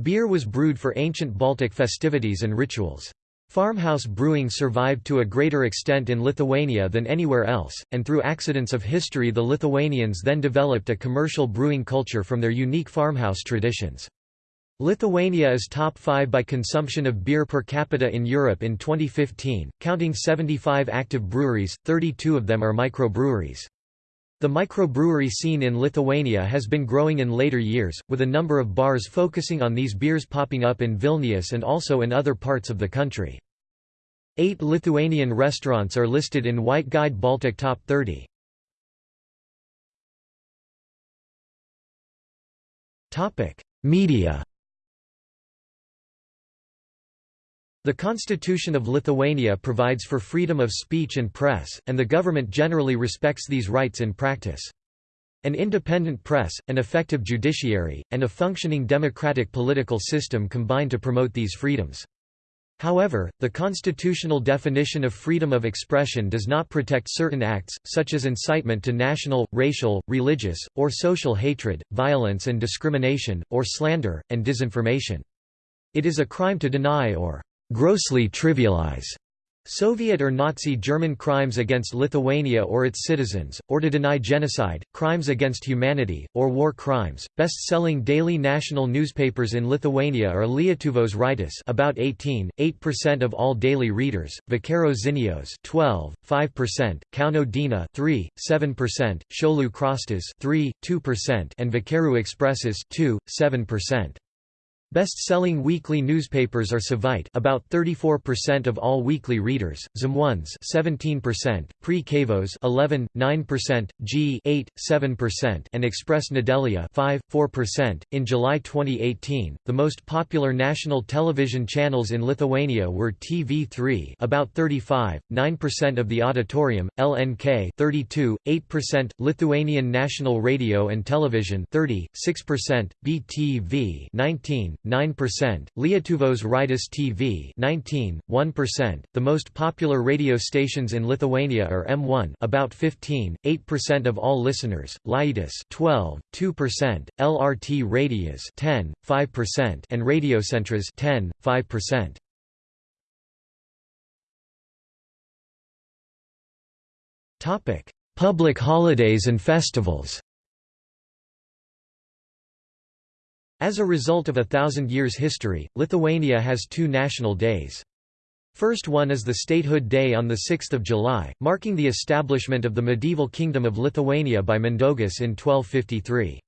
Beer was brewed for ancient Baltic festivities and rituals. Farmhouse brewing survived to a greater extent in Lithuania than anywhere else, and through accidents of history the Lithuanians then developed a commercial brewing culture from their unique farmhouse traditions. Lithuania is top 5 by consumption of beer per capita in Europe in 2015, counting 75 active breweries, 32 of them are microbreweries. The microbrewery scene in Lithuania has been growing in later years, with a number of bars focusing on these beers popping up in Vilnius and also in other parts of the country. Eight Lithuanian restaurants are listed in White Guide Baltic Top 30. Media The Constitution of Lithuania provides for freedom of speech and press, and the government generally respects these rights in practice. An independent press, an effective judiciary, and a functioning democratic political system combine to promote these freedoms. However, the constitutional definition of freedom of expression does not protect certain acts, such as incitement to national, racial, religious, or social hatred, violence and discrimination, or slander, and disinformation. It is a crime to deny or grossly trivialize Soviet or Nazi German crimes against Lithuania or its citizens, or to deny genocide, crimes against humanity, or war crimes. Best-selling daily national newspapers in Lithuania are Lietuvos Rytas about 18, 8% of all daily readers, Vakaro žinios 12, 5%, Kauno diena 3, 7%, Šiaulių kraštas 3, 2%, and Vakarų ekspresas 2, 7%. Best-selling weekly newspapers are Savaitė about 34% of all weekly readers, Žinios 17%, Prie Kavos 11, 9%, G 8, 7%, and Express Nedelya 5, 4%. In July 2018, the most popular national television channels in Lithuania were TV3 about 35, 9% of the auditorium, LNK 32, 8%, Lithuanian National Radio and Television 30, 6%, BTV 19, 9%, Lietuvos Rytas TV 19, 1%. The most popular radio stations in Lithuania are M1 about 15, 8% of all listeners, Lietus 12, 2%, LRT Radijas 10, 5%, and Radiocentras 10, 5%. Topic: Public holidays and festivals. As a result of a thousand years history, Lithuania has two national days. First one is the Statehood Day on 6 July, marking the establishment of the medieval Kingdom of Lithuania by Mindaugas in 1253.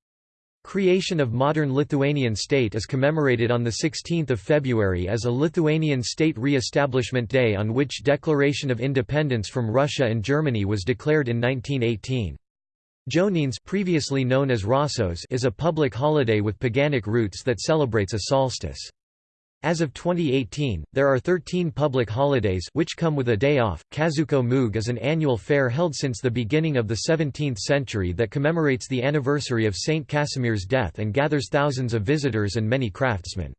Creation of modern Lithuanian state is commemorated on 16 February as a Lithuanian State Re-establishment Day on which Declaration of Independence from Russia and Germany was declared in 1918. Joninės previously known as Rasos is a public holiday with paganic roots that celebrates a solstice. As of 2018, there are 13 public holidays which come with a day off. Kaziuko Mugė is an annual fair held since the beginning of the 17th century that commemorates the anniversary of Saint Casimir's death and gathers thousands of visitors and many craftsmen.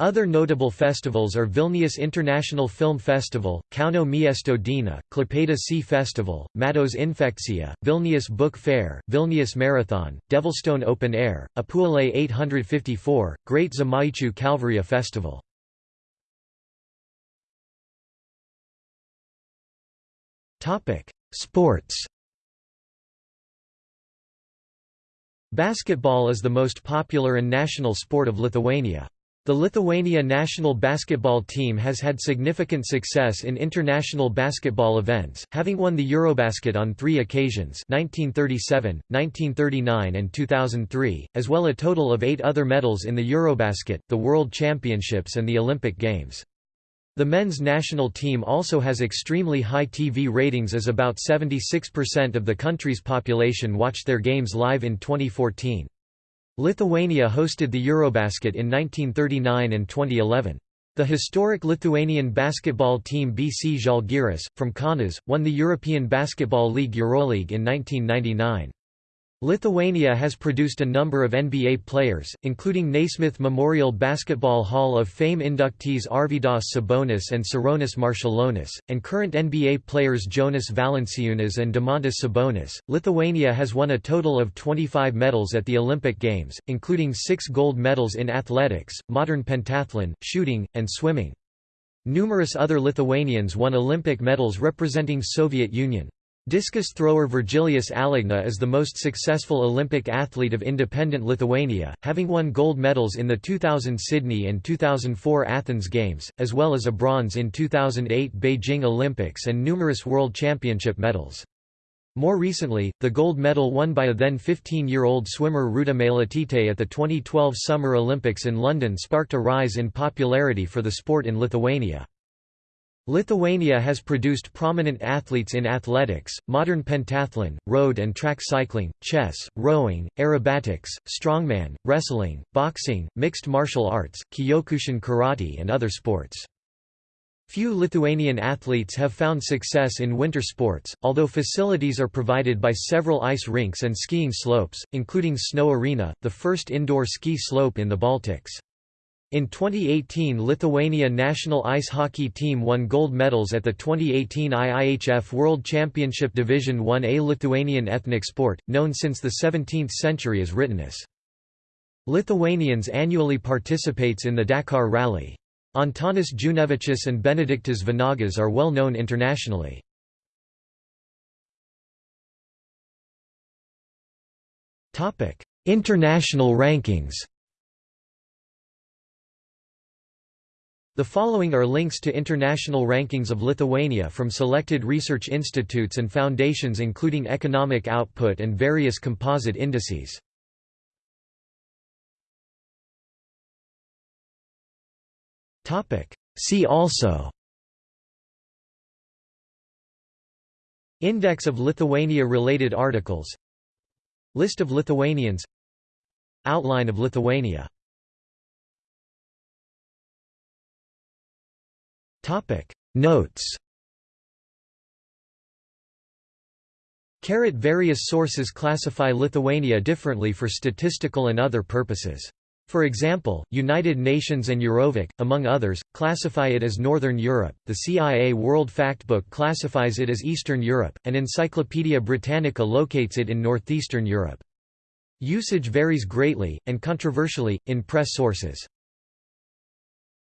Other notable festivals are Vilnius International Film Festival, Kauno Miesto Diena, Klaipėda Sea Festival, Mados Infekcija, Vilnius Book Fair, Vilnius Marathon, Devilstone Open Air, Apuolė 854, Great Žemaičių Kalvarija Festival. Sports Basketball is the most popular and national sport of Lithuania. The Lithuania national basketball team has had significant success in international basketball events, having won the Eurobasket on three occasions 1937, 1939 and 2003, as well a total of eight other medals in the Eurobasket, the World Championships and the Olympic Games. The men's national team also has extremely high TV ratings as about 76% of the country's population watched their games live in 2014. Lithuania hosted the Eurobasket in 1939 and 2011. The historic Lithuanian basketball team BC Žalgiris, from Kaunas, won the European Basketball League Euroleague in 1999. Lithuania has produced a number of NBA players, including Naismith Memorial Basketball Hall of Fame inductees Arvydas Sabonis and Sarunas Marciulionis, and current NBA players Jonas Valanciunas and Domantas Sabonis. Lithuania has won a total of 25 medals at the Olympic Games, including six gold medals in athletics, modern pentathlon, shooting, and swimming. Numerous other Lithuanians won Olympic medals representing Soviet Union. Discus thrower Virgilijus Alekna is the most successful Olympic athlete of independent Lithuania, having won gold medals in the 2000 Sydney and 2004 Athens Games, as well as a bronze in 2008 Beijing Olympics and numerous World Championship medals. More recently, the gold medal won by a then 15-year-old swimmer Rūta Meilutytė at the 2012 Summer Olympics in London sparked a rise in popularity for the sport in Lithuania. Lithuania has produced prominent athletes in athletics, modern pentathlon, road and track cycling, chess, rowing, aerobatics, strongman, wrestling, boxing, mixed martial arts, Kyokushin karate and other sports. Few Lithuanian athletes have found success in winter sports, although facilities are provided by several ice rinks and skiing slopes, including Snow Arena, the first indoor ski slope in the Baltics. In 2018 Lithuania national ice hockey team won gold medals at the 2018 IIHF World Championship Division 1A Lithuanian ethnic sport, known since the 17th century as Ritenis. Lithuanians annually participates in the Dakar Rally. Antanas Juknevičius and Benediktas Vanagas are well known internationally. International rankings The following are links to international rankings of Lithuania from selected research institutes and foundations including economic output and various composite indices. See also. Index of Lithuania-related articles. List of Lithuanians. Outline of Lithuania Topic Notes Various sources classify Lithuania differently for statistical and other purposes. For example, United Nations and EuroVoc, among others, classify it as Northern Europe, the CIA World Factbook classifies it as Eastern Europe, and Encyclopaedia Britannica locates it in Northeastern Europe. Usage varies greatly, and controversially, in press sources.